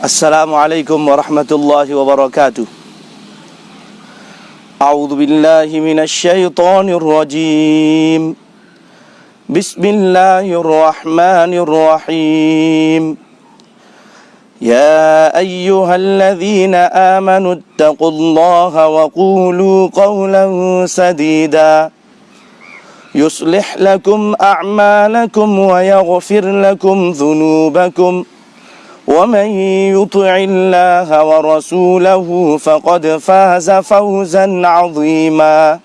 السلام عليكم ورحمة الله وبركاته. أعوذ بالله من الشيطان الرجيم. بسم الله الرحمن الرحيم. يا أيها الذين آمنوا اتقوا الله وقولوا قولا سديدا. يصلح لكم أعمالكم ويغفر لكم ذنوبكم. ومن يطع الله ورسوله فقد فاز فوزا عظيما.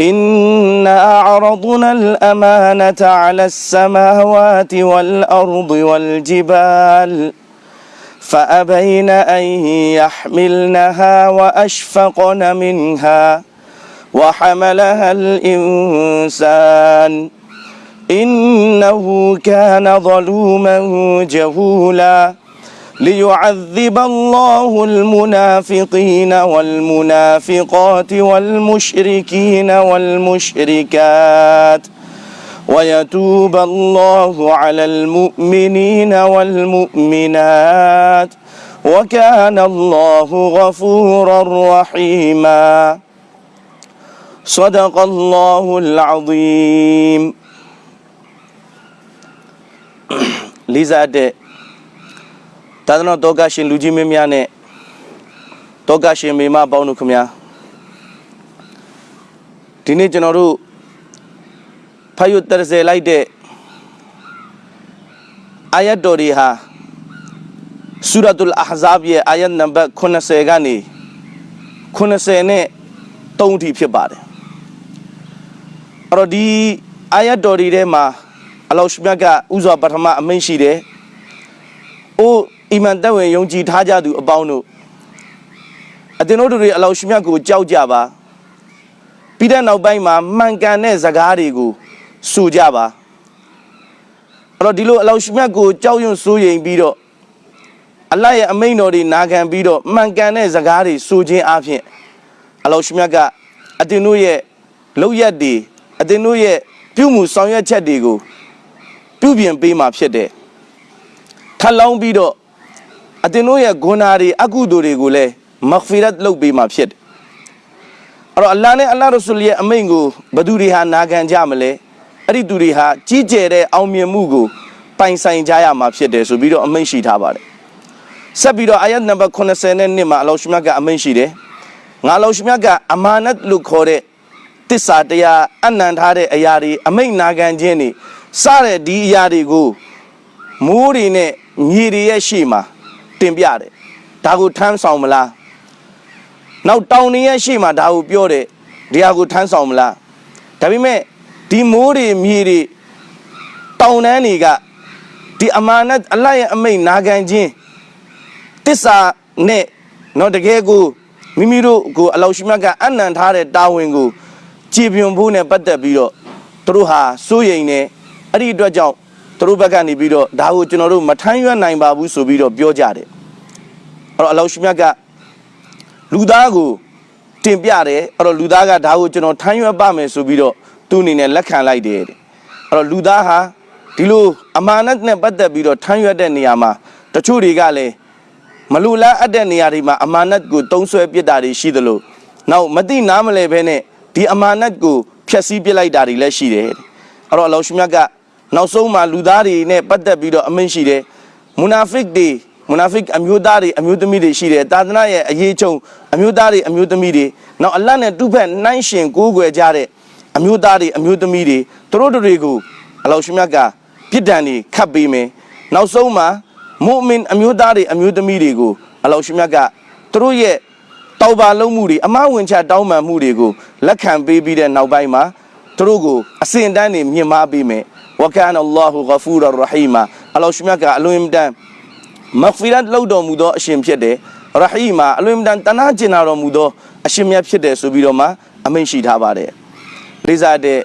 إنا أعرضنا الأمانة على السماوات والأرض والجبال فأبين أن يحملنها وأشفقن منها وحملها الإنسان. إنه كان ظلوما جهولا ليعذب الله المنافقين والمنافقات والمشركين والمشركات ويتوب الله على المؤمنين والمؤمنات وكان الله غفورا رحيما صدق الله العظيم လေးစားတဲ့သာသနာတော်ကရှင်လူကြီးမင်းများနဲ့တော်ကရှင်မိမပေါင်းတို့ခင်ဗျာဒီနေ့ကျွန်တော်တို့ဖတ်ရတရစေလိုက်တဲ့အာယတ်တော်တွေဟာဆူရတ်အလ်အဟဇာဘ်ရဲ့အာယတ်နံပါတ်80ကနေ80နဲ့3ထိဖြစ်ပါတယ်အဲ့တော့ဒီအာယတ်တော်တွေထဲမှာ အလောရှမြတ်ကဥစွာပထမအမိန့်ရှိတယ်။အိုးအီမန်တက်ဝင်ယုံကြည်ထားကြသူအပေါင်းတို့အတင်တို့တွေအလောရှမြတ်ကိုကြောက်ကြပါ။ပြီးတဲ့နောက်ပိုင်းမှာမှန်ကန်တဲ့ဇကားတွေကိုဆိုကြပါ။အဲ့တော့ဒီလိုအလောရှမြတ်ကိုကြောက်ရွံ့စိုးရိမ်ပြီးတော့အလတ်ရဲ့အမိန့်တော်တွေနာခံပြီးတော့မှန်ကန်တဲ့ဇကားတွေဆိုခြင်းအပြင်အလောရှမြတ်ကအတင်တို့ရဲ့လောက်ရက်တွေအတင်တို့ရဲ့ပြုမှုဆောင်ရွက်ချက်တွေကို ပြုပြင်ပေးမှာဖြစ်တယ်ခတ်လောင်းပြီးတော့အတင်တို့ရဲ့ဂုဏတွေအကုသိုလ်တွေကိုလည်းမဂ်ဖီရတ်လုပ်ပေးမှာဖြစ်တယ်အဲ့တော့အလ္လာဟ်နဲ့အလ္လာဟ်ရဆူလ်ရဲ့အမိန့်ကိုဘသူတွေဟာနာခံကြမလဲအဲ့ဒီသူတွေဟာကြီးကျယ်တဲ့အောင်မြင်မှုကိုပိုင်ဆိုင်ကြရမှာဖြစ်တယ်ဆိုပြီးတော့အမိန့်ရှိထားပါတယ်ဆက်ပြီးတော့အာယတ်နံပါတ်80နဲ့နှစ်မှာအလောရှမြတ်ကအမိန့်ရှိတယ်ငါအလောရှမြတ်ကအမာနတ်လို့ခေါ်တဲ့တစ္ဆာတရားအနံထားတဲ့အရာတွေအမိန့်နာခံခြင်းတွေ စတဲ့ဒီအရာတွေကိုမိုးတွေနဲ့မြေတွေရဲ့ရှေ့မှာတင်ပြတယ်ဒါကိုထမ်းဆောင်မလားနောက်တောင်တွေရဲ့ရှေ့မှာဒါကိုပြောတယ်ဒီဟာကိုထမ်းဆောင်မလားဒါပေမဲ့ဒီမိုးတွေမြေတွေတောင်တန်းတွေကဒီအမာနတ်အလတ်ရဲ့အမိန့်နာခံခြင်းတစ္ဆာနဲ့တော့တကယ်ကိုမိမိတို့ကိုအလောရှိမြတ်ကအနံထားတဲ့တာဝန်ကိုကြည်ပြွန်ဖို့နဲ့ပတ်သက်ပြီးတော့သူတို့ဟာစိုးရိမ်နေ အဲ့ဒီအတွက်ကြောင့်သူတို့ဘက်ကနေပြီးတော့ဒါကိုကျွန်တော်တို့မထမ်းရွက်နိုင်ပါဘူးဆိုပြီးတော့ပြောကြတယ်အဲ့တော့အလောရှိမြတ်ကလူသားကိုတင်ပြတယ်အဲ့တော့လူသားကဒါကိုကျွန်တော်ထမ်းရွက်ပါမယ်ဆိုပြီးတော့သူ့အနေနဲ့လက်ခံလိုက်တယ်တဲ့အဲ့တော့လူသားဟာဒီလိုအမာနတ်နဲ့ပတ်သက်ပြီးတော့ထမ်းရွက်တဲ့နေရာမှာတချို့တွေကလည်းမလူလားအပ်တဲ့နေရာတွေမှာအမာနတ်ကိုတုံးဆွဲပစ်တာတွေရှိသလိုနောက်မသိနားမလဲဘဲနဲ့ဒီအမာနတ်ကိုဖျက်ဆီးပစ်လိုက်တာတွေလည်းရှိတယ်တဲ့အဲ့တော့အလောရှမြတ်က နောက်ဆုံးမှာလူသားတွေနဲ့ပတ်သက်ပြီးတော့အမိန့်ရှိတယ်မူနာဖစ်တွေမူနာဖစ်အမျိုးသားတွေအမျိုးသမီးတွေရှိတယ်တာသနာရဲ့အရေးချုံအမျိုးသားတွေအမျိုးသမီးတွေနောက်အလတ်နဲ့တူဖက်နှိုင်းရှင်ကိုးကွယ်ကြတဲ့အမျိုးသားတွေအမျိုးသမီးတွေသူတို့တွေကိုအလောရှမြတ်ကပြစ်ဒဏ်တွေခတ်ပေးမယ်နောက်ဆုံးမှာမုအမင်အမျိုးသားတွေအမျိုးသမီးတွေကိုအလောရှမြတ်ကသူတို့ရဲ့တောက်ပါလုံးမှုတွေအမဝင်ချတောင်းပန်မှုတွေကိုလက်ခံပေးပြီးတဲ့နောက်ပိုင်းမှာသူတို့ကိုအစဉ်တန်းနေမြင်မာပေးမယ် ဝကန်အလ္လာဟူဂဖူရရဟီမာအလောရှမြတ်ကအလွန်အင်တန်မဂ်ဖီရတ်လုပ်တော်မူသောအရှင်ဖြစ်တယ်ရဟီမာအလွန်အင်တန်တနာကျင်နာတော်မူသောအရှင်မြတ်ဖြစ်တယ်ဆိုပြီးတော့မှအမိန့်ရှိထားပါတယ်လေးစားတဲ့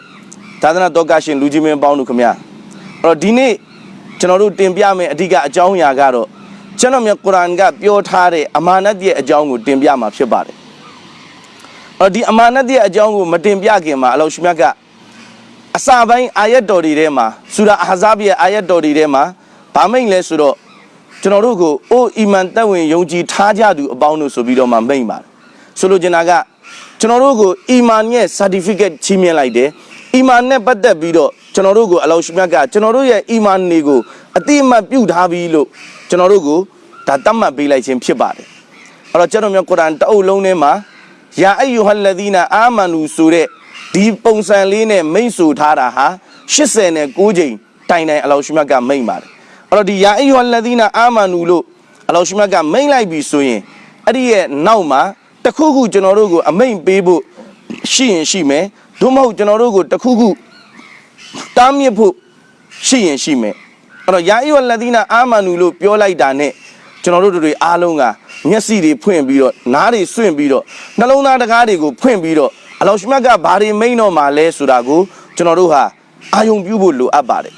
သာသနာတော်ကရှင်လူကြီးမင်းပေါင်းတို့ခမညာအဲ့တော့ဒီနေ့ကျွန်တော်တို့တင်ပြမယ့်အဓိကအကြောင်းအရာကတော့ကျွန်တော်မြတ်ကုရ်အာန်ကပြောထားတဲ့အမာနတ်ရဲ့အကြောင်းကိုတင်ပြမှာဖြစ်ပါတယ်အဲ့တော့ဒီအမာနတ်ရဲ့အကြောင်းကိုမတင်ပြခင်မှာအလောရှမြတ်က အစာပိုင်းအာယတ်တော်တွေထဲမှာဆူရာအာဟဇာဘ်ရဲ့အာယတ်တော်တွေထဲမှာဗာမိတ်လဲဆိုတော့ကျွန်တော်တို့ကိုအိုးအီမန်တက်ဝင်ယုံကြည်ထားကြသူအပေါင်းတို့ဆိုပြီးတော့မှမိန့်ပါတယ်ဆိုလိုချင်တာကကျွန်တော်တို့ကိုအီမန်ရဲ့ certificate ချီးမြှင့်လိုက်တယ်အီမန်နဲ့ပတ်သက်ပြီးတော့ကျွန်တော်တို့ကိုအလောရှိမြတ်ကကျွန်တော်တို့ရဲ့အီမန်တွေကိုအတိအမှတ်ပြုထားပြီးလို့ကျွန်တော်တို့ကိုဒါတတ်မှတ်ပေးလိုက်ခြင်းဖြစ်ပါတယ်အဲ့တော့ကျွန်တော်မျိုးကုရ်အာန်တအုပ်လုံးထဲမှာယာအယုဟလဒီနာအာမနူဆိုတဲ့ ဒီပုံစံလေးနဲ့မိန့်ဆိုထားတာဟာ89ကြိမ်တိုင်တိုင်အလောရှိမြတ်ကမိန့်ပါတယ်အဲ့တော့ဒီယာအယုဟလဒီနာအာမနူလို့အလောရှိမြတ်ကမိန့်လိုက်ပြီဆိုရင်အဲ့ဒီရဲ့နောက်မှာတခုခုကျွန်တော်တို့ကိုအမိန့်ပေးဖို့ရှိရင်ရှိမယ်သို့မဟုတ်ကျွန်တော်တို့ကိုတခုခုတားမြစ်ဖို့ရှိရင်ရှိမယ်အဲ့တော့ယာအီဝလဒီနာအာမနူလို့ပြောလိုက်တာနဲ့ကျွန်တော်တို့တွေအားလုံးကမျက်စိတွေဖွင့်ပြီးတော့နားတွေစွင့်ပြီးတော့နှလုံးသားတကားတွေကိုဖွင့်ပြီးတော့ အလောရှမြတ်ကဘာတွေမိန်တော့မှာလဲဆိုတာကိုကျွန်တော်တို့ဟာအာယုံပြုဖို့လိုအပ်ပါတယ်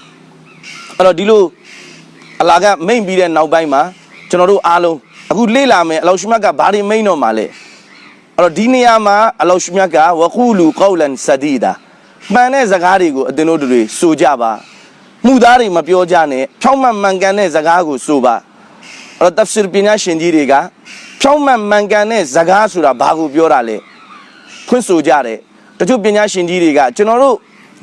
အဲ့တော့ဒီလိုအလာကမိန်ပြီးတဲ့နောက်ပိုင်းမှာကျွန်တော်တို့အားလုံးအခုလေ့လာမယ်အလောရှမြတ်ကဘာတွေမိန်တော့မှာလဲအဲ့တော့ဒီနေရာမှာအလောရှမြတ်ကဝကူလူကောလန်ဆဒီဒါမှန်တဲ့စကားတွေကိုအသင်တို့တွေဆိုကြပါမှုသားတွေမပြောကြနဲ့ဖြောင်းမှန်မှန်ကန်တဲ့စကားကိုဆိုပါအဲ့တော့တဖ်ဆီရ်ပညာရှင်ကြီးတွေကဖြောင်းမှန်မှန်ကန်တဲ့စကားဆိုတာဘာကိုပြောတာလဲ ဖွင့်ဆိုကြတယ်တချို့ပညာရှင်ကြီးတွေကကျွန်တော်တို့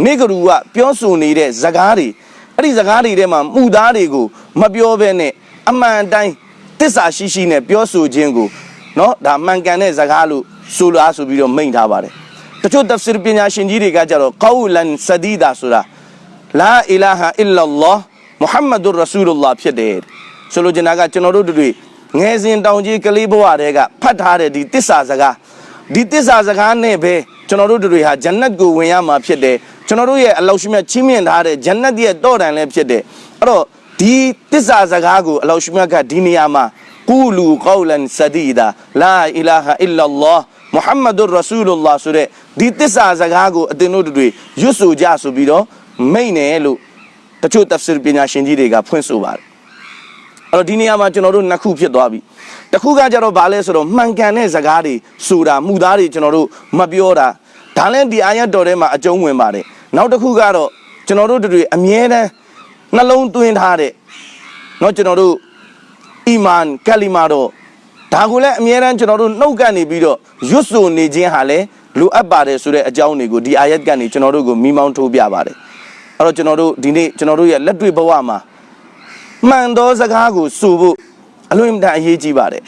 နေကရူကပြောဆိုနေတဲ့စကားတွေအဲ့ဒီစကားတွေထဲမှာမှုသားတွေကိုမပြောဘဲနဲ့အမှန်တိုင်းတစ္ဆာရှိရှိနဲ့ပြောဆိုခြင်းကို เนาะဒါမှန်ကန်တဲ့ဇကားလို့ဆိုလိုအားဆိုပြီးတော့မိန့်ထားပါတယ်တချို့တဖ်ဆီရ်ပညာရှင်ကြီးတွေကကြတော့ကောလန်ဆဒီဒါဆိုတာလာအီလာဟာအီလာလာမုဟမ္မဒ်ရဆူလလာဖြစ်တယ်ဆိုလိုချင်တာကကျွန်တော်တို့တွေငယ်စဉ်တောင်ကြီးကလေးဘဝတည်းကဖတ်ထားတဲ့ဒီတစ္ဆာစကား ဒီတစ္ဆာစကားနဲ့ပဲကျွန်တော်တို့တွေဟာဂျန်နတ်ကိုဝင်ရမှာဖြစ်တယ်ကျွန်တော်တို့ရဲ့အလောက်ရှိမြတ်ချီးမြှင့်ထားတဲ့ဂျန်နတ်ရဲ့တော့တန်လည်းဖြစ်တယ်အဲ့တော့ဒီတစ္ဆာစကားကိုအလောက်ရှိမြတ်ကဒီနေရာမှာကူလူကောလန်ဆဒီဒါလာအီလာဟာအီလာလာမုဟမ္မဒ်ရဆူလလာဆိုတဲ့ဒီတစ္ဆာစကားကိုအသင်တို့တွေရွတ်ဆိုကြဆိုပြီးတော့မိန့်တယ်လို့တချို့တဖ်ဆီရ်ပညာရှင်ကြီးတွေကဖွင့်ဆိုပါတယ်အဲ့တော့ဒီနေရာမှာကျွန်တော်တို့နှစ်ခုဖြစ်သွားပြီ တစ်ခုကကြတော့ဗာလဲဆိုတော့မှန်ကန်တဲ့စကားတွေဆိုတာမှုသားတွေကျွန်တော်တို့မပြောတာဒါလည်းဒီအာယတ်တော်ထဲမှာအကျုံးဝင်ပါတယ်နောက်တစ်ခုကတော့ကျွန်တော်တို့တွေအမြဲတမ်းနှလုံးသွင်းထားတဲ့เนาะကျွန်တော်တို့ အီမန်ကလီမာတော့ဒါကိုလည်းအမြဲတမ်းကျွန်တော်တို့နှုတ်ကနေပြီးတော့ရွတ်ဆိုနေခြင်းဟာလည်းလိုအပ်ပါတယ်ဆိုတဲ့အကြောင်းတွေကိုဒီအာယတ်ကနေကျွန်တော်တို့ကိုမိမောင်းထိုးပြပါတယ်အဲ့တော့ကျွန်တော်တို့ဒီနေ့ကျွန်တော်တို့ရဲ့လက်တွေ့ဘဝမှာမှန်သောစကားကိုဆိုဖို့ အလွန်အင်မတန်အရေးကြီးပါတယ်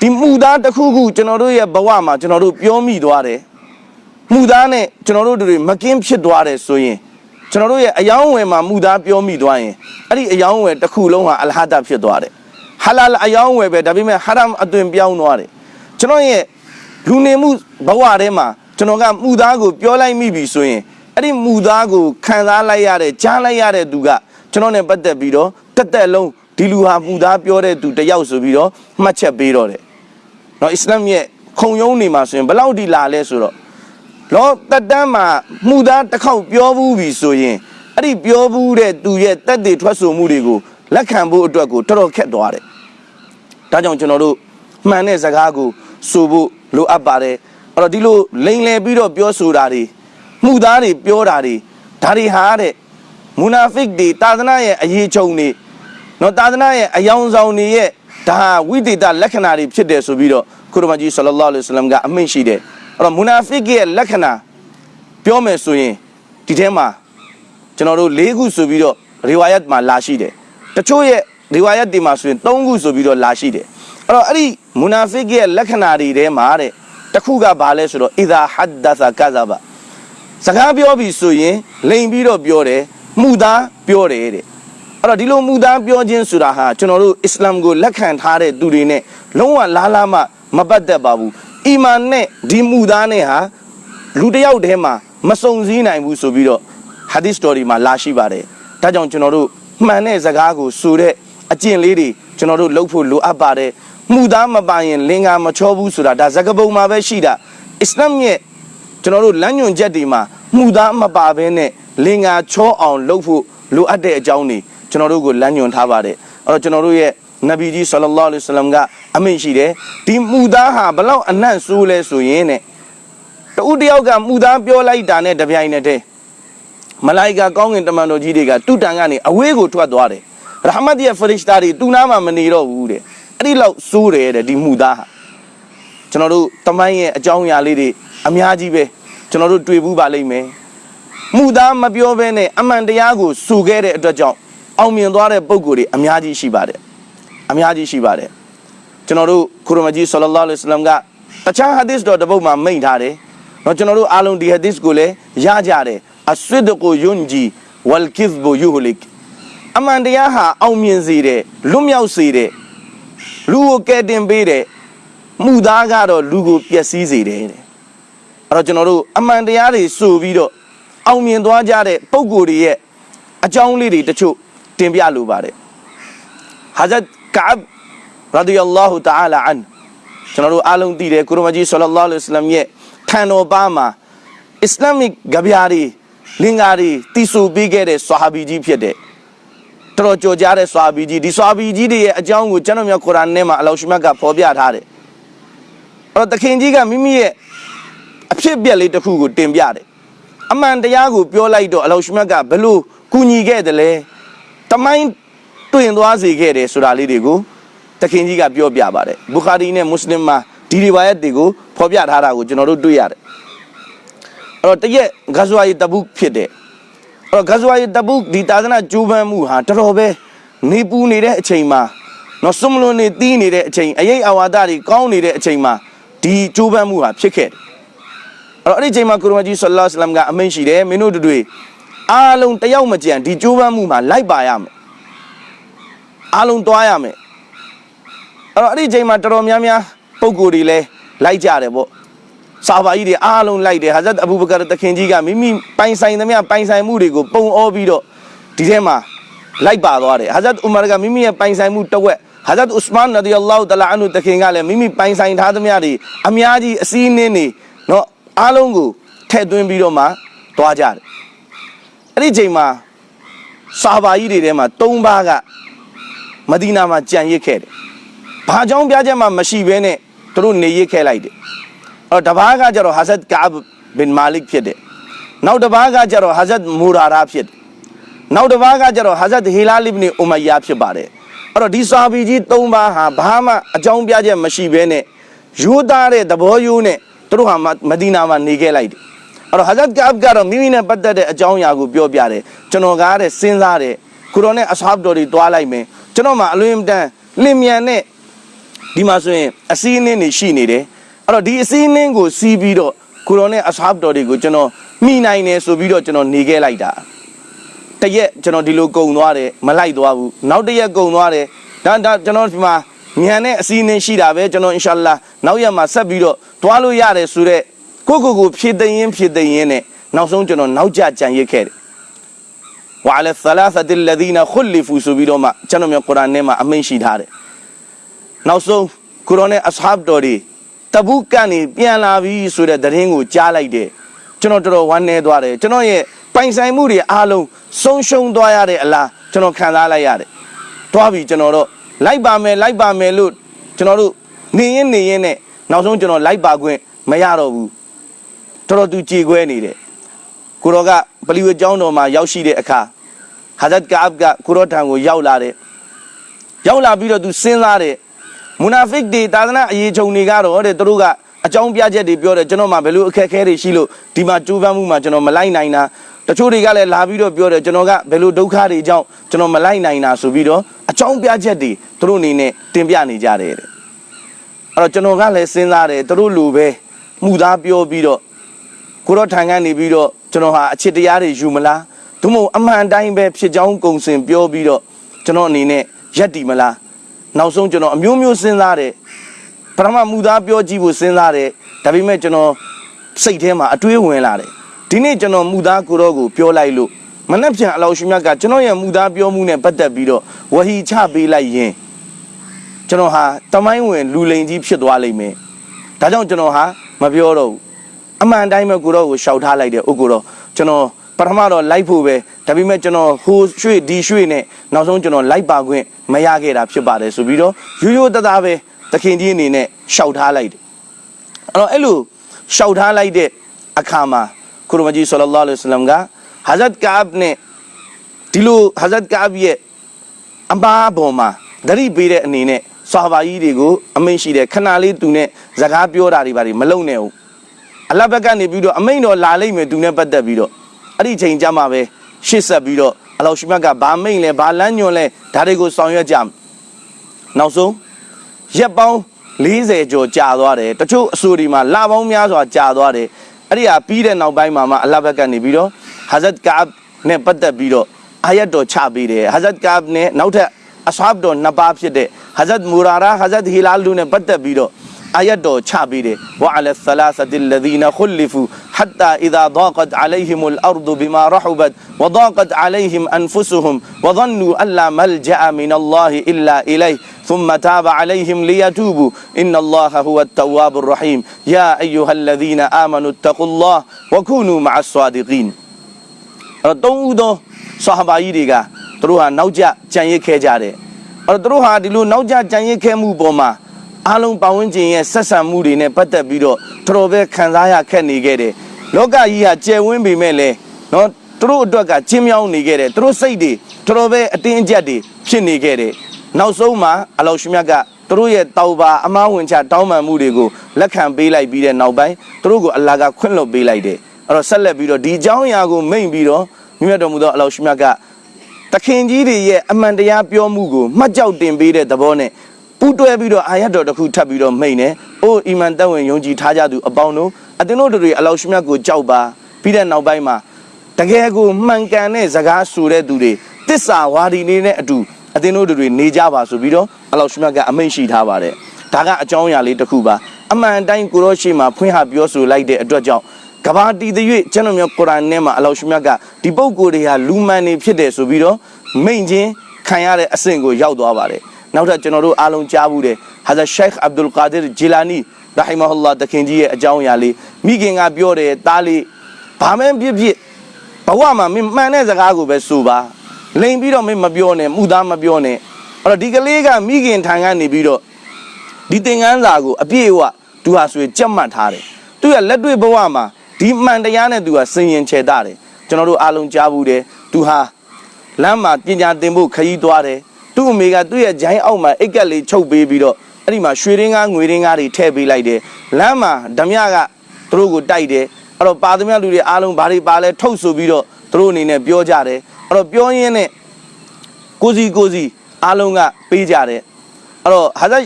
ဒီမှုသားတစ်ခုခုကျွန်တော်တို့ရဲ့ဘဝမှာကျွန်တော်တို့ပြောမိသွားတယ်မှုသားနဲ့ကျွန်တော်တို့တွေမကင်းဖြစ်သွားတယ်ဆိုရင်ကျွန်တော်တို့ရဲ့အယောင်းဝယ်မှာမှုသားပြောမိသွားရင်အဲ့ဒီအယောင်းဝယ်တစ်ခုလုံးဟာအလဟဒဖြစ်သွားတယ်ဟာလာလအယောင်းဝယ်ပဲဒါပေမဲ့ဟာရမ်အသွင်ပြောင်းသွားတယ်ကျွန်တော်ရဲ့လူနေမှုဘဝထဲမှာကျွန်တော်ကမှုသားကိုပြောလိုက်မိပြီဆိုရင်အဲ့ဒီမှုသားကိုခံစားလိုက်ရတဲ့ကြားလိုက်ရတဲ့သူကကျွန်တော်နဲ့ပတ်သက်ပြီးတော့တက်တက်လုံး ဒီလူဟာမှုသားပြောတဲ့သူတယောက်ဆိုပြီးတော့မှတ်ချက်ပေးတော့တယ်နော်အစ္စလာမ်ရဲ့ခုံရုံးနေမှာဆိုရင်ဘယ်လောက်ဒီလာလဲဆိုတော့လောတက်တန်းမှာမှုသားတစ်ခေါက်ပြောဘူးပြီဆိုရင်အဲ့ဒီပြောဘူးတဲ့သူရဲ့တက်တည်ထွက်ဆိုမှုတွေကိုလက်ခံဖို့အတွက်ကိုတော်တော်ခက်သွားတယ်။ဒါကြောင့်ကျွန်တော်တို့မှန်တဲ့စကားကိုဆိုဖို့လိုအပ်ပါတယ်။အဲ့တော့ဒီလိုလိန်လည်ပြီးတော့ပြောဆိုတာတွေမှုသားတွေပြောတာတွေဒါတွေဟာတဲ့မူနာဖစ်တွေတာသနာရဲ့အရေးချုံတွေ နော်တာသနာရဲ့အယောင်ဆောင်တွေရဲ့ဒါဟာဝိသေသလက္ခဏာတွေဖြစ်တယ်ဆိုပြီးတော့ကုရမကြီးဆလ္လာလဟ်အလိုင်းဝါဆလမ်ကအမိန့်ရှိတယ်အဲ့တော့မူနာဖစ်ရဲ့လက္ခဏာပြောမယ်ဆိုရင်ဒီထဲမှာကျွန်တော်တို့၄ခုဆိုပြီးတော့ရီဝါယတ်မှာလာရှိတယ်တချို့ရဲ့ရီဝါယတ်တွေမှာဆိုရင်၃ခုဆိုပြီးတော့လာရှိတယ်အဲ့တော့အဲ့ဒီမူနာဖစ်ရဲ့လက္ခဏာတွေထဲမှာတဲ့တစ်ခုကဘာလဲဆိုတော့အီဒါဟဒ္ဒသကာဇဘာစကားပြောပြီဆိုရင်လိန်ပြီးတော့ပြောတယ်မှုသားပြောတယ်တဲ့ အဲ့တော့ဒီလိုမှုသားပြောခြင်းဆိုတာဟာကျွန်တော်တို့အစ္စလာမ်ကိုလက်ခံထားတဲ့သူတွေနဲ့လုံးဝလားလားမှမပတ်သက်ပါဘူးအီမန်နဲ့ဒီမှုသားနဲ့ဟာလူတစ်ယောက်တည်းမှာမစုံစည်းနိုင်ဘူးဆိုပြီးတော့ဟာဒီသ်စတော်ဒီမှာလာရှိပါတယ်ဒါကြောင့်ကျွန်တော်တို့မှန်တဲ့စကားကိုဆိုတဲ့အကျင့်လေးတွေကျွန်တော်တို့လုပ်ဖို့လိုအပ်ပါတယ်မှုသားမပါရင်လင်္ကာမချောဘူးဆိုတာဒါဇကပုံမှာပဲရှိတာအစ္စလာမ်ရဲ့ကျွန်တော်တို့လမ်းညွန်ချက်တွေမှာမှုသားမပါဘဲနဲ့လင်္ကာချောအောင်လုပ်ဖို့လိုအပ်တဲ့အကြောင်းတွေ ကျွန်တော်တို့ကိုလမ်းညွန်ထားပါတယ်အဲ့တော့ကျွန်တော်တို့ရဲ့နဗီကြီးဆလ္လာလဟ်အလိုင်းဝါဆလမ်ကအမိန့်ရှိတယ်ဒီမှုသားဟာဘလောက်အနံ့ဆိုးလဲဆိုရင်တဲ့တူတယောက်ကမှုသားပြောလိုက်တာနဲ့တပြိုင်နက်တည်းမလိုက်ကာကောင်းကင်တမန်တော်ကြီးတွေကတုတန်ကနေအဝေးကိုထွက်သွားတယ်ရဟမတ်ရဲ့ဖရစ်တာတွေတူနာမှာမနေတော့ဘူးတဲ့အဲ့ဒီလောက်စိုးတယ်တဲ့ဒီမူသားဟာကျွန်တော်တို့တမိုင်းရဲ့အကြောင်းအရာလေးတွေအများကြီးပဲကျွန်တော်တို့တွေ့ဘူးပါလိမ့်မယ်မူသားမပြောဘဲနဲ့အမှန်တရားကိုစူခဲ့တဲ့အတွက်ကြောင့် အောင်မြင်သွားတဲ့ပုံကိုယ်တွေအများကြီးရှိပါတယ်အများကြီးရှိပါတယ်ကျွန်တော်တို့ခူရမကြီးဆလ္လာလဟ်အလိုင်းဝါဆလမ်ကတခြားဟာဒီသ်တော်တစ်ပုဒ်မှာမိန့်ထားတယ်เนาะကျွန်တော်တို့အားလုံးဒီဟာဒီသ်ကိုလည်းရကြတယ်အဆွဒကိုယွန်ဂျီဝလ်ကိဇ်ဘူယူဟလစ်အမှန်တရားဟာအောင်မြင်စေတယ်လွတ်မြောက်စေတယ်လူကိုကယ်တင်ပေးတယ်မှုသားကတော့လူကိုပျက်စီးစေတယ်တဲ့အဲ့တော့ကျွန်တော်တို့အမှန်တရားတွေဆိုပြီးတော့အောင်မြင်သွားကြတဲ့ပုံကိုယ်တွေရဲ့အကြောင်းလေးတွေတချို့ တင်ပြလိုပါတယ်ဟာဇတ်ကာဘ်ရာဒီယလ္လာဟူတအာလာအန်ကျွန်တော်တို့အားလုံးသိတယ်ကုရမကြီးဆလ္လာလဟ်အလိုင်းဝါဆလမ်ရဲ့ခံတော်ပါမှာအစ္စလာမစ်ကြပြားတွေလင်္ကာတွေတည်ဆူပေးခဲ့တဲ့ဆွာဟာဘီကြီးဖြစ်တဲ့တော်တော်ကြော်ကြားတဲ့ဆွာဟာဘီကြီးဒီဆွာဟာဘီကြီးတွေရဲ့အကြောင်းကိုကျွန်တော်မျိုးကုရ်အာန်ထဲမှာအလောရှိမတ်ကဖော်ပြထားတယ်အဲ့တော့တခင်ကြီးကမိမိရဲ့အဖြစ်အပျက်လေးတစ်ခုကိုတင်ပြတယ်အမှန်တရားကိုပြောလိုက်တော့အလောရှိမတ်ကဘလို့ကူညီခဲ့တယ်လဲ တမိုင်းတွင်သွားစေခဲ့တယ်ဆိုတာလေးတွေကိုတခင်ကြီးကပြောပြပါတယ်ဘူခါရီနဲ့မွတ်စလင်မှာဒီရီဝါယတ်တွေကိုဖော်ပြထားတာကိုကျွန်တော်တို့တွေ့ရတယ်အဲ့တော့တရက်ဂဇဝါယီတပုတ်ဖြစ်တယ်အဲ့တော့ဂဇဝါယီတပုတ်ဒီတာသနာကျိုးပန်းမှုဟာတော်တော်ပဲနေပူနေတဲ့အချိန်မှာနော်စွမလွန်နေတီးနေတဲ့အချိန်အရေးအဝါဒတွေကောင်းနေတဲ့အချိန်မှာဒီကျိုးပန်းမှုဟာဖြစ်ခဲ့တယ်အဲ့တော့အဲ့ဒီအချိန်မှာကုရမကြီးဆလ္လာလဟ်အလัยဟိဝါစလမ်ကအမိန့်ရှိတယ်မင်းတို့တို့တွေ အားလုံးတယောက်မကြံဒီကျိုးပန်းမှုမှာလိုက်ပါရမယ်အားလုံးတွားရမယ်အဲ့တော့အဲ့ဒီအချိန်မှာတော်တော်များများပုံကိုယ်တွေလည်းလိုက်ကြတယ်ပေါ့ဆာဘာကြီးတွေအားလုံးလိုက်တယ်ဟာဇတ်အဘူဘကာတခင်ကြီးကမိမိပိုင်ဆိုင်သမျှပိုင်ဆိုင်မှုတွေကိုပုံအောပြီးတော့ဒီထဲမှာလိုက်ပါသွားတယ်ဟာဇတ်ဥမာကမိမိရဲ့ပိုင်ဆိုင်မှုတစ်ဝက်ဟာဇတ်ဥစမန်ရဒီအလ္လာဟူတလာအန်ဟူတခင်ကလည်းမိမိပိုင်ဆိုင်ထားသမျှတွေအများကြီးအစည်းအနှင်းတွေနော်အားလုံးကိုထည့်သွင်းပြီးတော့မှသွားကြတယ် အဲ့ဒီချိန်မှာဆာဘာကြီးတွေထဲမှာ၃ပါးကမဒီနာမှာကြံရစ်ခဲ့တယ်ဘာကြောင့်ပြချက်မှမရှိဘဲနဲ့သူတို့နေရစ်ခဲ့လိုက်တယ်အဲ့တော့တပါးကကျတော့ဟာဇတ်ကာဘ်ဘင်မာလစ်ဖြစ်တယ်နောက်တစ်ပါးကကျတော့ဟာဇတ်မူရာရာဖြစ်တယ်နောက်တစ်ပါးကကျတော့ဟာဇတ်ဟီလာလစ်ဘ်နီအူမယာဖြစ်ပါတယ်အဲ့တော့ဒီဆာဘီကြီး၃ပါးဟာဘာမှအကြောင်းပြချက်မရှိဘဲနဲ့ယူသားတဲ့သဘောယူနဲ့သူတို့ဟာမဒီနာမှာနေခဲ့လိုက်တယ် အဲ့တော့ဟာဇတ်ကာဘ်ကတော့မိမိနဲ့ပတ်သက်တဲ့အကြောင်းအရာကိုပြောပြတယ်ကျွန်တော်ကားတဲ့စဉ်းစားတယ်ကုရောနဲ့အဆဟာဘ်တော်တွေတွားလိုက်မယ်ကျွန်တော်မှအလွင်တန်လင်မြန်နဲ့ဒီမှာဆိုရင်အစည်းအဝေးတွေရှိနေတယ်အဲ့တော့ဒီအစည်းအဝေးကိုစီးပြီးတော့ကုရောနဲ့အဆဟာဘ်တော်တွေကိုကျွန်တော်မိနိုင်တယ်ဆိုပြီးတော့ကျွန်တော်နေခဲ့လိုက်တာတရက်ကျွန်တော်ဒီလိုကုံသွားတယ်မလိုက်သွားဘူးနောက်တရက်ကုံသွားတယ်ဒါဒါကျွန်တော်ဒီမှာညံတဲ့အစည်းအဝေးရှိတာပဲကျွန်တော်အင်ရှာလာနောက်ရက်မှာဆက်ပြီးတော့တွားလို့ရတယ်ဆိုတော့ ကိုကိုကိုဖြည့်သိရင်ဖြည့်သိရင်နဲ့နောက်ဆုံးကျွန်တော်နောက်ကျကြံရစ်ခဲ့တယ်ဝါလသလာသတ်လ်ဒီနာခွလီဖူဆိုပြီးတော့မှကျွန်တော်မျိုးကုရ်အာန်ထဲမှာအမိန့်ရှိထားတယ်နောက်ဆုံးကုရ်အာန်နဲ့အဆဟာဘ်တော်တွေတဘုတ်ကနေပြန်လာပြီဆိုတဲ့သတင်းကိုကြားလိုက်တယ်ကျွန်တော်တော်တော်ဝမ်းနည်းသွားတယ်ကျွန်တော်ရဲ့ပိုင်ဆိုင်မှုတွေအားလုံးဆုံးရှုံးသွားရတဲ့အလားကျွန်တော်ခံစားလိုက်ရတယ်တွားပြီကျွန်တော်တော့လိုက်ပါမယ်လိုက်ပါမယ်လို့ကျွန်တော်တို့နေရင်နေရင်နဲ့နောက်ဆုံးကျွန်တော်လိုက်ပါခွင့်မရတော့ဘူး တော်တော်သူကြေခွဲနေတယ်ကိုရောကပလီဝေကျောင်းတော်မှာရောက်ရှိတဲ့အခါဟာဇတ်ကာဘ်ကကိုရောထံကိုရောက်လာတယ်ရောက်လာပြီးတော့သူစဉ်းစားတယ်မူနာဖစ်တွေတာသနာအရေးချုံတွေကတော့တဲ့သူတို့ကအကြောင်းပြချက်တွေပြောတယ်ကျွန်တော်မှဘယ်လိုအခက်အခဲတွေရှိလို့ဒီမှာကြိုးပမ်းမှုမှာကျွန်တော်မလိုက်နိုင်တာတချို့တွေကလည်းလာပြီးတော့ပြောတယ်ကျွန်တော်ကဘယ်လိုဒုက္ခတွေကြောင့်ကျွန်တော်မလိုက်နိုင်တာဆိုပြီးတော့အကြောင်းပြချက်တွေသူတို့အနေနဲ့တင်ပြနေကြတယ်တဲ့အဲ့တော့ကျွန်တော်ကလည်းစဉ်းစားတယ်သူတို့လူပဲမှုသားပြောပြီးတော့ ကိုတော့ထိုင်ကနေပြီးတော့ကျွန်တော်ဟာအချစ်တရားတွေယူမလားသို့မဟုတ်အမှန်တိုင်းပဲဖြစ်ကြောင်းကုံစင်ပြောပြီးတော့ကျွန်တော်အနေနဲ့ရက်တီမလားနောက်ဆုံးကျွန်တော်အမျိုးမျိုးစဉ်းစားတယ်ပထမမူသားပြောကြည့်ဖို့စဉ်းစားတယ်ဒါပေမဲ့ကျွန်တော်စိတ်ထဲမှာအတွေးဝင်လာတယ်ဒီနေ့ကျွန်တော်မူသားကိုတော့ကိုပြောလိုက်လို့မနှက်ပြန်အလောရှိမြတ်ကကျွန်တော်ရဲ့မူသားပြောမှုနဲ့ပတ်သက်ပြီးတော့ဝဟီချပေးလိုက်ရင်ကျွန်တော်ဟာတမိုင်းဝင်လူလိန်ကြီးဖြစ်သွားလိမ့်မယ်ဒါကြောင့်ကျွန်တော်ဟာမပြောတော့ဘူး အမှန်တိုင်းပဲကိုတော့ကိုရှောက်ထားလိုက်တယ်ဥကိုတော့ကျွန်တော်ပထမတော့လိုက်ဖို့ပဲဒါပေမဲ့ကျွန်တော်ဟိုရွှေ့ဒီရွှေ့နဲ့နောက်ဆုံးကျွန်တော်လိုက်ပါခွင့်မရခဲ့တာဖြစ်ပါတယ်ဆိုပြီးတော့ရိုးရိုးသားသားပဲသခင်ကြီးအနေနဲ့ရှောက်ထားလိုက်တယ်အဲ့တော့အဲ့လိုရှောက်ထားလိုက်တဲ့အခါမှာကုရမကြီးဆလ္လာလဟ်အလိုင်းဝါဆလမ်ကဟာဇတ်ကာဘ်နဲ့ဒီလိုဟာဇတ်ကာဘ်ရဲ့အမားပေါ်မှာသတိပေးတဲ့အနေနဲ့ဆာဘာကြီးတွေကိုအမိန့်ရှိတယ်ခဏလေးသူနဲ့စကားပြောတာတွေပါတွေမလုံနဲ့ဘူး အလဘက်ကနေပြီးတော့အမိန့်တော်လာလိမ့်မယ်သူနဲ့ပတ်သက်ပြီးတော့အဲ့ဒီချိန်ကြမှာပဲရှစ်ဆက်ပြီးတော့အလောရှိမတ်ကဘာမိန့်လဲဘာလမ်းညွန်လဲဒါတွေကိုဆောင်ရွက်ကြမယ်နောက်ဆုံးရက်ပေါင်း40ကျော်ကြာသွားတယ်တချို့အဆိုဒီမှာလပေါင်းများစွာကြာသွားတယ်အဲ့ဒီဟာပြီးတဲ့နောက်ပိုင်းမှာမှအလဘက်ကနေပြီးတော့ဟာဇတ်ကာဘ်နဲ့ပတ်သက်ပြီးတော့အာယတ်တော်ချပေးတယ်ဟာဇတ်ကာဘ်နဲ့နောက်ထပ်အဆဟပ်တော်နှစ်ပါးဖြစ်တဲ့ဟာဇတ်မူရာရာဟာဇတ်ဟီလာလူနဲ့ပတ်သက်ပြီးတော့ အာယတ်တော်ချပေးတယ်ဝါအလသလာသတိလဒီနာခုလီဖူ حتى إذا ضاقت عليهم الأرض بما رحبت وضاقت عليهم أنفسهم وظنوا أن لا ملجأ من الله إلا إليه ثم تاب عليهم ليتوبوا إن الله هو التواب الرحيم يا أيها الذين آمنوا اتقوا الله وكونوا مع الصادقين အဲ့တော့သုံးဦးသောဆာဟာဘာကြီးတွေကသူတို့ဟာနောက်ကျကြံရစ်ခဲ့ကြတယ်အဲ့တော့သူတို့ဟာဒီလိုနောက်ကျကြံရစ်ခဲ့မှုပေါ်မှာ အားလုံးပတ်ဝန်းကျင်ရဲ့ဆက်ဆံမှုတွေနဲ့ပတ်သက်ပြီးတော့တော်တော်ပဲခံစားရခက်နေခဲ့တယ်လောကကြီးဟာကျယ်ဝန်းပေမဲ့လည်းနော်သူတို့အတွက်ကချင်းမြောင်းနေခဲ့တယ်သူတို့စိတ်တွေတော်တော်ပဲအတင်းအကျပ်တွေဖြစ်နေခဲ့တယ်နောက်ဆုံးမှာအလောရှိမြတ်ကသူတို့ရဲ့တောက်ပါအမားဝင်ချတောင်းပန်မှုတွေကိုလက်ခံပေးလိုက်ပြီးတဲ့နောက်ပိုင်းသူတို့ကိုအလ္လာဟ်ကခွင့်လွှတ်ပေးလိုက်တယ်အဲ့တော့ဆက်လက်ပြီးတော့ဒီအကြောင်းအရာကိုမိန့်ပြီးတော့မြတ်တော်မူသောအလောရှိမြတ်ကတခင်ကြီးတွေရဲ့အမှန်တရားပြောမှုကိုမှတ်ကြောက်တင်ပေးတဲ့သဘောနဲ့ ပူးတွဲပြီးတော့အာရတ်တော်တစ်ခုထပ်ပြီးတော့မိန့်တယ်။အိုးအီမန်တက်ဝင်ယုံကြည်ထားကြသူအပေါင်းတို့အတင်းတို့တွေအလောရှိမြတ်ကိုကြောက်ပါပြီးတဲ့နောက်ပိုင်းမှာတကယ်ကိုမှန်ကန်တဲ့စကားဆိုတဲ့သူတွေတစ္ဆာဝါဒီနေနဲ့အတူအတင်းတို့တွေနေကြပါဆိုပြီးတော့အလောရှိမြတ်ကအမိန့်ရှိထားပါတယ်။ဒါကအကြောင်းအရာလေးတစ်ခုပါအမှန်တိုင်းကိုရောရှိမှာဖွင့်ဟပြောဆိုလိုက်တဲ့အတွက်ကြောင့်ကဘာတီတရွေ့ကျွန်တော်မျိုးကုရ်အာန်ထဲမှာအလောရှိမြတ်ကဒီပုဂ္ဂိုလ်တွေဟာလူမှန်နေဖြစ်တယ်ဆိုပြီးတော့မိန့်ချင်းခံရတဲ့အဆင့်ကိုရောက်သွားပါတယ် နောက်ထပ်ကျွန်တော်တို့အားလုံးကြားဘူးတယ်ဟာဇာရှိုက်အဗ်ဒူလ်ကာဒီဂျီလာနီရဟီမဟူလာတခင်ကြီးရဲ့အကြောင်းအရာလေးမိခင်ကပြောတယ်တားလေးဘာမှဖြစ်ဖြစ်ဘဝမှာမင်းမှန်တဲ့စကားကိုပဲဆိုပါလိန်ပြီးတော့မင်းမပြောနဲ့မှုသားမပြောနဲ့အဲ့တော့ဒီကလေးကမိခင်ထံကနေပြီးတော့ဒီသင်ငန်းစာကိုအပြည့်အဝသူဟာဆိုရင်ကြက်မှတ်ထားတယ်သူကလက်တွေ့ဘဝမှာဒီမှန်တရားနဲ့သူကစင်ရင်ချေတာတယ်ကျွန်တော်တို့အားလုံးကြားဘူးတယ်သူဟာလမ်းမှာပညာသင်ဖို့ခရီးသွားတယ် သူ့အမေကသူ့ရဲ့ဂျိုင်းအောက်မှာအိတ်ကက်လေးချုပ်ပေးပြီးတော့အဲ့ဒီမှာရွှေရင်းကားငွေရင်းကားတွေထည့်ပေးလိုက်တယ်လမ်းမှာဓမြကသူတို့ကိုတိုက်တယ်အဲ့တော့ပါသမျှလူတွေအားလုံးဘာတွေပါလဲထုတ်ဆိုပြီးတော့သူတို့အနေနဲ့ပြောကြတယ်အဲ့တော့ပြောရင်းနဲ့ကိုစီကိုစီအားလုံးကပေးကြတယ်အဲ့တော့ဟာဇတ်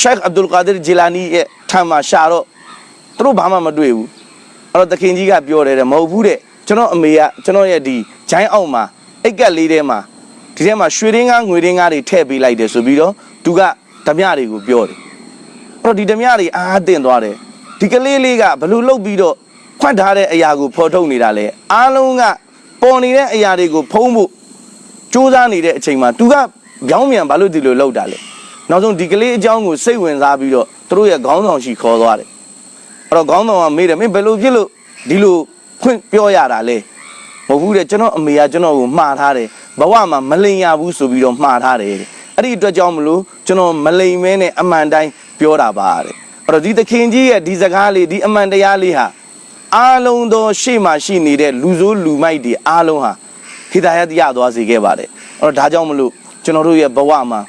ရှိုက်အဗ်ဒူလ်ကာဒီဂျီလာနီရဲ့ထံမှာရှာတော့သူတို့ဘာမှမတွေ့ဘူးအဲ့တော့သခင်ကြီးကပြောတယ်တဲ့မဟုတ်ဘူးတဲ့ကျွန်တော်အမေကကျွန်တော်ရဲ့ဒီဂျိုင်းအောက်မှာအိတ်ကက်လေးထဲမှာ ဒီထဲမှာရွှေရင်းကားငွေရင်းကားတွေထည့်ပေးလိုက်တယ်ဆိုပြီးတော့သူကဓမြတွေကိုပြောတယ်အဲ့တော့ဒီဓမြတွေအားတင်သွားတယ်ဒီကလေးလေးကဘလို့လုတ်ပြီးတော့ခွတ်ထားတဲ့အရာကိုဖော်ထုတ်နေတာလေအားလုံးကပေါ်နေတဲ့အရာတွေကိုဖုံးဖို့စူးစမ်းနေတဲ့အချိန်မှာသူကကြောင်းမြန်ဘာလို့ဒီလိုလောက်တာလဲနောက်ဆုံးဒီကလေးအကြောင်းကိုစိတ်ဝင်စားပြီးတော့သူတို့ရဲ့ခေါင်းဆောင်ရှိခေါ်သွားတယ်အဲ့တော့ခေါင်းဆောင်ကမေးတယ်မင်းဘယ်လိုဖြစ်လို့ဒီလိုခွင့်ပြောရတာလဲ မဟုတ်ဘူးတဲ့ကျွန်တော်အမေကကျွန်တော်ကိုမှားထားတယ်ဘဝမှာမလိန်ရဘူးဆိုပြီးတော့မှားထားတယ်တဲ့အဲ့ဒီအတွက်ကြောင့်မလို့ကျွန်တော်မလိန်မဲနဲ့အမှန်တိုင်းပြောတာပါတဲ့အဲ့တော့ဒီသခင်ကြီးရဲ့ဒီစကားလေးဒီအမှန်တရားလေးဟာအားလုံးသောရှေ့မှာရှိနေတဲ့လူဆိုးလူမိုက်တွေအားလုံးဟာဟိဒါယတ်ရသွားစေခဲ့ပါတယ်အဲ့တော့ဒါကြောင့်မလို့ကျွန်တော်တို့ရဲ့ဘဝမှာ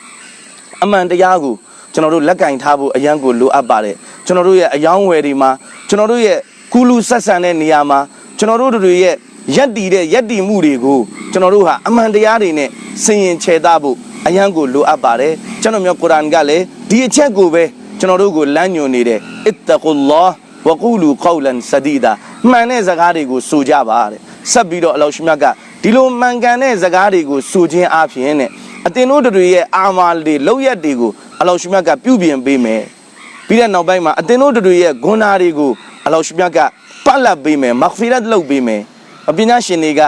အမှန်တရားကိုကျွန်တော်တို့လက်ကင်ထားဖို့အရန်ကိုလိုအပ်ပါတယ်ကျွန်တော်တို့ရဲ့အယောင်းဝယ်တွေမှာကျွန်တော်တို့ရဲ့ကုလူဆက်ဆံတဲ့နေရာမှာကျွန်တော်တို့တွေရဲ့ ရက်တီတဲ့ရက်တီမှုတွေကိုကျွန်တော်တို့ဟာအမှန်တရားတွေနဲ့စင်ရင်ခြေသားဖို့အရန်ကိုလိုအပ်ပါတယ်ကျွန်တော်မျိုးကုရ်အာန်ကလည်းဒီအချက်ကိုပဲကျွန်တော်တို့ကိုလမ်းညွှန်နေတယ်အစ်တကူလာဝကူလူကောလန်ဆဒီဒါမှန်တဲ့စကားတွေကိုဆိုကြပါတဲ့ဆက်ပြီးတော့အလောရှိမြတ်ကဒီလိုမှန်ကန်တဲ့စကားတွေကိုဆိုခြင်းအပြင်နဲ့အတင်တို့တွေရဲ့အာမာတွေလောက်ရက်တွေကိုအလောရှိမြတ်ကပြုပြင်ပေးမယ်ပြီးတဲ့နောက်ပိုင်းမှာအတင်တို့တွေရဲ့ဂုဏ်ဓာတ်တွေကိုအလောရှိမြတ်ကပတ်လက်ပေးမယ်မဂ်ဖီရတ်လုပ်ပေးမယ်အ ပညာရှင်တွေက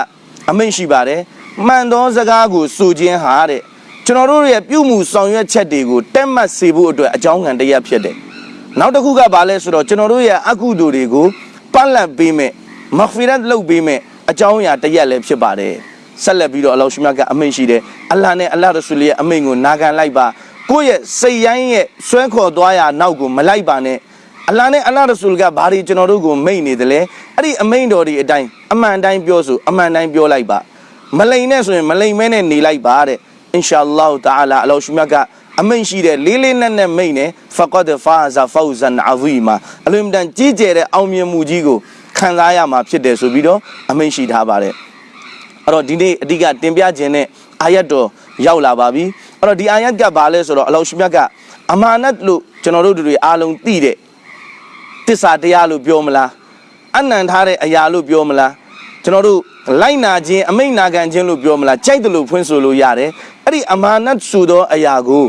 အမိန့်ရှိပါတယ်မှန်သောစကားကိုဆိုခြင်းဟာတဲ့ကျွန်တော်တို့ရဲ့ပြုမှုဆောင်ရွက်ချက်တွေကိုတက်မှတ်စေဖို့အတွက်အကြောင်းခံတစ်ရပ်ဖြစ်တယ်နောက်တစ်ခုကဘာလဲဆိုတော့ကျွန်တော်တို့ရဲ့အကုသိုလ်တွေကိုပတ်လက်ပေးမယ်မဂ်ဖီရတ်လုပ်ပေးမယ်အကြောင်းအရာတစ်ရပ်လည်းဖြစ်ပါတယ်ဆက်လက်ပြီးတော့အလောရှိမြတ်ကအမိန့်ရှိတယ်အလ္လာဟ်နဲ့အလ္လာဟ်ရဆူလ်ရဲ့အမိန့်ကိုနာခံလိုက်ပါကိုယ့်ရဲ့စိတ်ရိုင်းရဲ့ဆွဲခေါ်သွားရာနောက်ကိုမလိုက်ပါနဲ့ အလ္လာဟ်နဲ့အလ္လာဟ်ရဆူလ်ကဘာတွေကျွန်တော်တို့ကိုမိန့်နေတယ်လဲအဲ့ဒီအမိန့်တော်တွေအတိုင်းအမှန်တိုင်းပြောဆိုအမှန်တိုင်းပြောလိုက်ပါမလိန်နဲ့ဆိုရင်မလိန်မဲနဲ့နေလိုက်ပါတဲ့အင်ရှာအလ္လာဟ်တအာလာအလောရှမြတ်ကအမိန့်ရှိတဲ့လေးလေးနက်နက်မိန့်နဲ့ဖကဒ်ဖာဇာဖောဇန်အဇီမာအလွန်တန်ကြီးကျယ်တဲ့အောင်မြင်မှုကြီးကိုခံစားရမှာဖြစ်တယ်ဆိုပြီးတော့အမိန့်ရှိထားပါတယ်အဲ့တော့ဒီနေ့အဓိကတင်ပြခြင်းနဲ့အာယတ်တော်ရောက်လာပါပြီအဲ့တော့ဒီအာယတ်ကဘာလဲဆိုတော့အလောရှမြတ်ကအမာနတ်လို့ကျွန်တော်တို့တွေအားလုံးသိတဲ့ တစ္ဆာတရားလို့ပြောမလားအနံထားတဲ့အရာလို့ပြောမလားကျွန်တော်တို့လိုက်နာခြင်းအမိန့်နာခံခြင်းလို့ပြောမလားကြိုက်တယ်လို့ဖွင့်ဆိုလို့ရတယ်အဲ့ဒီအမာနတ်ဆိုသောအရာကို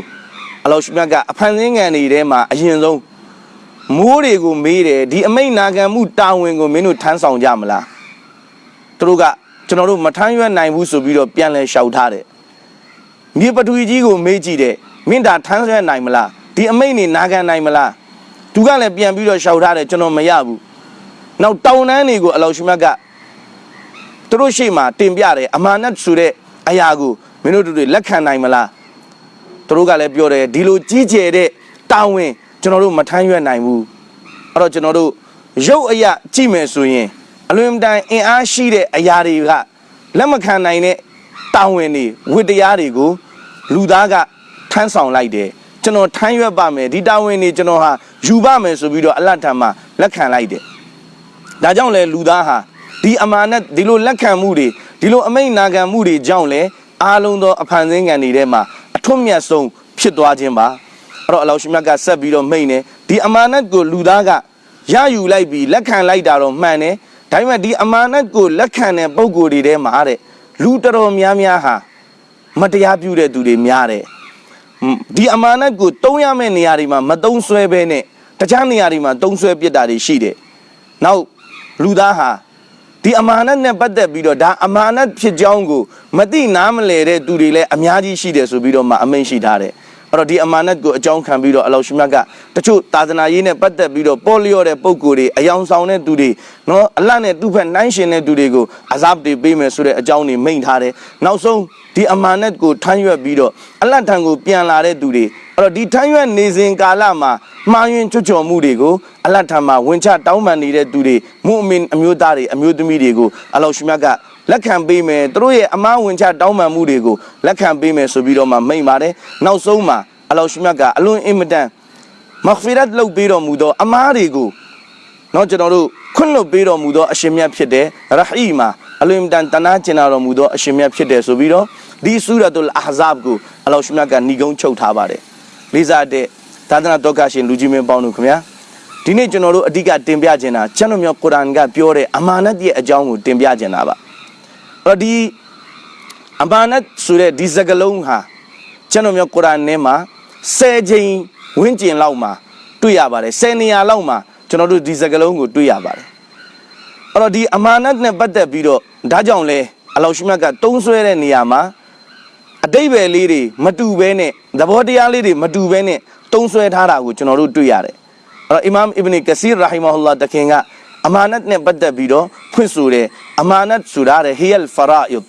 အလောရှမြတ်ကအဖန်ဆင်းငံတွေထဲမှာအရင်ဆုံးမိုးတွေကိုမေးတယ်ဒီအမိန့်နာခံမှုတာဝန်ကိုမင်းတို့ထမ်းဆောင်ကြမလားသူတို့ကကျွန်တော်တို့မထမ်းရွက်နိုင်ဘူးဆိုပြီးတော့ပြန်လဲလျှောက်ထားတယ်မြေပထဝီကြီးကိုမေးကြည့်တယ်မင်းဒါထမ်းရွက်နိုင်မလားဒီအမိန့်နေနာခံနိုင်မလား သူကလည်းပြန်ပြီးတော့လျှောက်ထားတယ်ကျွန်တော်မရဘူးနောက်တောင်တန်းတွေကိုအလောရှမြတ်ကသူတို့ရှေ့မှာတင်ပြတယ်အမာနတ်ဆိုတဲ့အရာကိုမင်းတို့တို့တွေလက်ခံနိုင်မလားသူတို့ကလည်းပြောတယ်ဒီလိုကြီးကျယ်တဲ့တာဝန်ကျွန်တော်တို့မထမ်းရွက်နိုင်ဘူးအဲ့တော့ကျွန်တော်တို့ရုပ်အရာကြည့်မယ်ဆိုရင်အလွန်တန်အင်အားရှိတဲ့အရာတွေကလက်မခံနိုင်တဲ့တာဝန်တွေဝတ္တရားတွေကိုလူသားကထမ်းဆောင်လိုက်တယ် ကျွန်တော်ထမ်းရွက်ပါမယ်ဒီတာဝန်တွေကျွန်တော်ဟာယူပါမယ်ဆိုပြီးတော့အလတ်ထံမှာလက်ခံလိုက်တယ်ဒါကြောင့်လဲလူသားဟာဒီအမာနတ်ဒီလိုလက်ခံမှုတွေဒီလိုအမိန့်နာခံမှုတွေကြောင့်လဲအားလုံးသောအဖန်ဆင်းငံတွေထဲမှာအထွတ်မြတ်ဆုံးဖြစ်သွားခြင်းပါအဲ့တော့အလောရှိမြတ်ကဆက်ပြီးတော့မိန့်တယ်ဒီအမာနတ်ကိုလူသားကရယူလိုက်ပြီးလက်ခံလိုက်တာတော့မှန်တယ်ဒါပေမဲ့ဒီအမာနတ်ကိုလက်ခံတဲ့ပုံကိုယ်တွေထဲမှာတဲ့လူတော်တော်များများဟာမတရားပြုတဲ့သူတွေများတယ် ဒီအမာနတ်ကိုတုံးရမယ့်နေရာတွေမှာမတုံးဆွဲဘဲနဲ့တခြားနေရာတွေမှာတုံးဆွဲပစ်တာတွေရှိတယ်နောက်လူသားဟာဒီအမာနတ်နဲ့ပတ်သက်ပြီးတော့ဒါအမာနတ်ဖြစ်ကြောင်းကိုမသိနားမလဲတဲ့သူတွေလည်းအများကြီးရှိတယ်ဆိုပြီးတော့မှအမိန့်ရှိထားတယ်အဲ့တော့ဒီအမာနတ်ကိုအကြောင်းခံပြီးတော့အလောရှိမြတ်ကတချို့သာသနာရေးနဲ့ပတ်သက်ပြီးတော့ပေါ်လျော့တဲ့ပုံကိုယ်တွေအယောင်ဆောင်တဲ့သူတွေနော်အလတ်နဲ့သူ့ဖက်နှိုင်းရှင်တဲ့သူတွေကိုအဇပ်တွေပေးမယ်ဆိုတဲ့အကြောင်းတွေမိန့်ထားတယ်နောက်ဆုံး ဒီအမာနတ်ကိုထမ်းရွက်ပြီးတော့အလတ်ထံကိုပြန်လာတဲ့သူတွေအဲ့တော့ဒီထမ်းရွက်နေစဉ်ကာလမှာမှားယွင်းချွတ်ချော်မှုတွေကိုအလတ်ထံမှာဝင်ချတောင်းပန်နေတဲ့သူတွေမုအမင်အမျိုးသားတွေအမျိုးသမီးတွေကိုအလောရှိမြတ်ကလက်ခံပေးမယ်သူတို့ရဲ့အမားဝင်ချတောင်းပန်မှုတွေကိုလက်ခံပေးမယ်ဆိုပြီးတော့မှမိန့်ပါတယ်နောက်ဆုံးမှာအလောရှိမြတ်ကအလွန်အင်မတန်မဂ်ဖီရတ်လုပ်ပေးတော်မူသောအမားတွေကိုနော်ကျွန်တော်တို့ခွင့်လွတ်ပေးတော်မူသောအရှင်မြတ်ဖြစ်တယ်ရဟီမာ အလွန်တန်တနာကျင်နာတော်မူသောအရှင်မြတ်ဖြစ်တယ်ဆိုပြီးတော့ဒီဆူရတ်တုလ်အာဇပ်ကိုအလောရှိမြတ်ကညီကုန်းချုပ်ထားပါတယ်လေးစားတဲ့သာသနာတော်ကရှင်လူကြီးမင်းပေါင်းတို့ခင်ဗျာဒီနေ့ကျွန်တော်တို့အဓိကတင်ပြခြင်းတာကျွန်တော်မျိုးကုရ်အာန်ကပြောတဲ့အမာနတ်ရဲ့အကြောင်းကိုတင်ပြခြင်းတာပါအဲ့တော့ဒီအမာနတ်ဆိုတဲ့ဒီစကားလုံးဟာကျွန်တော်မျိုးကုရ်အာန်ထဲမှာ10ချိန်ဝန်းကျင်လောက်မှာတွေ့ရပါတယ်10နေရာလောက်မှာကျွန်တော်တို့ဒီစကားလုံးကိုတွေ့ရပါတယ် အဲ့တော့ဒီအမာနတ်နဲ့ပတ်သက်ပြီးတော့ဒါကြောင့်လဲအလောရှိမြတ်ကတုံးဆွဲတဲ့နေရာမှာအတိတ်ပဲလေးတွေမတူဘဲနဲ့သဘောတရားလေးတွေမတူဘဲနဲ့တုံးဆွဲထားတာကိုကျွန်တော်တို့တွေ့ရတယ်အဲ့တော့အီမမ်အစ်ဘနီကစီရာဟီမဟူလာတခင်ကအမာနတ်နဲ့ပတ်သက်ပြီးတော့ဖွင့်ဆိုတယ်အမာနတ်ဆိုတာတဲ့ဟီယလ်ဖရာအစ်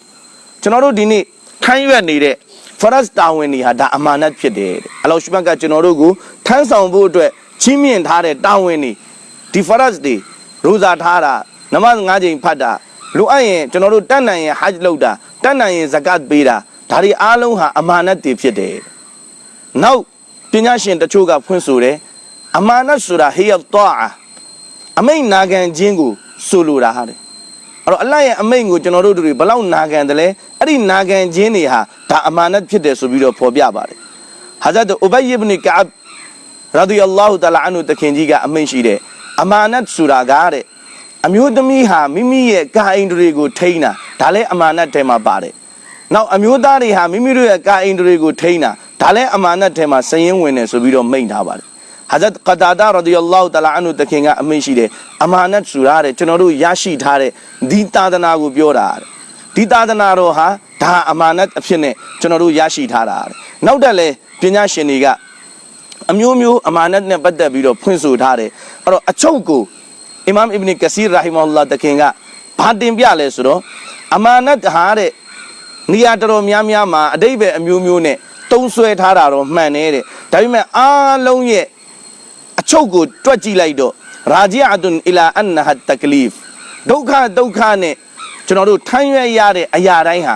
ကျွန်တော်တို့ဒီနေ့ထိုင်းရွက်နေတဲ့ဖရတ်တာဝန်တွေဟာဒါအမာနတ်ဖြစ်တယ်တဲ့အလောရှိဘတ်ကကျွန်တော်တို့ကိုထမ်းဆောင်ဖို့အတွက်ချင်းမြင့်ထားတဲ့တာဝန်တွေဒီဖရတ်တွေရိုဇာထားတာ နမတ်၅ချိန်ဖတ်တာလိုအပ်ရင်ကျွန်တော်တို့တတ်နိုင်ရင်ဟဂျ်လုပ်တာတတ်နိုင်ရင်ဇကတ်ပေးတာဒါတွေအားလုံးဟာအမာနတ်တွေဖြစ်တယ်နောက်ပညာရှင်တချို့ကဖွင့်ဆိုတယ်အမာနတ်ဆိုတာဟီယတ်တာအမိန်နာခံခြင်းကိုဆိုလိုတာဟာတယ်အဲ့တော့အလတ်ရဲ့အမိန်ကိုကျွန်တော်တို့တွေဘလောက်နာခံတယ်လဲအဲ့ဒီနာခံခြင်းတွေဟာဒါအမာနတ်ဖြစ်တယ်ဆိုပြီးတော့ဖော်ပြပါတယ်ဟာဇတ်ဥဘိုင်အစ်ဘနီကအဘ်ရာဒီယလ္လာဟူတလာအန်ဟူတခင်ကြီးကအမိန်ရှိတယ်အမာနတ်ဆိုတာကတဲ့ အမျိုးသမီးဟာမိမိရဲ့ကာအိန္ဒြေကိုထိန်းတာဒါလည်းအမာနတ်ထဲမှာပါတယ်နောက်အမျိုးသားတွေဟာမိမိတို့ရဲ့ကာအိန္ဒြေကိုထိန်းတာဒါလည်းအမာနတ်ထဲမှာစရင်ဝင်တယ်ဆိုပြီးတော့မိန့်ထားပါတယ်ဟာဇတ်ကတာဒါရဒီယလ္လာဟူတလာအန်ဟူတခင်ကအမိန့်ရှိတယ်အမာနတ်ဆိုတာတဲ့ကျွန်တော်တို့ရရှိထားတဲ့ဒီသာသနာကိုပြောတာတဲ့ဒီသာသနာတော်ဟာဒါအမာနတ်အဖြစ်နဲ့ကျွန်တော်တို့ရရှိထားတာတဲ့နောက်တက်လဲပညာရှင်တွေကအမျိုးမျိုးအမာနတ်နဲ့ပတ်သက်ပြီးတော့ဖွင့်ဆိုထားတယ်အဲ့တော့အချုပ်ကို အီမမ်အစ်ဘနီကစီရာဟီမဟူလာတခင်ကဘာတင်ပြလဲဆိုတော့အမာနတ်ဟာတဲ့နေရာတော်တော်များများမှာအတိတ်ပဲအမျိုးမျိုးနဲ့တုံးဆွဲထားတာတော့မှန်နေတဲ့ဒါပေမဲ့အားလုံးရဲ့အချုပ်ကိုတွက်ကြည့်လိုက်တော့ရာဂျီအတွန်အီလာအန်နဟတ်တကလီဖ်ဒုက္ခဒုက္ခနဲ့ကျွန်တော်တို့ထမ်းရွက်ရတဲ့အရာတိုင်းဟာ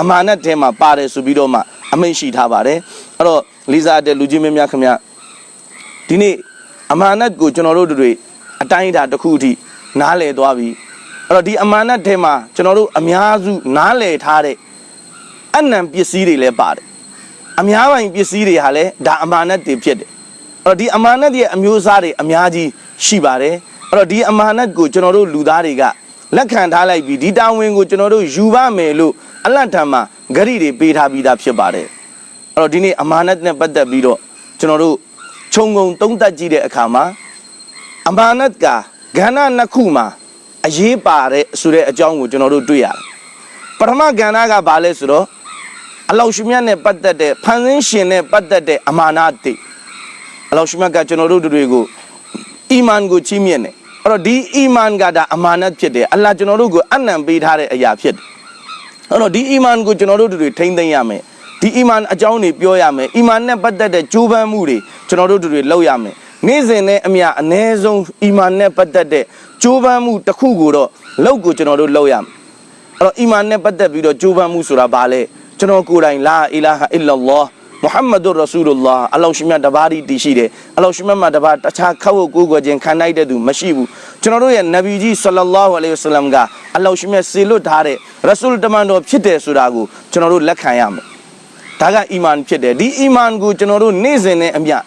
အမာနတ်ထဲမှာပါတယ်ဆိုပြီးတော့မှအမိန့်ရှိထားပါတယ်အဲ့တော့လေးစားတဲ့လူကြီးမင်းများခင်ဗျဒီနေ့အမာနတ်ကိုကျွန်တော်တို့တွေ အတိုင်းအတာတစ်ခုအထိနားလည်သွားပြီအဲ့တော့ဒီအမာနတ်ထဲမှာကျွန်တော်တို့အများစုနားလည်ထားတဲ့အနံပစ္စည်းတွေလည်းပါတယ်အများပိုင်ပစ္စည်းတွေဟာလည်းဒါအမာနတ်တွေဖြစ်တယ်အဲ့တော့ဒီအမာနတ်ရဲ့အမျိုးအစားတွေအများကြီးရှိပါတယ်အဲ့တော့ဒီအမာနတ်ကိုကျွန်တော်တို့လူသားတွေကလက်ခံထားလိုက်ပြီးဒီတာဝန်ကိုကျွန်တော်တို့ယူပါမယ်လို့အလတ်ထံမှာဂရိတွေပေးထားပြီးသားဖြစ်ပါတယ်အဲ့တော့ဒီနေ့အမာနတ်နဲ့ပတ်သက်ပြီးတော့ကျွန်တော်တို့ခြုံငုံသုံးသပ်ကြည့်တဲ့အခါမှာ အမာနတ်ကကဏ္ဍနှစ်ခုမှာအရေးပါတဲ့ဆိုတဲ့အကြောင်းကိုကျွန်တော်တို့တွေ့ရတယ်ပထမကဏ္ဍကဘာလဲဆိုတော့အလောရှိမြတ်နဲ့ပတ်သက်တဲ့ဖန်ဆင်းရှင်နဲ့ပတ်သက်တဲ့အမာနတ်တွေအလောရှိမြတ်ကကျွန်တော်တို့တွေကိုအီမန်ကိုချီးမြှင့်တယ်အဲ့တော့ဒီအီမန်ကဒါအမာနတ်ဖြစ်တယ်အလ္လာဟ်ကျွန်တော်တို့ကိုအနံပေးထားတဲ့အရာဖြစ်တယ်အဲ့တော့ဒီအီမန်ကိုကျွန်တော်တို့တွေထိမ့်သိမ်းရမယ်ဒီအီမန်အကြောင်းတွေပြောရမယ်အီမန်နဲ့ပတ်သက်တဲ့ကြိုးပမ်းမှုတွေကျွန်တော်တို့တွေလုပ်ရမယ် နေ့စဉ်နဲ့အမျှအ ਨੇ ဆုံးအီမန်နဲ့ပတ်သက်တဲ့ကြိုးပမ်းမှုတစ်ခုကိုတော့လောက်ကိုကျွန်တော်တို့လုပ်ရမယ်အဲ့တော့အီမန်နဲ့ပတ်သက်ပြီးတော့ကြိုးပမ်းမှုဆိုတာဘာလဲကျွန်တော်ကိုယ်တိုင်လာအီလာဟာအီလာလောမုဟမ္မဒ်ရဆူလလာအလောရှိမြတ်တပါးဒီတည်ရှိတယ်အလောရှိမြတ်မှာတပါးတခြားခောက်ကိုကိုယ်ကိုယ်ချင်းခံနိုင်တဲ့သူမရှိဘူးကျွန်တော်တို့ရဲ့နဗီကြီးဆလလာဟူအลัยဟိဝဆလမ်ကအလောရှိမြတ်စေလွတ်ထားတဲ့ရဆူလတမန်တော်ဖြစ်တယ်ဆိုတာကိုကျွန်တော်တို့လက်ခံရမယ်ဒါကအီမန်ဖြစ်တယ်ဒီအီမန်ကိုကျွန်တော်တို့နေ့စဉ်နဲ့အမျှ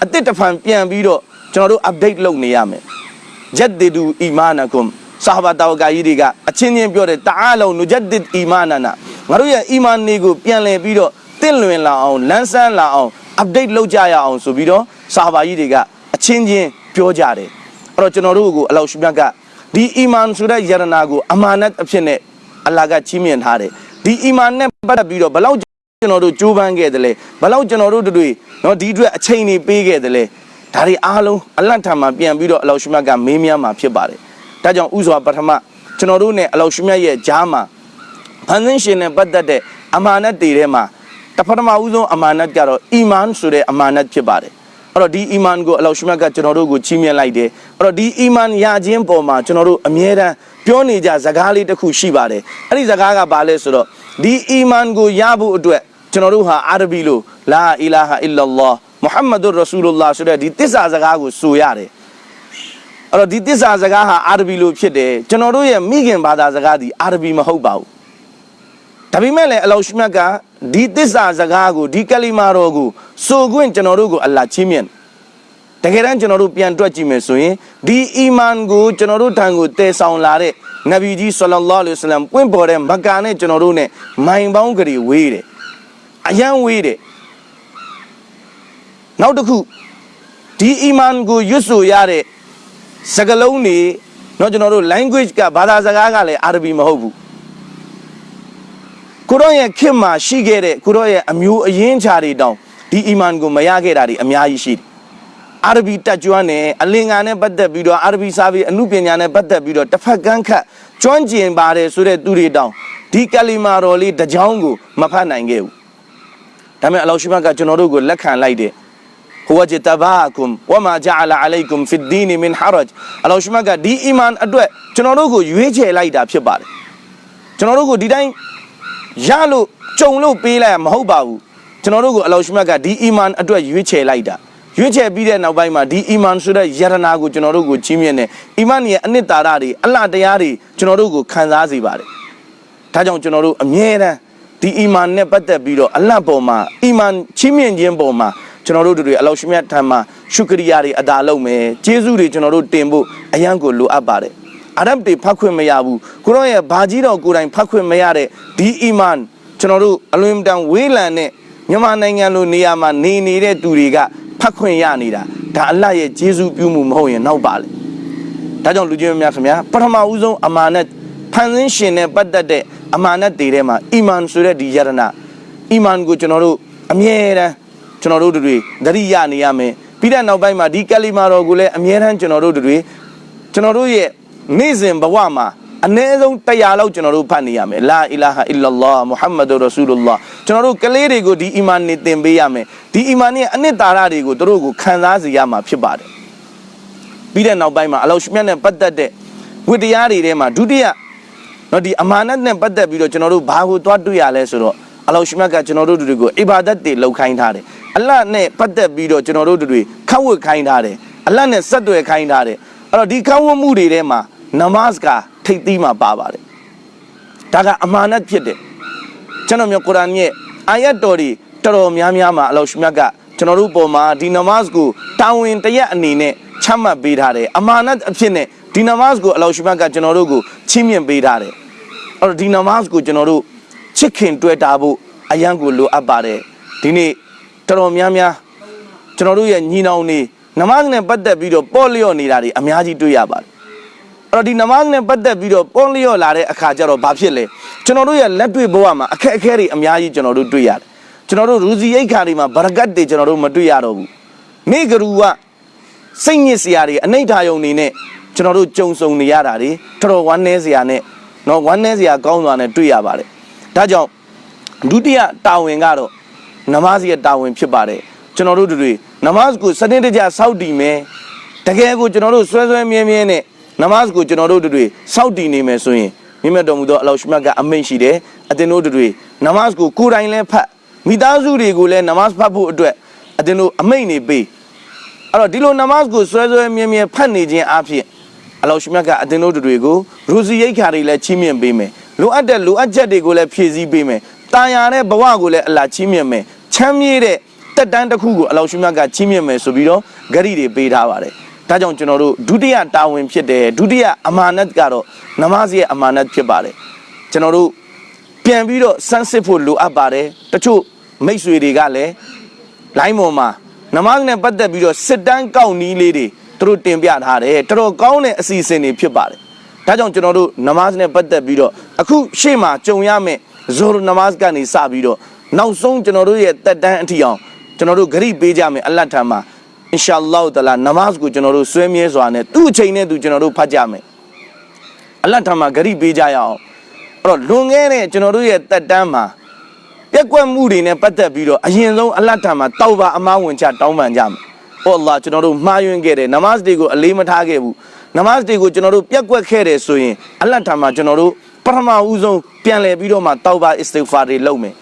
အစ်စ်တစ်ဖန်ပြန်ပြီးတော့ကျွန်တော်တို့ update လုပ်နေရမယ်ဂျက်ဒီဒူအီမာနကွမ်ဆာဟာဘာတောကကြီးတွေကအချင်းချင်းပြောတယ်တာအာလုံနုဂျက်ဒစ်အီမာနနာငါတို့ရဲ့အီမန်တွေကိုပြန်လည်ပြီးတော့တင့်လွင်လာအောင်လန်းဆန်းလာအောင် update လုပ်ကြရအောင်ဆိုပြီးတော့ဆာဟာဘာကြီးတွေကအချင်းချင်းပြောကြတယ်အဲ့တော့ကျွန်တော်တို့ကိုအလောရှိမြတ်ကဒီအီမန်ဆိုတဲ့ယရနာကိုအမာနတ်အဖြစ်နဲ့အလ္လာဟ်ကချီးမြှင့်ထားတယ်ဒီအီမန်နဲ့ပတ်သက်ပြီးတော့ဘယ်လောက် ကျွန်တော်တို့ကြိုးပမ်းခဲ့တယ်လဲဘယ်လောက်ကျွန်တော်တို့တွေနော်ဒီအတွက်အချိန်တွေပေးခဲ့တယ်လဲဒါတွေအားလုံးအလတ်ထံမှာပြန်ပြီးတော့အလောရှိမြတ်ကမေးမြန်းမှာဖြစ်ပါတယ်ဒါကြောင့်ဥစွာပထမကျွန်တော်တို့ ਨੇ အလောရှိမြတ်ရဲ့ဂျားမှာဖန်ဆင်းရှင်နဲ့ပတ်သက်တဲ့အမာနတ်တွေထဲမှာတပထမဦးဆုံးအမာနတ်ကတော့အီမန်ဆိုတဲ့အမာနတ်ဖြစ်ပါတယ်အဲ့တော့ဒီအီမန်ကိုအလောရှိမြတ်ကကျွန်တော်တို့ကိုချီးမြှင့်လိုက်တယ်အဲ့တော့ဒီအီမန်ရခြင်းပေါ်မှာကျွန်တော်တို့အမြဲတမ်း ပြောနေကြစကားလေးတစ်ခုရှိပါတယ်အဲ့ဒီစကားကဘာလဲဆိုတော့ဒီအီမန်ကိုရဖို့အတွက်ကျွန်တော်တို့ဟာအာရဘီလိုလာအီလာဟာအီလလာမုဟမ္မဒ်ရဆူလလာဆိုတဲ့ဒီတစ္ဆာစကားကိုဆိုရတယ်အဲ့တော့ဒီတစ္ဆာစကားဟာအာရဘီလိုဖြစ်တယ်ကျွန်တော်တို့ရဲ့မိခင်ဘာသာစကားဒီအာရဘီမဟုတ်ပါဘူးဒါပေမဲ့လည်းအလောရှိမြတ်ကဒီတစ္ဆာစကားကိုဒီကလီမာတော်ကိုဆိုခွင့်ကျွန်တော်တို့ကိုအလ္လာဟ်ချီးမြှင့် တကယ်တမ်းကျွန်တော်တို့ပြန်တွက်ကြည့်မယ်ဆိုရင်ဒီအီမန်ကိုကျွန်တော်တို့ထံကိုတည်ဆောင်လာတဲ့နဗီကြီးဆလလောလဟ်အလัยဟိဝါစလမ်ပွင့်ပေါ်တဲ့မက္ကာနဲ့ကျွန်တော်တို့ ਨੇ မိုင်ပေါင်းကလေးဝေးတယ်အယံဝေးတယ်နောက်တစ်ခုဒီအီမန်ကိုရွတ်ဆိုရတဲ့စကားလုံးတွေတော့ကျွန်တော်တို့ language ကဘာသာစကားကလည်းအာရဗီမဟုတ်ဘူးကိုရောရဲ့ခင်မှာရှိခဲ့တဲ့ကိုရောရဲ့အမျိုးအရင်းခြားတွေတောင်ဒီအီမန်ကိုမရခဲ့တာတွေအများကြီးရှိတယ် အာရဘီတက်ကျွမ်းတယ်အလင်္ကာနဲ့ပတ်သက်ပြီးတော့အာရဘီစာပေအမှုပညာနဲ့ပတ်သက်ပြီးတော့တစ်ဖက်ကန်းခတ်ကျွမ်းကျင်ပါတယ်ဆိုတဲ့သူတွေတောင်ဒီကလီမာတော်လေးတစ်ကြောင်းကိုမဖတ်နိုင်ခဲ့ဘူးဒါပေမဲ့အလောရှိမတ်ကကျွန်တော်တို့ကိုလက်ခံလိုက်တယ်ဟိုဝဂျတဘာကွမ်ဝမာဂျာလာအလိုင်ကွမ်ဖီဒီနီမင်ဟာရဂျအလောရှိမတ်ကဒီအီမန်အတွက်ကျွန်တော်တို့ကိုရွေးချယ်လိုက်တာဖြစ်ပါတယ်ကျွန်တော်တို့ကိုဒီတိုင်းရလို့ကြုံလို့ပေးလိုက်မဟုတ်ပါဘူးကျွန်တော်တို့ကိုအလောရှိမတ်ကဒီအီမန်အတွက်ရွေးချယ်လိုက်တာ ရွေးချယ်ပြီးတဲ့နောက်ပိုင်းမှာဒီအီမန်ဆိုတဲ့ယရနာကိုကျွန်တော်တို့ကိုချီးမြှင့်တယ်အီမန်ရဲ့အနှစ်သာရတွေအလှတရားတွေကျွန်တော်တို့ကိုခံစားစေပါတယ်ဒါကြောင့်ကျွန်တော်တို့အမြဲတမ်းဒီအီမန်နဲ့ပတ်သက်ပြီးတော့အလတ်ပေါ်မှာအီမန်ချီးမြှင့်ခြင်းပေါ်မှာကျွန်တော်တို့တွေအလောရှိမြတ်ထံမှာရှုကရိယာတွေအတာလုပ်မယ်ကျေးဇူးတွေကျွန်တော်တို့တင်ဖို့အယံကိုလိုအပ်ပါတယ်အာရဗ်တွေဖတ်ခွင့်မရဘူးကိုရောရဲ့ဘာကြီးတော်ကိုယ်တိုင်ဖတ်ခွင့်မရတဲ့ဒီအီမန်ကျွန်တော်တို့အလွန်တန်ဝေးလံတဲ့ မြန်မာနိုင်ငံလိုနေရာမှာနေနေတဲ့သူတွေကဖတ်ခွင့်ရနေတာဒါအလတ်ရဲ့ကျေးဇူးပြုမှုမဟုတ်ရင်နောက်ပါလေဒါကြောင့်လူကြီးများခင်ဗျာပထမဦးဆုံးအမာနတ်ဖန်ဆင်းရှင်နဲ့ပတ်သက်တဲ့အမာနတ်တွေထဲမှာအီမန်ဆိုတဲ့ဒီယရနာအီမန်ကိုကျွန်တော်တို့အမြဲတမ်းကျွန်တော်တို့တွေသတိရနေရမယ်ပြီးတဲ့နောက်ပိုင်းမှာဒီကလီမာတော်ကိုလည်းအမြဲတမ်းကျွန်တော်တို့တွေကျွန်တော်တို့ရဲ့နေ့စဉ်ဘဝမှာ အနည်းဆုံးတရားလောက်ကျွန်တော်တို့ဖတ်နေရမယ်လာအီလာဟာအီလာလာမုဟမ္မဒ်ရဆူလလာကျွန်တော်တို့ကလေးတွေကိုဒီအီမန်နဲ့သင်ပေးရမယ်ဒီအီမန်ရဲ့အနှစ်သာရတွေကိုသူတို့ကိုခံစားစေရမှာဖြစ်ပါတယ်ပြီးတဲ့နောက်ပိုင်းမှာအလောရှမြတ်နဲ့ပတ်သက်တဲ့ဝတ္တရားတွေထဲမှာဒုတိယနော်ဒီအမာနတ်နဲ့ပတ်သက်ပြီးတော့ကျွန်တော်တို့ဘာကိုသွားတွေ့ရလဲဆိုတော့အလောရှိမြတ်ကကျွန်တော်တို့တွေကိုအီဘာဒတ်တွေလုပ်ခိုင်းထားတယ်အလတ်နဲ့ပတ်သက်ပြီးတော့ကျွန်တော်တို့တွေခန့်ဝတ်ခိုင်းထားတယ်အလတ်နဲ့ဆက်သွယ်ခိုင်းထားတယ်အဲ့တော့ဒီခန့်ဝတ်မှုတွေထဲမှာ နမတ်ကထိပ်သီးမှာပါပါတယ်ဒါကအမာနတ်ဖြစ်တယ်ကျွန်တော်မျိုးကုရ်အာန်ရဲ့အာယတ်တော်တွေတော်တော်များများမှာအလောရှိမြတ်ကကျွန်တော်တို့ပုံမှာဒီနမတ်ကိုတာဝန်တရက်အနေနဲ့ချမှတ်ပေးထားတယ်အမာနတ်အဖြစ်နဲ့ဒီနမတ်ကိုအလောရှိမြတ်ကကျွန်တော်တို့ကိုချီးမြှင့်ပေးထားတယ်အဲ့တော့ဒီနမတ်ကိုကျွန်တော်တို့ချစ်ခင်တွေ့တာဖို့အယံကိုလိုအပ်ပါတယ်ဒီနေ့တော်တော်များများကျွန်တော်တို့ရဲ့ညီနောင်နေနမတ်နဲ့ပတ်သက်ပြီးတော့ပေါ့လျော့နေတာတွေအများကြီးတွေ့ရပါတယ်အဲ့ တော့ဒီနမတ်နဲ့ပတ်သက်ပြီးတော့ပေါ့လျော့လာတဲ့အခါကျတော့ဘာဖြစ်လဲကျွန်တော်တို့ရဲ့လက်တွေ့ဘဝမှာအခက်အခဲတွေအများကြီးကျွန်တော်တို့တွေ့ရတယ်ကျွန်တော်တို့ရူစီအိတ်ခါတွေမှာဗရကတ်တွေကျွန်တော်တို့မတွေ့ရတော့ဘူးနေကရူကစိတ်ညစ်စရာတွေအနိဋ္ဌာယုံနေနဲ့ကျွန်တော်တို့ကြုံဆုံနေရတာတွေတော်တော်ဝမ်းနည်းစရာနဲ့နော်ဝမ်းနည်းစရာကောင်းစွာနဲ့တွေ့ရပါတယ်ဒါကြောင့်ဒုတိယတာဝန်ကတော့နမတ်ရဲ့တာဝန်ဖြစ်ပါတယ်ကျွန်တော်တို့တွေနမတ်ကိုစနစ်တကျစောင့်တည်မယ်တကယ်ကိုကျွန်တော်တို့ဆွဲဆွဲမြဲမြဲနဲ့ နမတ်ကိုကျွန်တော်တို့တွေစောင့်တည်နေမယ်ဆိုရင်မြင့်မြတ်တော်မူသောအလောရှမြတ်ကအမိန့်ရှိတယ်အသင်တို့တွေနမတ်ကိုကိုယ်တိုင်လည်းဖတ်မိသားစုတွေကိုလည်းနမတ်ဖတ်ဖို့အတွက်အသင်တို့အမိန့်နေပေးအဲ့တော့ဒီလိုနမတ်ကိုဆွဲဆွဲမြဲမြဲဖတ်နေခြင်းအပြင်အလောရှမြတ်ကအသင်တို့တွေကိုရူစီရိတ်ခါတွေလည်းချီးမြှင့်ပေးမယ်လိုအပ်တဲ့လိုအပ်ချက်တွေကိုလည်းဖြည့်ဆည်းပေးမယ်တာယာတဲ့ဘဝကိုလည်းအလာချီးမြှင့်မယ်ချမ်းမြေ့တဲ့တက်တန်းတစ်ခုကိုအလောရှမြတ်ကချီးမြှင့်မယ်ဆိုပြီးတော့ဂရိတွေပေးထားပါတယ် ဒါကြောင့်ကျွန်တော်တို့ဒုတိယတာဝန်ဖြစ်တယ်ဒုတိယအမာနတ်ကတော့နမတ်ရဲ့အမာနတ်ဖြစ်ပါတယ်ကျွန်တော်တို့ပြန်ပြီးတော့စမ်းစစ်ဖို့လိုအပ်ပါတယ်တချို့မိတ်ဆွေတွေကလည်းလိုင်းပေါ်မှာနမတ်နဲ့ပတ်သက်ပြီးတော့စစ်တမ်းကောက်နီးလေးတွေသူတို့တင်ပြထားတယ်တော်တော်ကောင်းတဲ့အစီအစဉ်တွေဖြစ်ပါတယ်ဒါကြောင့်ကျွန်တော်တို့နမတ်နဲ့ပတ်သက်ပြီးတော့အခုရှေ့မှာကြုံရမယ့်ဇိုရနမတ်ကနေစပြီးတော့နောက်ဆုံးကျွန်တော်တို့ရဲ့တက်တန်းအထီအောင်ကျွန်တော်တို့ဂရိပေးကြမယ်အလတ်ထံမှာ အင်ရှာလောတလာနမတ်ကိုကျွန်တော်တို့ဆွဲမြဲစွာနဲ့သူ့အချိန်နဲ့သူကျွန်တော်တို့ဖတ်ကြမယ်အလတ်ထံမှာဂရိပေးကြရအောင်အဲ့တော့လွန်ခဲ့တဲ့ကျွန်တော်တို့ရဲ့တက်တန်းမှာပြက်ကွက်မှုတွေနဲ့ပတ်သက်ပြီးတော့အရင်ဆုံးအလတ်ထံမှာတောက်ပါအမားဝင်ချတောင်းပန်ကြမယ်ဟောအလ္လာကျွန်တော်တို့မှားယွင်းခဲ့တယ်နမတ်တွေကိုအလေးမထားခဲ့ဘူးနမတ်တွေကိုကျွန်တော်တို့ပြက်ကွက်ခဲ့တယ်ဆိုရင်အလတ်ထံမှာကျွန်တော်တို့ပထမဦးဆုံးပြန်လည်ပြီးတော့မှတောက်ပါအစ္စတိဖာတွေလုပ်မယ်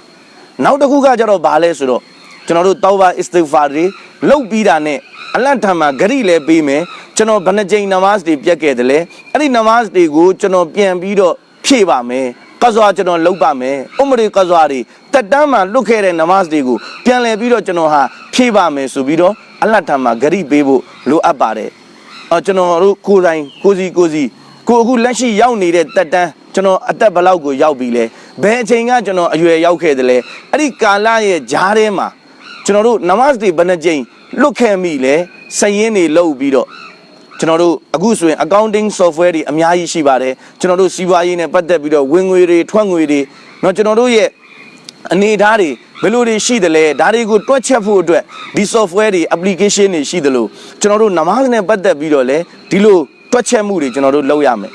နောက်တစ်ခုကကျတော့ဘာလဲဆိုတော့ ကျွန်တော်တို့တောက်ပါအစ္စတိဖာတွေလုပ်ပြီးတာနဲ့အလတ်ထံမှာဂရိလည်းပေးမယ်ကျွန်တော်ဘယ်နှကြိမ်နမတ်တွေပြက်ခဲ့တယ်လဲအဲ့ဒီနမတ်တွေကိုကျွန်တော်ပြန်ပြီးတော့ဖြည့်ပါမယ်ကဇွာကျွန်တော်လုပ်ပါမယ်ဥမရီကဇွာတွေတက်တန်းမှာလွတ်ခဲ့တဲ့နမတ်တွေကိုပြန်လည်ပြီးတော့ကျွန်တော်ဟာဖြည့်ပါမယ်ဆိုပြီးတော့အလတ်ထံမှာဂရိပေးဖို့လိုအပ်ပါတယ်အော်ကျွန်တော်တို့ကိုယ်တိုင်ကိုစီကိုစီကိုအခုလက်ရှိရောက်နေတဲ့တက်တန်းကျွန်တော်အသက်ဘယ်လောက်ကိုရောက်ပြီလဲဘယ်အချိန်ကကျွန်တော်အရွယ်ရောက်ခဲ့တယ်လဲအဲ့ဒီကာလရဲ့ဂျားထဲမှာ ကျွန်တော်တို့နမတ်တွေဘယ်နှကြိမ်လွတ်ခဲ့မိလဲစရင်တွေလုပ်ပြီးတော့ကျွန်တော်တို့အခုဆိုရင် accounting software တွေအများကြီးရှိပါတယ်ကျွန်တော်တို့စီးပွားရေးနဲ့ပတ်သက်ပြီးတော့ဝင်ငွေတွေထွက်ငွေတွေเนาะကျွန်တော်တို့ရဲ့အနေအထားတွေဘယ်လိုတွေရှိတယ်လဲဒါတွေကိုတွက်ချက်ဖို့အတွက်ဒီ software တွေ application တွေရှိသလိုကျွန်တော်တို့နမတ်နဲ့ပတ်သက်ပြီးတော့လည်းဒီလိုတွက်ချက်မှုတွေကျွန်တော်တို့လုပ်ရမယ်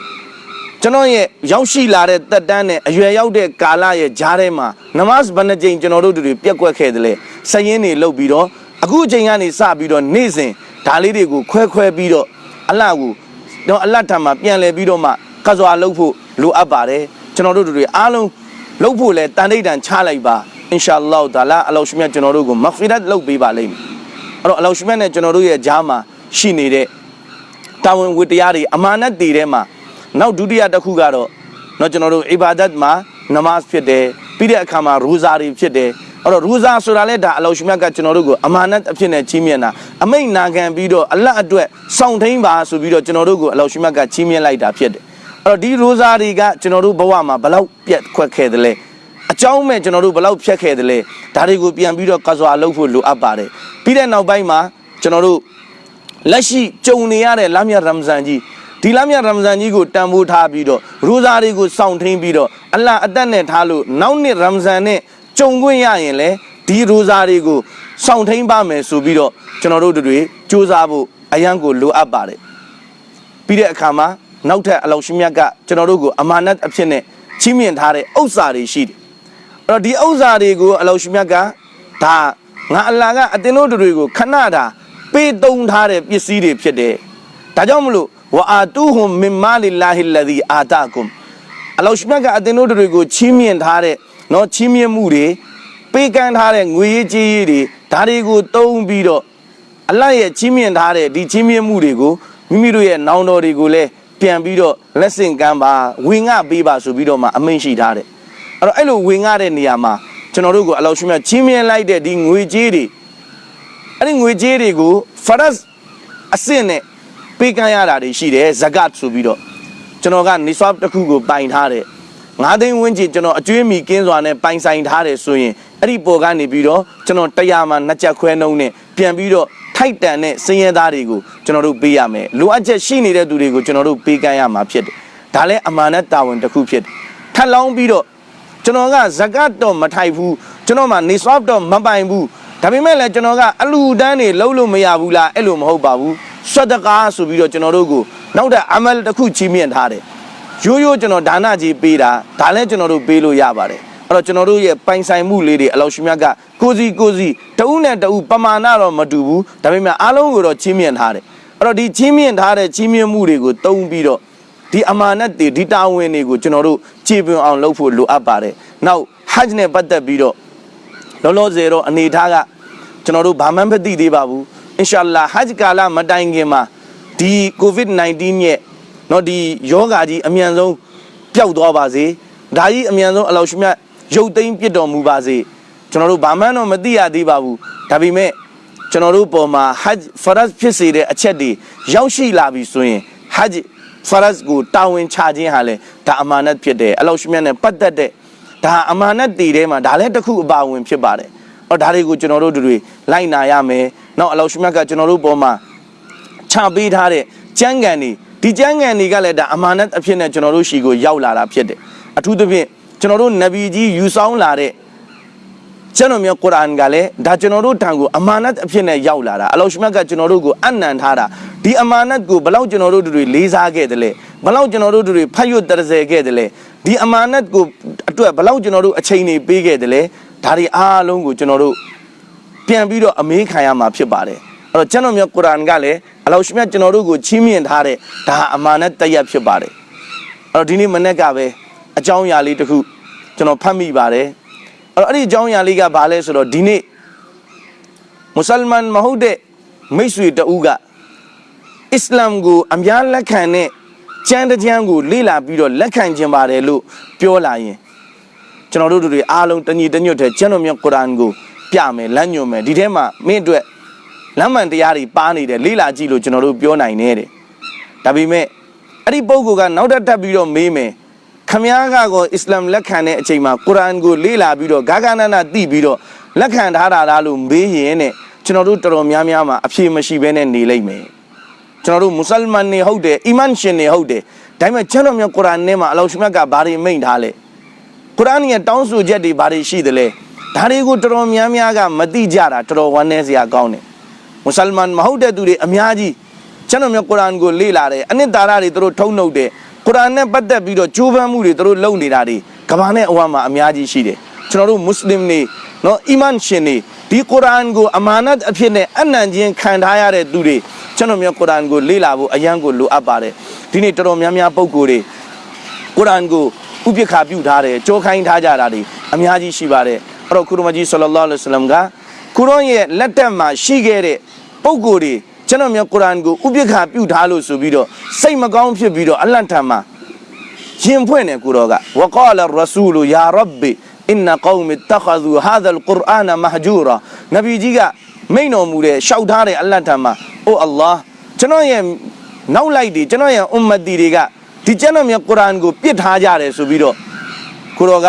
ကျွန်တော်ရဲ့ရောက်ရှိလာတဲ့တက်တန်းနဲ့အရွယ်ရောက်တဲ့ကာလရဲ့ဂျားထဲမှာနမတ်ဘယ်နှကြိမ်ကျွန်တော်တို့တွေပြက်ကွက်ခဲ့တယ်လဲစရင်တွေလုပ်ပြီးတော့အခုအချိန်ကနေစပြီးတော့နေ့စဉ်ဒါလေးတွေကိုခွဲခွဲပြီးတော့အလတ်ကိုတော့အလတ်ထံမှာပြန်လဲပြီးတော့မှကစွာလုပ်ဖို့လိုအပ်ပါတယ်ကျွန်တော်တို့တွေအားလုံးလုပ်ဖို့လဲတန်တိတ်တန်ချလိုက်ပါအင်ရှာအလ္လာဟ်ဒါလာအလောရှမြတ်ကျွန်တော်တို့ကိုမဂ်ဖီရတ်လုပ်ပေးပါလိမ့်မယ်အဲ့တော့အလောရှမြတ်နဲ့ကျွန်တော်တို့ရဲ့ဂျားမှာရှိနေတဲ့တာဝန်ဝတ္တရားတွေအမာနတ်တွေထဲမှာ နောက်ဒုတိယတစ်ခုကတော့တော့ကျွန်တော်တို့အီဘာဒတ်မှာနမတ်ဖြစ်တယ်ပြီးတဲ့အခါမှာရူဇာတွေဖြစ်တယ်အဲ့တော့ရူဇာဆိုတာလဲဒါအလောရှမြတ်ကကျွန်တော်တို့ကိုအမာနတ်အဖြစ်နဲ့ချီးမြှင့်တာအမိန့်နာခံပြီးတော့အလတ်အတွက်စောင့်ထိန်ပါဆိုပြီးတော့ကျွန်တော်တို့ကိုအလောရှမြတ်ကချီးမြှင့်လိုက်တာဖြစ်တယ်အဲ့တော့ဒီရူဇာတွေကကျွန်တော်တို့ဘဝမှာဘလောက်ပြက်ခွက်ခဲ့တယ်လဲအကြောင်းမဲ့ကျွန်တော်တို့ဘလောက်ဖြတ်ခဲ့တယ်လဲဒါတွေကိုပြန်ပြီးတော့ကစွာလုပ်ဖို့လိုအပ်ပါတယ်ပြီးတဲ့နောက်ပိုင်းမှာကျွန်တော်တို့လက်ရှိကြုံနေရတဲ့လမ်းမြတ်ရမဇန်ကြီး ဒီလမ်းမြတ်ရမဇန်ကြီးကိုတန်ဖိုးထားပြီးတော့ရူဇာတွေကိုစောင့်ထိန်ပြီးတော့အလ္လာဟ်အသက်နဲ့ထားလို့နောက်နှစ်ရမဇန်နဲ့ကြုံခွင့်ရရင်လေဒီရူဇာတွေကိုစောင့်ထိန်ပါမယ်ဆိုပြီးတော့ကျွန်တော်တို့တွေစူးစမ်းဖို့အရန်ကိုလိုအပ်ပါတယ်ပြီးတဲ့အခါမှာနောက်ထပ်အလောရှိမြတ်ကကျွန်တော်တို့ကိုအမာနတ်အဖြစ်နဲ့ချီးမြှင့်ထားတဲ့ဥစ္စာတွေရှိတယ်အဲ့တော့ဒီဥစ္စာတွေကိုအလောရှိမြတ်ကဒါငါအလ္လာဟ်ကအတင်းတို့တွေကိုခဏတာပေးသုံးထားတဲ့ပစ္စည်းတွေဖြစ်တယ်ဒါကြောင့်မလို့ ဝအာတူဟွမ်မင်မာလီလာဟီလဒီအာတာကွမ်အလောရှိမြတ်ကအတင်းတို့တွေကိုချီးမြှင့်ထားတဲ့နော်ချီးမြှင့်မှုတွေပေးကမ်းထားတဲ့ငွေရေးကြေးရေးတွေဒါတွေကိုတုံးပြီးတော့အလတ်ရဲ့ချီးမြှင့်ထားတဲ့ဒီချီးမြှင့်မှုတွေကိုမိမိတို့ရဲ့နောင်တော်တွေကိုလည်းပြန်ပြီးတော့လက်ဆင့်ကမ်းပါဝင်ငှပေးပါဆိုပြီးတော့မှအမိန့်ရှိထားတယ်အဲ့တော့အဲ့လိုဝင်ငှတဲ့နေရာမှာကျွန်တော်တို့ကိုအလောရှင်မြတ်ချီးမြှင့်လိုက်တဲ့ဒီငွေကြေးတွေအဲ့ဒီငွေကြေးတွေကိုဖရတ်အဆင့်နဲ့ ပေးကမ်းရတာတွေရှိတယ်ဇကတ်ဆိုပြီးတော့ကျွန်တော်ကနေဆွပ်တစ်ခုကိုပိုင်ထားတယ်ငါးသိန်းဝန်းကျင်ကျွန်တော်အကျွေးမီကင်းစွာနဲ့ပိုင်ဆိုင်ထားတယ်ဆိုရင်အဲ့ဒီပေါ်ကနေပြီးတော့ကျွန်တော်တရားမှာနှစ်ချက်ခွဲနှုံးနဲ့ပြန်ပြီးတော့ထိုက်တန်တဲ့စင်းရဲသားတွေကိုကျွန်တော်တို့ပေးရမယ်လိုအပ်ချက်ရှိနေတဲ့သူတွေကိုကျွန်တော်တို့ပေးကမ်းရမှာဖြစ်တယ်ဒါလည်းအမာနတ်တာဝန်တစ်ခုဖြစ်တယ်ထပ်လောင်းပြီးတော့ကျွန်တော်ကဇကတ်တော့မထိုက်ဘူးကျွန်တော်မှနေဆွပ်တော့မပိုင်ဘူးဒါပေမဲ့လည်းကျွန်တော်ကအလူတန်းတွေလုံးလို့မရဘူးလားအဲ့လိုမဟုတ်ပါဘူး ဆွတ်တကားဆိုပြီးတော့ကျွန်တော်တို့ကိုနောက်တဲ့အမလ်တစ်ခုချီးမြှင့်ထားတယ်ရိုးရိုးကျွန်တော်ဒါနကြီးပေးတာဒါလည်းကျွန်တော်တို့ပေးလို့ရပါတယ်အဲ့တော့ကျွန်တော်တို့ရဲ့ပိုင်ဆိုင်မှုလေးတွေအလောရှိမြတ်ကကိုစီကိုစီတဦးနဲ့တဦးပမာဏတော့မတူဘူးဒါပေမဲ့အားလုံးကိုတော့ချီးမြှင့်ထားတယ်အဲ့တော့ဒီချီးမြှင့်ထားတဲ့ချီးမြှင့်မှုတွေကိုတုံးပြီးတော့ဒီအမာနတ်တွေဒီတာဝန်တွေကိုကျွန်တော်တို့ကြည်ပွန်အောင်လုပ်ဖို့လိုအပ်ပါတယ်နောက်ဟဂျ်နဲ့ပတ်သက်ပြီးတော့လောလောဆယ်တော့အနေထားကကျွန်တော်တို့ဘာမှမသိသေးပါဘူး အင်ရှာအလ္လာဟဂျ်ကာလမတိုင်ခင်မှာဒီ COVID-19 ရဲ့เนาะဒီယောဂါကြီးအမြန်ဆုံးပျောက်သွားပါစေဒါကြီးအမြန်ဆုံးအလောရှိမြတ်ရုပ်သိမ်းပြစ်တော်မူပါစေကျွန်တော်တို့ဘာမှန်းတော့မသိရသေးပါဘူးဒါပေမဲ့ကျွန်တော်တို့ပေါ်မှာဟဂျ်ဖရတ်ဖြစ်စေတဲ့အချက်တွေရောက်ရှိလာပြီဆိုရင်ဟဂျ်ဖရတ်ကိုတာဝန်ချခြင်းဟာလေဒါအမာနတ်ဖြစ်တယ်အလောရှိမြတ်နဲ့ပတ်သက်တဲ့ဒါအမာနတ်တည်ထဲမှာဒါလည်းတစ်ခုအပါဝင်ဖြစ်ပါတယ်ဟောဒါတွေကိုကျွန်တော်တို့တို့တွေလိုက်နာရမယ် နောက်အလောရှိမြတ်ကကျွန်တော်တို့ပေါ်မှာချပေးထားတဲ့ကြမ်းကန်တွေဒီကြမ်းကန်တွေကလည်းဒါအမာနတ်အဖြစ်နဲ့ကျွန်တော်တို့ရှီကိုရောက်လာတာဖြစ်တယ်အထူးသဖြင့်ကျွန်တော်တို့နဗီကြီးယူဆောင်လာတဲ့ကျွန်တော်မျိုးကုရ်အာန်ကလည်းဒါကျွန်တော်တို့တန်ကိုအမာနတ်အဖြစ်နဲ့ရောက်လာတာအလောရှိမြတ်ကကျွန်တော်တို့ကိုအနံထားတာဒီအမာနတ်ကိုဘလောက်ကျွန်တော်တို့တွေလေးစားခဲ့တယ်လဲဘလောက်ကျွန်တော်တို့တွေဖတ်ရွတ်တရစဲခဲ့တယ်လဲဒီအမာနတ်ကိုအတွက်ဘလောက်ကျွန်တော်တို့အချိန်တွေပေးခဲ့တယ်လဲဒါတွေအားလုံးကိုကျွန်တော်တို့ ပြန်ပြီးတော့အမေးခံရမှာဖြစ်ပါတယ်အဲ့တော့ကျွန်တော်မျိုးကုရ်အာန်ကလည်းအလောရှိမြတ်ကျွန်တော်တို့ကိုချီးမြှင့်ထားတဲ့ဒါအမာနတ်တရက်ဖြစ်ပါတယ်အဲ့တော့ဒီနေ့မနေ့ကပဲအကြောင်းအရာလေးတစ်ခုကျွန်တော်ဖတ်မိပါတယ်အဲ့တော့အဲ့ဒီအကြောင်းအရာလေးကဘာလဲဆိုတော့ဒီနေ့မွတ်စလမန်မဟုတ်တဲ့မိတ်ဆွေတဦးကအစ္စလာမ်ကိုအများလက်ခံတဲ့ကျမ်းတစ်ကျမ်းကိုလေ့လာပြီးတော့လက်ခံခြင်းပါတယ်လို့ပြောလာရင်ကျွန်တော်တို့တွေအားလုံးတညီတညွတ်တဲ့ကျမ်းတော်မြတ်ကုရ်အာန်ကို ပြမယ်လမ်းညွှန်မယ်ဒီထဲမှာမင်းအတွက်လမ်းမှန်တရားတွေပါနေတယ်လေ့လာကြည့်လို့ကျွန်တော်တို့ပြောနိုင်နေတယ်ဒါပေမဲ့အဲ့ဒီပုဂ္ဂိုလ်ကနောက်တစ်တက်ပြီးတော့မေးမယ်ခမည်းကကောအစ္စလာမ်လက်ခံတဲ့အချိန်မှာကုရ်အာန်ကိုလေ့လာပြီးတော့ဂါဂနာနာသိပြီးတော့လက်ခံထားတာလားလို့မေးရင်တဲ့ကျွန်တော်တို့တော်တော်များများမှာအဖြေမရှိဘဲနဲ့နေလိမ့်မယ်ကျွန်တော်တို့မွတ်စလမန်တွေဟုတ်တယ်အီမန်ရှင်တွေဟုတ်တယ်ဒါပေမဲ့ကျွန်တော်မျိုးကုရ်အာန်ထဲမှာအလောရှမြတ်ကဘာတွေမိန့်ထားလဲကုရ်အာန်ရဲ့တောင်းဆိုချက်တွေဘာတွေရှိသလဲ ဒါတွေကိုတော်တော်များများကမသိကြတာတော်တော်ဝမ်းနည်းစရာကောင်းတယ်မွတ်စလမန်မဟုတ်တဲ့သူတွေအများကြီးကျွန်တော်မျိုးကုရ်အာန်ကိုလေ့လာတယ်အနှစ်သာရတွေသူတို့ထုံနှုတ်တယ်ကုရ်အာန်နဲ့ပတ်သက်ပြီးတော့ကြိုးပမ်းမှုတွေသူတို့လုပ်နေတာတွေကဘာနဲ့အဝမ်းမှာအများကြီးရှိတယ်ကျွန်တော်တို့မွတ်စလင်တွေနော်အီမန်ရှင်တွေဒီကုရ်အာန်ကိုအမာနတ်အဖြစ်နဲ့အနံ့ချင်းခံထားရတဲ့သူတွေကျွန်တော်မျိုးကုရ်အာန်ကိုလေ့လာဖို့အယံကိုလိုအပ်ပါတယ်ဒီနေ့တော်တော်များများပုံကိုယ်တွေကုရ်အာန်ကိုဥပိ္ပခာပြုထားတယ်ကြောခိုင်းထားကြတာတွေအများကြီးရှိပါတယ် အဲ့တော့ကုရမကြီးဆလ္လာလဟ်အလိုင်းဝါဆလမ်ကကုရ်အာန်ရဲ့လက်တက်မှာရှိခဲ့တဲ့ပုံကိုယ်တွေကျွန်တော်မျိုးကုရ်အာန်ကိုဥပိ္ပခာပြုထားလို့ဆိုပြီးတော့စိတ်မကောင်းဖြစ်ပြီးတော့အလန့်ထံမှာရင်ဖွင့်တယ်ကိုတော်ကဝကာလရဆူလယာရဘ်ဘီအင်နကောမစ်တခ ذ ူဟာဇာလ်ကုရ်အာနမဟဂျူရာနဗီကြီးကမိန်တော်မူတဲ့ရှောက်ထားတဲ့အလတ်ထံမှာအိုအလ္လာဟ်ကျွန်တော်ရဲ့နောက်လိုက်တွေကျွန်တော်ရဲ့အွမ်မတီတွေကဒီကျွန်တော်မြတ်ကုရ်အာန်ကိုပြစ်ထားကြတယ်ဆိုပြီးတော့ကိုတော်က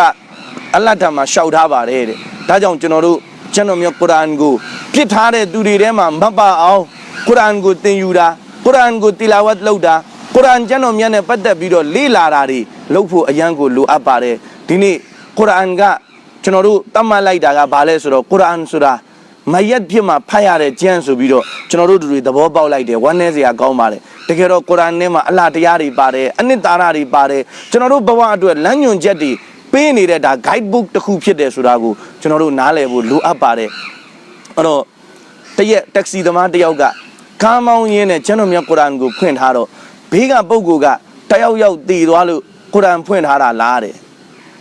အလတ်ထံမှာရှောက်ထားပါတယ်တဲ့ဒါကြောင့်ကျွန်တော်တို့ကျွန်တော်မြတ်ကုရ်အာန်ကိုပြစ်ထားတဲ့သူတွေထဲမှာမပါအောင်ကုရ်အာန်ကိုသင်ယူတာကုရ်အာန်ကိုတီလာဝတ်လုပ်တာကုရ်အာန်ကျွန်တော်မြတ်နဲ့ပတ်သက်ပြီးတော့လေ့လာတာတွေလုပ်ဖို့အရန်ကိုလိုအပ်ပါတယ်ဒီနေ့ကုရ်အာန်ကကျွန်တော်တို့တတ်မှတ်လိုက်တာကဘာလဲဆိုတော့ကုရ်အာန်ဆိုတာမယက်ဖြစ်မှာဖတ်ရတဲ့ကျမ်းဆိုပြီးတော့ကျွန်တော်တို့တွေသဘောပေါက်လိုက်တယ်ဝမ်းနည်းစရာကောင်းပါတယ်တကယ်တော့ကုရ်အာန်ထဲမှာအလှတရားတွေပါတယ်အနှစ်သာရတွေပါတယ်ကျွန်တော်တို့ဘဝအတွက်လမ်းညွှန်ချက်တွေ ပေးနေတဲ့ဒါ guide book တစ်ခုဖြစ်တယ်ဆိုတာကိုကျွန်တော်တို့နားလည်ဖို့လိုအပ်ပါတယ်အဲ့တော့တရက်တက္ကစီသမားတစ်ယောက်ကကားမောင်းရင်းနဲ့ကျွန်တော်မြတ်ကုရ်အာန်ကိုဖွင့်ထားတော့ဘေးကပုဂ္ဂိုလ်ကတယောက်ယောက်တည်သွားလို့ကုရ်အာန်ဖွင့်ထားတာလားတဲ့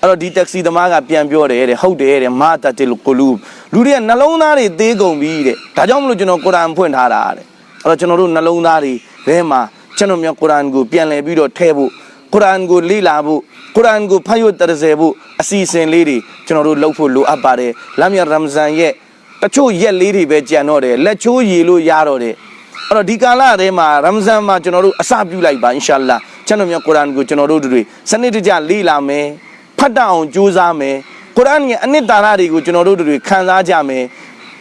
အဲ့တော့ဒီတက္ကစီသမားကပြန်ပြောတယ်တဲ့ဟုတ်တယ်တဲ့မာတတ်လ်ကူလူလူတွေကနှလုံးသားတွေသေးကုန်ပြီတဲ့ဒါကြောင့်မလို့ကျွန်တော်ကုရ်အာန်ဖွင့်ထားတာတဲ့အဲ့တော့ကျွန်တော်တို့နှလုံးသားတွေထဲမှာကျွန်တော်များကုရ်အာန်ကိုပြန်လည်ပြီးတော့ထည့်ဖို့ ကုရ်အာန်ကိုလေ့လာဖို့ကုရ်အာန်ကိုဖတ်ရတရစေဖို့အစီအစဉ်လေးတွေကျွန်တော်တို့လုပ်ဖို့လိုအပ်ပါတယ်လမ်းမြရမ်ဇန်ရဲ့တချို့ရက်လေးတွေပဲကြံတော့တယ်လက်ချိုးရည်လို့ရတော့တယ်အဲ့တော့ဒီကာလထဲမှာရမ်ဇန်မှာကျွန်တော်တို့အစပြုလိုက်ပါအင်ရှာအလ္လာကျွန်တော်များကုရ်အာန်ကိုကျွန်တော်တို့တွေစနစ်တကျလေ့လာမယ်ဖတ်တတ်အောင်ကြိုးစားမယ်ကုရ်အာန်ရဲ့အနှစ်သာရတွေကိုကျွန်တော်တို့တွေခံစားကြမယ်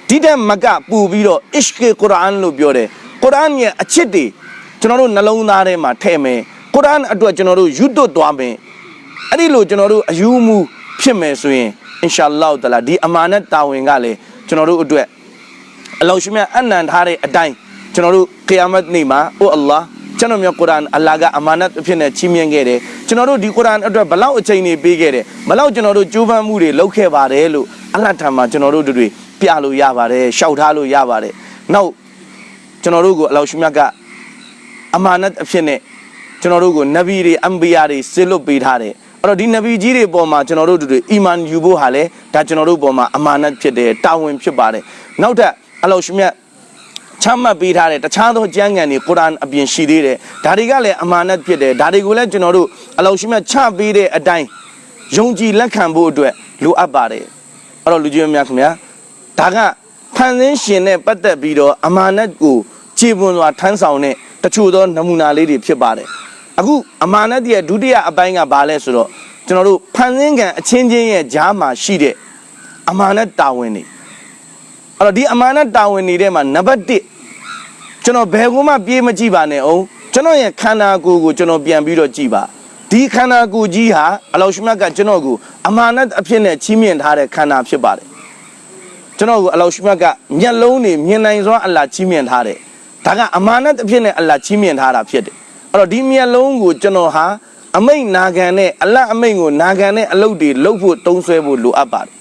ဒီတဲ့မကပူပြီးတော့အစ်ကေကုရ်အာန်လို့ပြောတယ်ကုရ်အာန်ရဲ့အချစ်တွေကျွန်တော်တို့နှလုံးသားထဲမှာထည့်မယ် ကုရ်အာန်အတွက်ကျွန်တော်တို့ယူသွတ်သွားမယ်အဲ့ဒီလိုကျွန်တော်တို့အယူမှုဖြစ်မယ်ဆိုရင်အင်ရှာအလ္လာဟ်တအာလာဒီအမာနတ်တာဝန်ကလည်းကျွန်တော်တို့အတွက်အလောရှိမြတ်အနံထားတဲ့အတိုင်းကျွန်တော်တို့ကီယာမတ်နေ့မှာအိုအလ္လာဟ်ကျွန်တော်မြတ်ကုရ်အာန်အလ္လာဟ်ကအမာနတ်အဖြစ်နဲ့ချီးမြှင့်ခဲ့တယ်ကျွန်တော်တို့ဒီကုရ်အာန်အတွက်ဘလောက်အချိန်တွေပေးခဲ့တယ်ဘလောက်ကျွန်တော်တို့ကြိုးပမ်းမှုတွေလုပ်ခဲ့ပါတယ်လို့အလ္လာဟ်ထံမှာကျွန်တော်တို့တွေပြလို့ရပါတယ်ရှောက်ထားလို့ရပါတယ်နောက်ကျွန်တော်တို့ကိုအလောရှိမြတ်ကအမာနတ်အဖြစ်နဲ့ ကျွန်တော်တို့ကိုနဗီတွေအမ်ဘီယာတွေဆေလွတ်ပေးထားတယ်အဲ့တော့ဒီနဗီကြီးတွေပေါ်မှာကျွန်တော်တို့တွေအီမန်ယူဖို့ဟာလဲဒါကျွန်တော်တို့ပေါ်မှာအမာနတ်ဖြစ်တယ်တာဝန်ဖြစ်ပါတယ်နောက်ထပ်အလောရှိမြတ်ချမှတ်ပေးထားတဲ့တခြားသောကျမ်းဂန်တွေကုရ်အာန်အပြင်ရှိသေးတယ်ဒါတွေကလည်းအမာနတ်ဖြစ်တယ်ဒါတွေကိုလည်းကျွန်တော်တို့အလောရှိမြတ်ချပေးတဲ့အတိုင်းယုံကြည်လက်ခံဖို့အတွက်လိုအပ်ပါတယ်အဲ့တော့လူကြီးများခင်ဗျာဒါကဖန်ဆင်းရှင်နဲ့ပတ်သက်ပြီးတော့အမာနတ်ကိုခြေပွန်စွာထမ်းဆောင်တဲ့တချို့သောနမူနာလေးတွေဖြစ်ပါတယ် အခုအမာနတ်ရဲ့ဒုတိယအပိုင်းကဘာလဲဆိုတော့ကျွန်တော်တို့ဖန်ဆင်းကံအချင်းချင်းရဲ့ဂျားမှာရှိတဲ့အမာနတ်တာဝန်တွေအဲ့တော့ဒီအမာနတ်တာဝန်တွေထဲမှာနံပါတ်1ကျွန်တော်ဘယ်ကူမှပြေးမကြည့်ပါနဲ့အောင်ကျွန်တော်ရဲ့ခန္ဓာကိုယ်ကိုကျွန်တော်ပြန်ပြီးတော့ကြည့်ပါဒီခန္ဓာကိုယ်ကြီးဟာအလောရှိမြတ်ကကျွန်တော်ကိုအမာနတ်အဖြစ်နဲ့ချီးမြှင့်ထားတဲ့ခန္ဓာဖြစ်ပါတယ်ကျွန်တော်ကိုအလောရှိမြတ်ကမျက်လုံးတွေမြင်နိုင်စွာအလ္လာဟ်ချီးမြှင့်ထားတယ်ဒါကအမာနတ်အဖြစ်နဲ့အလ္လာဟ်ချီးမြှင့်ထားတာဖြစ်တယ် အဲ့တော့ဒီမျက်လုံးကိုကျွန်တော်ဟာအမိတ်နာခံနဲ့အလတ်အမိတ်ကိုနာခံတဲ့အလုပ်တွေလုပ်ဖို့တုံးဆွဲဖို့လိုအပ်ပါတယ်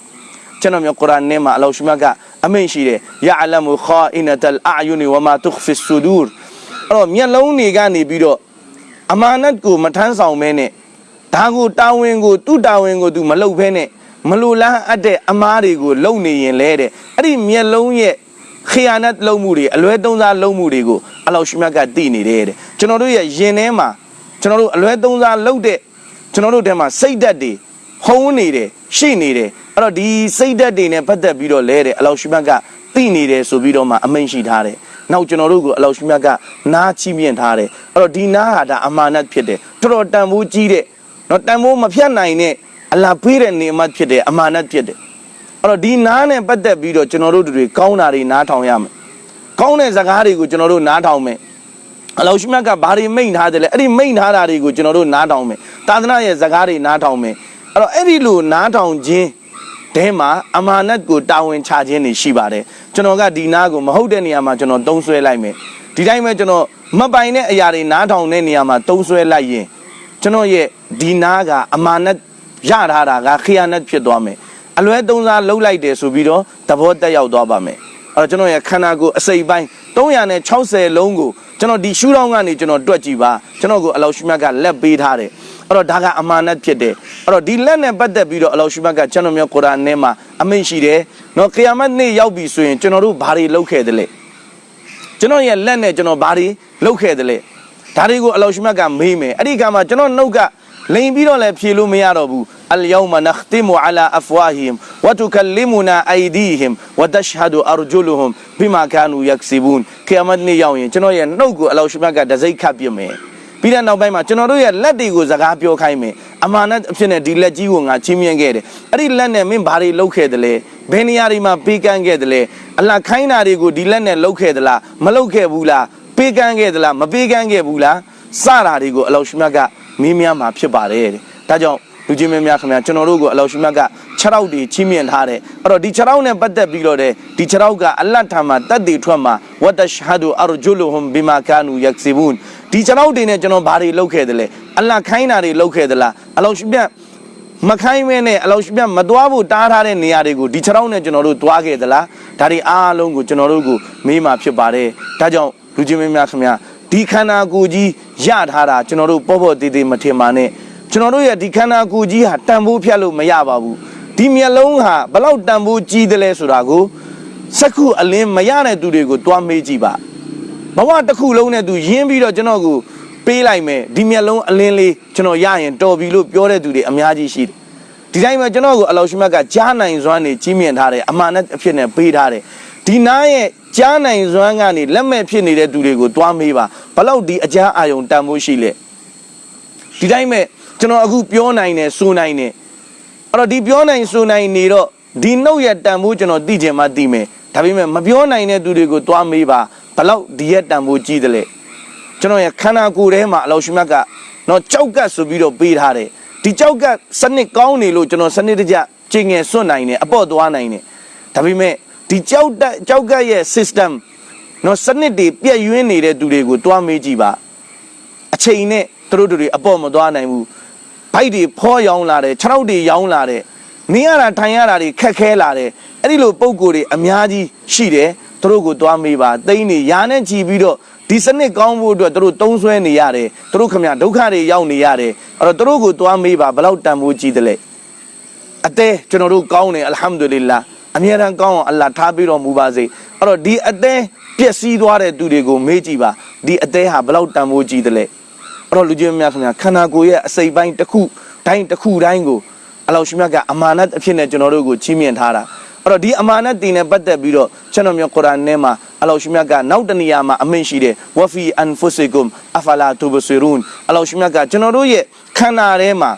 ကျွန်တော်မျိုးကုရ်အာန်ထဲမှာအလောရှိမြတ်ကအမိတ်ရှိတယ်ယာအလမူခါအင်နတလ်အာယူနီဝမာတုခ်ဖီဆူဒူရ်အဲ့တော့မျက်လုံးတွေကနေပြီးတော့အမာနတ်ကိုမထမ်းဆောင်မဲနဲ့ဒါကိုတာဝန်ကိုသူ့တာဝန်ကိုသူမလုပ်ဖဲနဲ့မလိုလားအပ်တဲ့အမားတွေကိုလုံနေရင်လဲတဲ့အဲ့ဒီမျက်လုံးရဲ့ ခီယာနတ်လုံးမှုတွေအလွဲသုံးစားလုံးမှုတွေကိုအလောရှိမြတ်ကသိနေတယ်တဲ့ကျွန်တော်တို့ရဲ့ယင်ထဲမှာကျွန်တော်တို့အလွဲသုံးစားလုပ်တဲ့ကျွန်တော်တို့ထဲမှာစိတ်ဓာတ်တွေဟုံးနေတယ်ရှိနေတယ်အဲ့တော့ဒီစိတ်ဓာတ်တွေနဲ့ပတ်သက်ပြီးတော့လဲတဲ့အလောရှိမြတ်ကသိနေတယ်ဆိုပြီးတော့မှအမိန့်ရှိထားတယ်နောက်ကျွန်တော်တို့ကိုအလောရှိမြတ်ကနားချီးမြှင့်ထားတယ်အဲ့တော့ဒီနားဟာဒါအမာနတ်ဖြစ်တယ်တော်တော်တန်ဖိုးကြီးတဲ့နော်တန်ဖိုးမဖြတ်နိုင်တဲ့အလာဖေးတဲ့နေမတ်ဖြစ်တယ်အမာနတ်ဖြစ်တယ် အဲ့တော့ဒီနားနဲ့ပတ်သက်ပြီးတော့ကျွန်တော်တို့တွေကောင်းတာတွေနားထောင်ရမယ်ကောင်းတဲ့စကားတွေကိုကျွန်တော်တို့နားထောင်မယ်အလောရှိမြတ်ကဘာတွေမိန့်ထားတယ်လဲအဲ့ဒီမိန့်ထားတာတွေကိုကျွန်တော်တို့နားထောင်မယ်သာသနာရဲ့စကားတွေနားထောင်မယ်အဲ့တော့အဲ့ဒီလိုနားထောင်ခြင်းတဲမှာအမာနတ်ကိုတာဝန်ချခြင်းတွေရှိပါတယ်ကျွန်တော်ကဒီနားကိုမဟုတ်တဲ့နေရာမှာကျွန်တော်တုံးဆွဲလိုက်မယ်ဒီတိုင်းပဲကျွန်တော်မပိုင်တဲ့အရာတွေနားထောင်တဲ့နေရာမှာတုံးဆွဲလိုက်ရင်ကျွန်တော်ရဲ့ဒီနားကအမာနတ်ရထားတာကခီယာနတ်ဖြစ်သွားမယ် အလွဲသုံးစားလှုပ်လိုက်တယ်ဆိုပြီးတော့သဘောတက်ရောက်သွားပါမယ်အဲ့တော့ကျွန်တော်ရဲ့ခန္ဓာကိုယ်အစိပ်ပိုင်း360လုံးကိုကျွန်တော်ဒီရှူတောင်းကနေကျွန်တော်တွက်ကြည့်ပါကျွန်တော်ကိုအလောရှိမြတ်ကလက်ပေးထားတယ်အဲ့တော့ဒါကအမာနတ်ဖြစ်တယ်အဲ့တော့ဒီလက်နဲ့ပတ်သက်ပြီးတော့အလောရှိမြတ်ကကျွန်တော်မျိုးကုရ်အာန်ထဲမှာအမိန့်ရှိတယ်နော်ကီယာမတ်နေ့ရောက်ပြီဆိုရင်ကျွန်တော်တို့ဘာတွေလုပ်ခဲ့တယ်လဲကျွန်တော်ရဲ့လက်နဲ့ကျွန်တော်ဘာတွေလုပ်ခဲ့တယ်လဲဒါတွေကိုအလောရှိမြတ်ကမေးမယ်အဲ့ဒီကမှကျွန်တော်နှုတ်က လိန်ပြီးတော့လည်းဖြေလို့မရတော့ဘူးအလ်ယောမနခတိမူအလာအဖဝါဟီမ်ဝတုကလီမူနာအိုင်ဒီဟီမ်ဝတရှဟဒူအာရဂျူလူဟမ်ဘီမာကာနူယက်စီဘူန်ကီယာမတ်နေ့ရောက်ရင်ကျွန်တော်ရဲ့နှုတ်ကိုအလောရှမြတ်ကတစိုက်ခတ်ပြမယ်ပြီးတဲ့နောက်ပိုင်းမှာကျွန်တော်တို့ရဲ့လက်တွေကိုစကားပြောခိုင်းမယ်အမာနအဖြစ်နဲ့ဒီလက်ကြီးကိုငါချင်းမြင်ခဲ့တယ်အဲ့ဒီလက်နဲ့မင်းဘာတွေလုပ်ခဲ့သလဲဘယ်နေရာတွေမှာပေးကမ်းခဲ့သလဲအလှခိုင်းတာတွေကိုဒီလက်နဲ့လုပ်ခဲ့သလားမလုပ်ခဲ့ဘူးလားပေးကမ်းခဲ့သလားမပေးကမ်းခဲ့ဘူးလားစတာတွေကိုအလောရှမြတ်က မင်းများမှာဖြစ်ပါတယ်တဲ့ဒါကြောင့်လူချင်းမင်းများခင်ဗျာကျွန်တော်တို့ကိုအလောရှိမြတ်က6ရောက်တွေချီးမြှင့်ထားတယ်အဲ့တော့ဒီ6ရောက်နဲ့ပတ်သက်ပြီးတော့တဲ့ဒီ6ရောက်ကအလတ်ထံမှာတတ်တည်ထွက်မှာဝတ်တရှဟဒူအရဂျူလူဟွမ်ဘီမာကာနူယက်ဆီဘွန်ဒီ6ရောက်တွေနဲ့ကျွန်တော်ဘာတွေလုပ်ခဲ့တယ်လဲအလတ်ခိုင်းတာတွေလုပ်ခဲ့သလားအလောရှိမြတ်မခိုင်းမဲနဲ့အလောရှိမြတ်မသွားဖို့တားထားတဲ့နေရာတွေကိုဒီ6ရောက်နဲ့ကျွန်တော်တို့သွားခဲ့သလားဒါတွေအားလုံးကိုကျွန်တော်တို့ကိုမေးမှာဖြစ်ပါတယ်ဒါကြောင့်လူချင်းမင်းများခင်ဗျာ ဒီခန္ဓာကိုယ်ကြီးရထားတာကျွန်တော်တို့ပေါ့ပေါ့တည်တည်မထင်ပါနဲ့ကျွန်တော်တို့ရဲ့ဒီခန္ဓာကိုယ်ကြီးဟာတန်ဖိုးဖြတ်လို့မရပါဘူးဒီမျက်လုံးဟာဘလောက်တန်ဖိုးကြီးတယ်လဲဆိုတာကိုစက္ခုအလင်းမရတဲ့သူတွေကိုတွားမေးကြည့်ပါဘဝတစ်ခုလုံးနဲ့သူရင်းပြီးတော့ကျွန်တော်ကိုပေးလိုက်မယ်ဒီမျက်လုံးအလင်းလေးကျွန်တော်ရရင်တော်ပြီလို့ပြောတဲ့သူတွေအများကြီးရှိတယ်ဒီတိုင်းမှာကျွန်တော်ကိုအလောရှိမတ်ကကြားနိုင်စွမ်းနေကြီးမြင့်ထားတယ်အမှန်နဲ့အဖြစ်နဲ့ပေးထားတယ် ဒီနားရဲ့ကြားနိုင်စွမ်းကနေလက်မဲ့ဖြစ်နေတဲ့သူတွေကိုတွားမေးပါဘလောက်ဒီအကြမ်းအာယုံတန်ဖိုးရှိလဲဒီတိုင်းမဲ့ကျွန်တော်အခုပြောနိုင်တယ်ဆိုနိုင်တယ်အဲ့တော့ဒီပြောနိုင်ဆိုနိုင်နေတော့ဒီနှုတ်ရတန်ဖိုးကျွန်တော်သိချင်မှသိမယ်ဒါပေမဲ့မပြောနိုင်တဲ့သူတွေကိုတွားမေးပါဘလောက်ဒီရက်တန်ဖိုးကြီးတယ်လဲကျွန်တော်ရခန္ဓာကိုယ်ထဲမှာအလောရှိမတ်ကတော့ကြောက်ကတ်ဆိုပြီးတော့ပေးထားတယ်ဒီကြောက်ကတ်စနစ်ကောင်းနေလို့ကျွန်တော်စနစ်တကျကျင်ငယ်စွန့်နိုင်တယ်အပေါ့သွားနိုင်တယ်ဒါပေမဲ့ ဒီကြောက်တက်ကြောက်ကတ်ရဲ့ system နော်စနစ်တွေပြည့်ယွင်းနေတဲ့သူတွေကိုတွားမေးကြည့်ပါအချိန်နဲ့သူတို့တွေအပေါ့မသွားနိုင်ဘူးဘိုက်တွေဖောရောင်းလာတယ်ခြေထောက်တွေရောင်းလာတယ်နေရတာထိုင်ရတာတွေခက်ခဲလာတယ်အဲ့ဒီလိုပုံကိုယ်တွေအများကြီးရှိတယ်သူတို့ကိုတွားမေးပါတိမ့်နေရာနဲ့ကြည်ပြီးတော့ဒီစနစ်ကောင်းဖို့အတွက်သူတို့တုံးဆွဲနေရတယ်သူတို့ခမဒုက္ခတွေရောက်နေရတယ်အဲ့တော့သူတို့ကိုတွားမေးပါဘလောက်တန်ဖိုးကြီးတယ်လဲအသေးကျွန်တော်တို့ကောင်းတယ်အလ်ဟမ်ဒူလ illah အမြဲတမ်းကောင်းအောင်အလ္လာဟ်ထားပြီးတော်မူပါစေအဲ့တော့ဒီအသေးပျက်စီးသွားတဲ့သူတွေကိုမေးကြည့်ပါဒီအသေးဟာဘလောက်တန်ဖိုးကြီးတယ်လဲအဲ့တော့လူကြီးများခင်ဗျာခန္ဓာကိုယ်ရဲ့အစိတ်ပိုင်းတစ်ခုတိုင်းတစ်ခုတိုင်းကိုအလောရှိမြတ်ကအမာနတ်အဖြစ်နဲ့ကျွန်တော်တို့ကိုချီးမြှင့်ထားတာအဲ့တော့ဒီအမာနတ်တင်နဲ့ပတ်သက်ပြီးတော့ကျွန်တော်မျိုးကုရ်အာန်ထဲမှာအလောရှိမြတ်ကနောက်တနေရာမှာအမိန့်ရှိတယ်ဝဖီအန်ဖုစီကုမ်အဖလာတူဘဆီရွန်အလောရှိမြတ်ကကျွန်တော်တို့ရဲ့ခန္ဓာထဲမှာ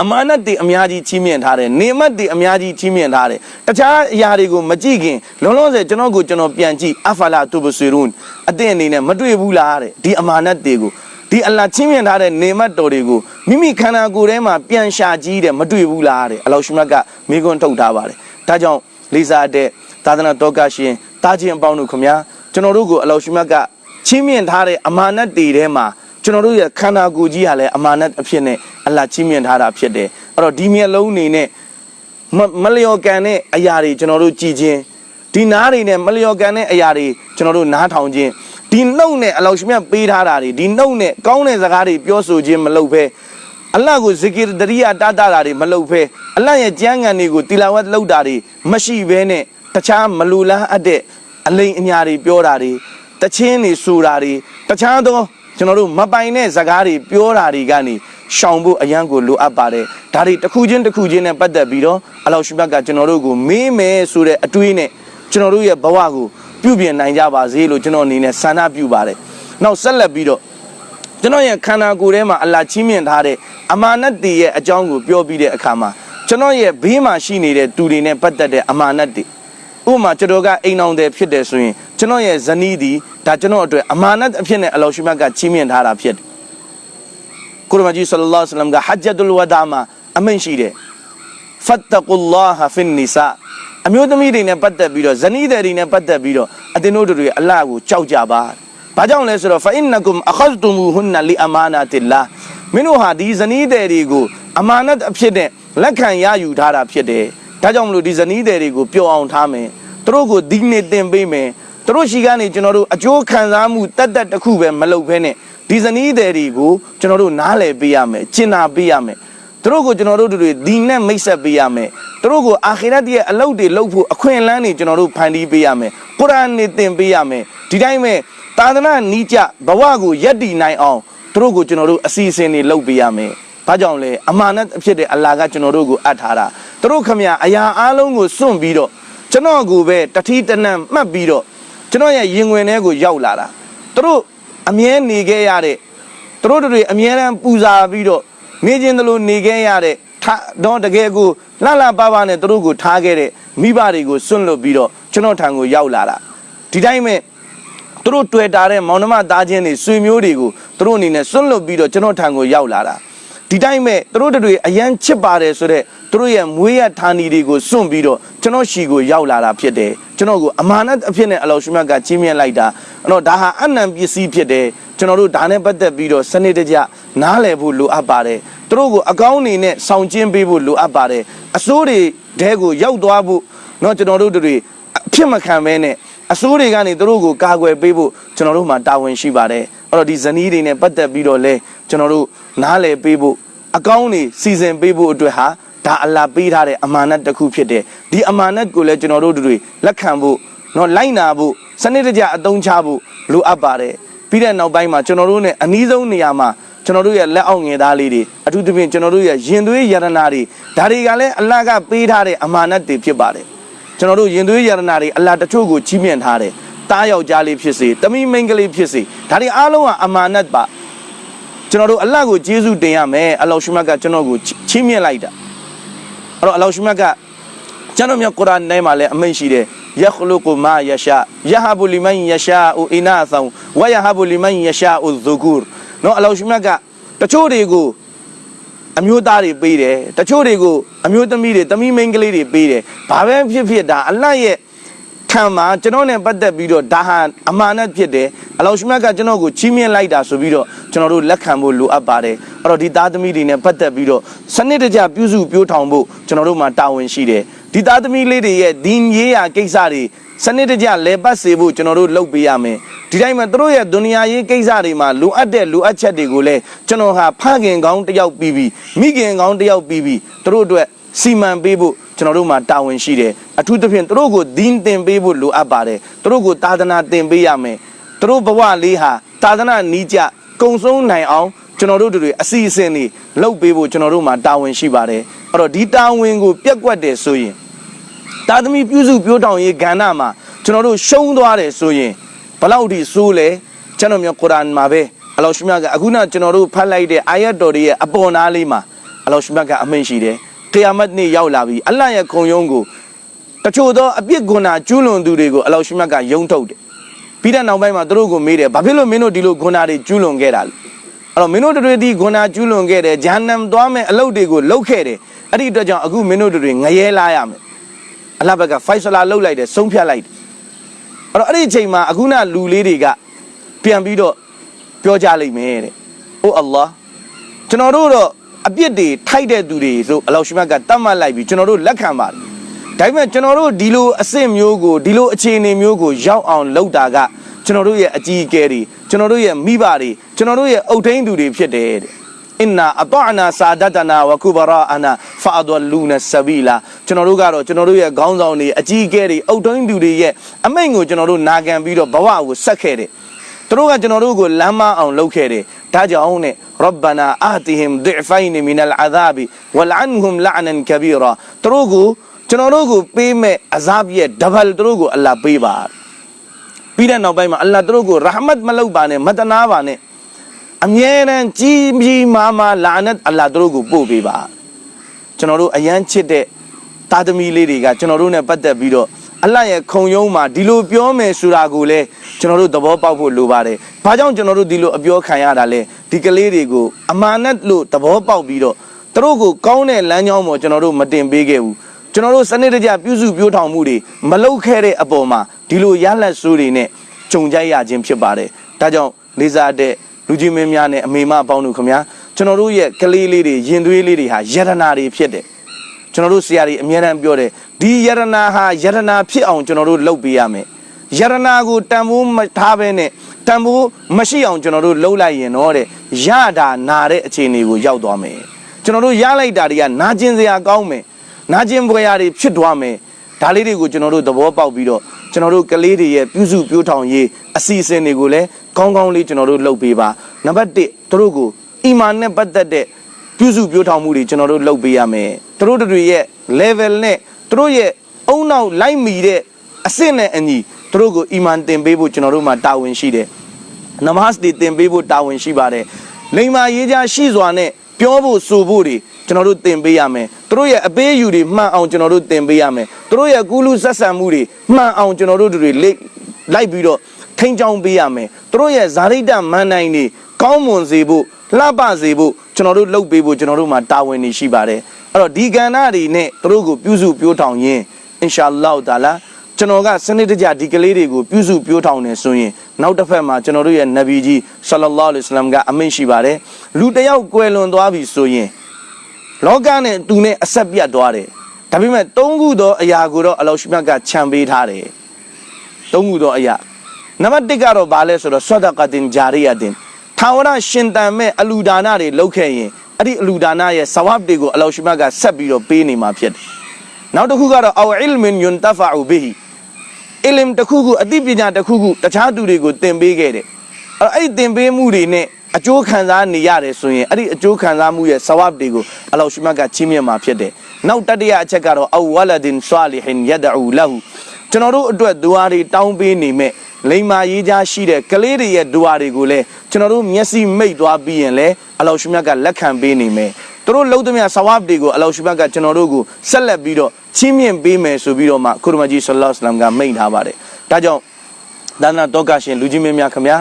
အမာနတ်တွေအများကြီးချီးမြှင့်ထားတယ်နေမတ်တွေအများကြီးချီးမြှင့်ထားတယ်တခြားအရာတွေကိုမကြည့်ခင်လုံးလုံးဆယ်ကျွန်တော်ကိုကျွန်တော်ပြန်ကြည့်အဖလာတူဘဆီရွန်အတင်းအနေနဲ့မတွေ့ဘူးလားတဲ့ဒီအမာနတ်တွေကိုဒီအလ္လာချင်းမြင်ထားတဲ့နေမတ်တော်တွေကိုမိမိခန္ဓာကိုယ်ထဲမှာပြန်ရှာကြည့်တယ်မတွေ့ဘူးလားတဲ့အလောရှိမတ်ကမိကွန်းထုတ်ထားပါတယ်ဒါကြောင့်လေးစားတဲ့သာသနာတော်ကရှင်တာချင်းအပေါင်းတို့ခင်ဗျာကျွန်တော်တို့ကိုအလောရှိမတ်ကချင်းမြင်ထားတဲ့အမာနတ်တွေထဲမှာ ကျွန်တော်တို့ရဲ့ခန္ဓာကိုယ်ကြီးဟာလည်းအမာနတ်အဖြစ်နဲ့အလ္လာချင်းမြင်ထားတာဖြစ်တယ်အဲ့တော့ဒီမျက်လုံးနေနဲ့မလျော်ကန်တဲ့အရာတွေကျွန်တော်တို့ကြည်ခြင်းဒီနားတွေနဲ့မလျော်ကန်တဲ့အရာတွေကျွန်တော်တို့နားထောင်ခြင်းဒီနှုတ်နဲ့အလောရှိမြတ်ပေးထားတာတွေဒီနှုတ်နဲ့ကောင်းတဲ့စကားတွေပြောဆိုခြင်းမလုပ်ဘဲအလ္လာဟ်ကိုဇီကီတရိယာတာတာတာတွေမလုပ်ဘဲအလ္လာဟ်ရဲ့ကြမ်းငံတွေကိုတီလာဝတ်လုပ်တာတွေမရှိဘဲနဲ့တခြားမလူလားအပ်တဲ့အလိန်အညာတွေပြောတာတွေတချင်းတွေဆိုတာတွေတခြားသော ကျွန်တော်တို့မပိုင်တဲ့စကားတွေပြောတာတွေကနေရှောင်ဖို့အရန်ကိုလိုအပ်ပါတယ်ဒါတွေတစ်ခုချင်းတစ်ခုချင်းနဲ့ပတ်သက်ပြီးတော့အလောရှိဘတ်ကကျွန်တော်တို့ကိုမေးမယ်ဆိုတဲ့အတွေးနဲ့ကျွန်တော်တို့ရဲ့ဘဝကိုပြုပြင်နိုင်ကြပါစေလို့ကျွန်တော်အနေနဲ့ဆန္ဒပြုပါတယ်။နောက်ဆက်လက်ပြီးတော့ကျွန်တော်ရဲ့ခန္ဓာကိုယ်ထဲမှာအလာချင်းမြင့်ထားတဲ့အမာနတ်တွေရဲ့အကြောင်းကိုပြောပြီးတဲ့အခါမှာကျွန်တော်ရဲ့ဘေးမှာရှိနေတဲ့သူတွေနဲ့ပတ်သက်တဲ့အမာနတ်တွေ ဥပမာကျွန်တော်ကအိမ်အောင်တယ်ဖြစ်တယ်ဆိုရင်ကျွန်တော်ရဲ့ဇနီးဒီဒါကျွန်တော်အတွက်အမာနတ်အဖြစ်နဲ့အလောရှိမတ်ကချင်းမြင့်ထားတာဖြစ်တယ်။ကုရ်မကြီးဆလ္လာလဟ်အလัยဟိဝါစလမ်ကဟဂျ်ဒ်ဝဒါမှာအမိန့်ရှိတယ်ဖတ်တကူလာဟဖင်နီဆာအမျိုးသမီးတွေနဲ့ပတ်သက်ပြီးတော့ဇနီးတွေနဲ့ပတ်သက်ပြီးတော့အတင်းတို့တွေအလ္လာဟ်ကိုကြောက်ကြပါ။ဘာကြောင့်လဲဆိုတော့ fa innakum akhadtumuhunna li amanatillah မင်းတို့ဟာဒီဇနီးတွေကိုအမာနတ်အဖြစ်နဲ့လက်ခံရယူထားတာဖြစ်တယ်။ဒါကြောင့်မလို့ဒီဇနီးတွေကိုပျော်အောင်ထားမယ်။ သူတို့ကိုဒီနေ့တင်ပေးမယ်။သူတို့ရှိကနေကျွန်တော်တို့အကျိုးခံစားမှုတက်တက်တစ်ခုပဲမလုပ်ဘဲနဲ့ဒီဇနီးတွေကိုကျွန်တော်တို့နားလည်ပေးရမယ်။ကျင့်နာပေးရမယ်။သူတို့ကိုကျွန်တော်တို့တွေဒီနဲ့မိတ်ဆက်ပေးရမယ်သူတို့ကိုအာခိရတ်ရဲ့အလုပ်တွေလုပ်ဖို့အခွင့်အလမ်းတွေကျွန်တော်တို့ဖန်တီးပေးရမယ်ကုရ်အာန်နဲ့သင်ပေးရမယ်ဒီတိုင်းပဲသာသနာနီးကြဘဝကိုယက်တည်နိုင်အောင်သူတို့ကိုကျွန်တော်တို့အစီအစဉ်တွေလုပ်ပေးရမယ်ဘာကြောင့်လဲအမာနတ်ဖြစ်တဲ့အလ္လာဟ်ကကျွန်တော်တို့ကိုအပ်ထားတာသူတို့ခမရအရာအလုံးကိုစွန့်ပြီးတော့ ကျွန်တော်ကိုပဲတတိတနံမှတ်ပြီးတော့ကျွန်တော်ရဲ့ရင်ဝင်ထဲကိုရောက်လာတာသူတို့အမြဲနေခဲ့ရတဲ့သူတို့တွေအမြဲတမ်းပူဇာပြီးတော့နေခြင်းတလို့နေခဲ့ရတဲ့တော့တကယ်ကိုလှလှပပနဲ့သူတို့ကိုထားခဲ့တဲ့မိဘတွေကိုစွန့်လွတ်ပြီးတော့ကျွန်တော်ထံကိုရောက်လာတာဒီတိုင်းမဲ့သူတို့တွေ့တာတဲ့မောင်နှမသားချင်းတွေဆွေမျိုးတွေကိုသူတို့အနေနဲ့စွန့်လွတ်ပြီးတော့ကျွန်တော်ထံကိုရောက်လာတာ ဒီတိုင်းမဲ့သူတို့တွေအရန်ချစ်ပါတယ်ဆိုတော့သူတို့ရဲ့မွေးရဌာနီတွေကိုစွန့်ပြီးတော့ကျွန်တော်ရှီကိုရောက်လာတာဖြစ်တယ်ကျွန်တော်ကိုအမာနတ်အဖြစ်နဲ့အလောရှိမြတ်ကကြီးမြတ်လိုက်တာအဲ့တော့ဒါဟာအနံပစ္စည်းဖြစ်တယ်ကျွန်တော်တို့ဒါနဲ့ပတ်သက်ပြီးတော့စနစ်တကျနားလည်ဖို့လိုအပ်ပါတယ်သူတို့ကိုအကောင်းအနေနဲ့ဆောင်ကျင်းပေးဖို့လိုအပ်ပါတယ်အစိုးတွေတဲကိုရောက်သွားဖို့เนาะကျွန်တော်တို့တွေအဖြစ်မခံဘဲနဲ့အစိုးတွေကနေသူတို့ကိုကာကွယ်ပေးဖို့ကျွန်တော်တို့မှာတာဝန်ရှိပါတယ်အဲ့တော့ဒီဇနီးတွေနဲ့ပတ်သက်ပြီးတော့လဲကျွန်တော်တို့ နားလည်ပေးဖို့အကောင်းတွေစီစဉ်ပေးဖို့အတွက်ဟာဒါအလ္လာဟ်ပေးထားတဲ့အမာနတ်တစ်ခုဖြစ်တယ်ဒီအမာနတ်ကိုလည်းကျွန်တော်တို့တို့တွေလက်ခံဖို့နော်လိုက်နာဖို့စနစ်တကျအသုံးချဖို့လိုအပ်ပါတယ်ပြီးတဲ့နောက်ပိုင်းမှာကျွန်တော်တို့ ਨੇ အနည်းဆုံးနေရာမှာကျွန်တော်တို့ရဲ့လက်အောက်ငယ်သားလေးတွေအထူးသဖြင့်ကျွန်တော်တို့ရဲ့ရင်သွေးယရနာတွေဒါတွေကလည်းအလ္လာဟ်ကပေးထားတဲ့အမာနတ်တွေဖြစ်ပါတယ်ကျွန်တော်တို့ရင်သွေးယရနာတွေအလ္လာဟ်တချို့ကိုကြီးမြင့်ထားတယ်တားယောက်ျားလေးဖြစ်စေတမိမိန်းကလေးဖြစ်စေဒါတွေအားလုံးကအမာနတ်ပါ ကျွန်တော်တို့အလ္လာဟ်ကိုကျေးဇူးတင်ရမယ်အလ္လာဟ်ရှုမတ်ကကျွန်တော်ကိုချီးမြှင့်လိုက်တာအဲ့တော့အလ္လာဟ်ရှုမတ်ကကျွန်တော်မြတ်ကုရ်အာန်ထဲမှာလည်းအမိန့်ရှိတယ်ယခလုကုမာယရှာယဟဘူလီမန်ယရှာအူအီနာသံဝယဟဘူလီမန်ယရှာအူဇူဂူရ်နော်အလ္လာဟ်ရှုမတ်ကတချို့တွေကိုအမျိုးသားတွေပေးတယ်တချို့တွေကိုအမျိုးသမီးတွေသမီးမိန်းကလေးတွေပေးတယ်ဘာပဲဖြစ်ဖြစ်ဒါအလ္လာဟ်ရဲ့ ခံမှာကျွန်တော်နဲ့ပတ်သက်ပြီးတော့ဒါဟာအမာနတ်ဖြစ်တယ်အလောရှမတ်ကကျွန်တော်ကိုချီးမြှင့်လိုက်တာဆိုပြီးတော့ကျွန်တော်တို့လက်ခံဖို့လိုအပ်ပါတယ်အဲ့တော့ဒီသားသမီးတွေနဲ့ပတ်သက်ပြီးတော့စနစ်တကျပြုစုပြောထောင်ဖို့ကျွန်တော်တို့မှာတာဝန်ရှိတယ်ဒီသားသမီးလေးတွေရဲ့ဒီရေးရာကိစ္စတွေစနစ်တကျလဲပတ်စေဖို့ကျွန်တော်တို့လုပ်ပေးရမယ်ဒီတိုင်းမှာတို့ရဲ့ဒုနီယာရေးကိစ္စတွေမှာလိုအပ်တဲ့လိုအပ်ချက်တွေကိုလည်းကျွန်တော်ဟာဖခင်ကောင်းတစ်ယောက်ပြီးပြီးမိခင်ကောင်းတစ်ယောက်ပြီးပြီးတို့အတွက် စီမံပေးဖို့ကျွန်တော်တို့မှာတာဝန်ရှိတယ်အထူးသဖြင့်တို့ကိုဒင်းတင်ပေးဖို့လိုအပ်ပါတယ်တို့ကိုသာသနာတင်ပေးရမယ်တို့ဘဝလေးဟာသာသနာနီးကြကုံဆုံးနိုင်အောင်ကျွန်တော်တို့တွေအစီအစဉ်တွေလုပ်ပေးဖို့ကျွန်တော်တို့မှာတာဝန်ရှိပါတယ်အဲ့တော့ဒီတာဝန်ကိုပြက်ကွက်တယ်ဆိုရင်သာသမီပြုစုပြောထောင်ရေးကဏ္ဍမှာကျွန်တော်တို့ရှုံးသွားတယ်ဆိုရင်ဘလောက်ထိဆိုးလဲကျွန်တော်မျိုးကုရ်အာန်မှာပဲအလောရှမြတ်ကအခုနကျွန်တော်တို့ဖတ်လိုက်တဲ့အာယတ်တော်တွေရဲ့အပေါ်နားလေးမှာအလောရှမြတ်ကအမိန့်ရှိတယ် ကီယာမတ်နေ့ရောက်လာပြီအလ္လာဟ်ရဲ့ခုံရုံးကိုတချို့သောအပြစ်ဂုဏကျူးလွန်သူတွေကိုအလောရှမြတ်ကယုံထုတ်တယ်ပြီးတဲ့နောက်ပိုင်းမှာသူတို့ကိုမေးတယ်ဘာဖြစ်လို့မင်းတို့ဒီလိုဂုဏတွေကျူးလွန်ခဲ့တာလဲအဲ့တော့မင်းတို့တွေဒီဂုဏကျူးလွန်ခဲ့တယ်ဂျာနမ်သွားမဲ့အလုပ်တွေကိုလုပ်ခဲ့တယ်အဲ့ဒီအတွက်ကြောင့်အခုမင်းတို့တွေငရဲလာရမယ်အလ္လာဟ်ဘက်ကဖိုက်ဆလာလုပ်လိုက်တယ်ဆုံးဖြတ်လိုက်တယ်အဲ့တော့အဲ့ဒီအချိန်မှာအခုနလူလေးတွေကပြန်ပြီးတော့ပြောကြလိမ့်မယ်တဲ့အိုအလ္လာဟ်ကျွန်တော်တို့တော့ အပြစ်တွေထိုက်တဲ့သူတွေဆိုအလောရှမတ်ကတတ်မှတ်လိုက်ပြီးကျွန်တော်တို့လက်ခံပါတယ်ဒါပေမဲ့ကျွန်တော်တို့ဒီလိုအဆင့်မျိုးကိုဒီလိုအခြေအနေမျိုးကိုရောက်အောင်လုပ်တာကကျွန်တော်တို့ရဲ့အကြီးအကဲတွေကျွန်တော်တို့ရဲ့မိဘတွေကျွန်တော်တို့ရဲ့အုတ်ထိန်သူတွေဖြစ်တယ်တဲ့အင်နာအတအနာစာဒတနာဝကုဘရာအနာဖာဒလူနဆဘီလာကျွန်တော်တို့ကတော့ကျွန်တော်တို့ရဲ့ခေါင်းဆောင်တွေအကြီးအကဲတွေအုတ်ထိန်သူတွေရဲ့အမိန့်ကိုကျွန်တော်တို့နာခံပြီးတော့ဘဝကိုဆက်ခဲ့တယ် သူတို့ကကျွန်တော်တို့ကိုလမ်းမအောင်လုပ်ခဲ့တယ်ဒါကြောင့်နဲ့ရဘနာအာတီဟင်ဒီဖိုင်နီမင်အလ်အသာဘီဝလန်ဟွမ်လအနန်ကဘီရာသူတို့ကိုကျွန်တော်တို့ကိုပေးမဲ့အဇာဘရဲ့ဒဘလ်သူတို့ကိုအလ္လာပေးပါပြီးတဲ့နောက်ပိုင်းမှာအလ္လာသူတို့ကိုရဟမတ်မလုပ်ပါနဲ့မတနာပါနဲ့အမြဲတမ်းကြီးကြီးမားမားလာနတ်အလ္လာသူတို့ကိုပို့ပေးပါကျွန်တော်တို့အယမ်းချစ်တဲ့တာသမီလေးတွေကကျွန်တော်တို့နဲ့ပတ်သက်ပြီးတော့ အလ္လာဟ်ရဲ့ခုံရုံးမှာဒီလိုပြောမယ်ဆိုတာကိုလည်းကျွန်တော်တို့သဘောပေါက်ဖို့လိုပါတယ်။ဘာကြောင့်ကျွန်တော်တို့ဒီလိုအပြောခံရတာလဲဒီကလေးတွေကိုအမာနတ်လို့သဘောပေါက်ပြီးတော့သူတို့ကိုကောင်းတဲ့လမ်းကြောင်းပေါ်ကျွန်တော်တို့မတင်ပေးခဲ့ဘူး။ကျွန်တော်တို့စနစ်တကျပြုစုပြောထောင်မှုတွေမလုပ်ခဲ့တဲ့အပေါ်မှာဒီလိုရလက်ဆိုးတွေနဲ့ကြုံကြရခြင်းဖြစ်ပါတယ်။ဒါကြောင့်လေးစားတဲ့လူကြီးမင်းများနဲ့အမေမအပေါင်းတို့ခင်ဗျာကျွန်တော်တို့ရဲ့ကလေးလေးတွေရင်သွေးလေးတွေဟာယရနာတွေဖြစ်တယ်။ ကျွန်တော်တို့ဆရာတွေအများအားပြောတယ်ဒီယရနာဟာယရနာဖြစ်အောင်ကျွန်တော်တို့လုပ်ပေးရမယ်ယရနာကိုတန်ဖိုးမထားဘဲနဲ့တန်ဖိုးမရှိအောင်ကျွန်တော်တို့လှုပ်လိုက်ရင်တော့တဲ့ရတာနာတဲ့အခြေအနေကိုရောက်သွားမယ်ကျွန်တော်တို့ရလိုက်တာတွေကနာကျင်စရာကောင်းမယ်နာကျင်ပွဲရာတွေဖြစ်သွားမယ်ဒါလေးတွေကိုကျွန်တော်တို့သဘောပေါက်ပြီးတော့ကျွန်တော်တို့ကလေးတွေရဲ့ပြုစုပြောထောင်ရေးအစီအစဉ်တွေကိုလည်းကောင်းကောင်းလေးကျွန်တော်တို့လုပ်ပေးပါနံပါတ်1သူတို့ကိုအီမာန်နဲ့ပတ်သက်တဲ့ ပြုစုပြောထောင်မှုတွေကျွန်တော်တို့လုပ်ပေးရမယ်သူတို့တွေရဲ့ level နဲ့သူတို့ရဲ့အုံနောက်လိုက်မီတဲ့အဆင့်နဲ့အညီသူတို့ကိုအီမန်တင်ပေးဖို့ကျွန်တော်တို့မှာတာဝန်ရှိတယ်နမတ်တွေတင်ပေးဖို့တာဝန်ရှိပါတယ်လိမ္မာရေးကြရှိစွာနဲ့ပြောဖို့ဆိုဖို့တွေကျွန်တော်တို့တင်ပေးရမယ်သူတို့ရဲ့အပေးအယူတွေမှန်အောင်ကျွန်တော်တို့တင်ပေးရမယ်သူတို့ရဲ့ကူးလူဆက်ဆံမှုတွေမှန်အောင်ကျွန်တော်တို့တွေလိုက်ပြီးတော့ထိန်းချောင်းပေးရမယ်သူတို့ရဲ့ဇာတိတမန်နိုင်တွေကောင်းမွန်စေဖို့ လှပစေဖို့ကျွန်တော်တို့လုပ်ပေးဖို့ကျွန်တော်တို့မှာတာဝန်တွေရှိပါတယ်အဲ့တော့ဒီကဏ္ဍတွေနဲ့သူတို့ကိုပြုစုပြောထောင်ရင်းအင်ရှာအလ္လာဟ်တာလာကျွန်တော်ကစနစ်တကျဒီကလေးတွေကိုပြုစုပြောထောင်နေဆိုရင်နောက်တစ်ဖက်မှာကျွန်တော်တို့ရဲ့နဗီကြီးဆလလောလ္လဟ်အလိုင်းကအမိန့်ရှိပါတယ်လူတယောက်ကွယ်လွန်သွားပြီဆိုရင်လောကနဲ့သူနဲ့အဆက်ပြတ်သွားတယ်ဒါပေမဲ့သုံးခုသောအရာကိုတော့အလောရှိမြတ်ကခြံပေးထားတယ်သုံးခုသောအရာနံပါတ်1ကတော့ဘာလဲဆိုတော့ဆဒကတင်ဂျာရီယာတင် ထာဝရရှင်တန်မဲ့အလူဒါနတွေလုပ်ခဲ့ရင်အဲ့ဒီအလူဒါနရဲ့ဆဝပ်တွေကိုအလောရှိမတ်ကဆက်ပြီးတော့ပေးနေမှာဖြစ်တယ်နောက်တစ်ခုကတော့အောအီလ်မင်ယွန်တဖာဘီဟီအီလမ်တစ်ခုခုအသိပညာတစ်ခုခုတခြားသူတွေကိုသင်ပေးခဲ့တယ်အဲ့တော့အဲ့ဒီသင်ပေးမှုတွေနဲ့အကျိုးခံစားနေရတယ်ဆိုရင်အဲ့ဒီအကျိုးခံစားမှုရဲ့ဆဝပ်တွေကိုအလောရှိမတ်ကချီးမြှင့်မှာဖြစ်တယ်နောက်တတိယအချက်ကတော့အဝလဒင်ဆာလီဟင်ယဒအူလဟူ ကျွန်တော်တို့အတွက်ဒူအာတွေတောင်းပေးနေမဲ့လိမ္မာရေးချရှိတဲ့ကလေးတွေရဲ့ဒူအာတွေကိုလည်းကျွန်တော်တို့မျက်စိမိတ်သွားပြီးရင်လည်းအလောရှိမတ်ကလက်ခံပေးနေမယ်သူတို့လုံးသမျှဆဝပ်တွေကိုအလောရှိမတ်ကကျွန်တော်တို့ကိုဆက်လက်ပြီးတော့ချီးမြှင့်ပေးမယ်ဆိုပြီးတော့မှကုရမကြီးဆလ္လာလဟ်အလัยဟ်ကမိန့်ထားပါတယ်ဒါကြောင့်ဒါနတော့ကရှင်လူကြီးမင်းများခင်ဗျာ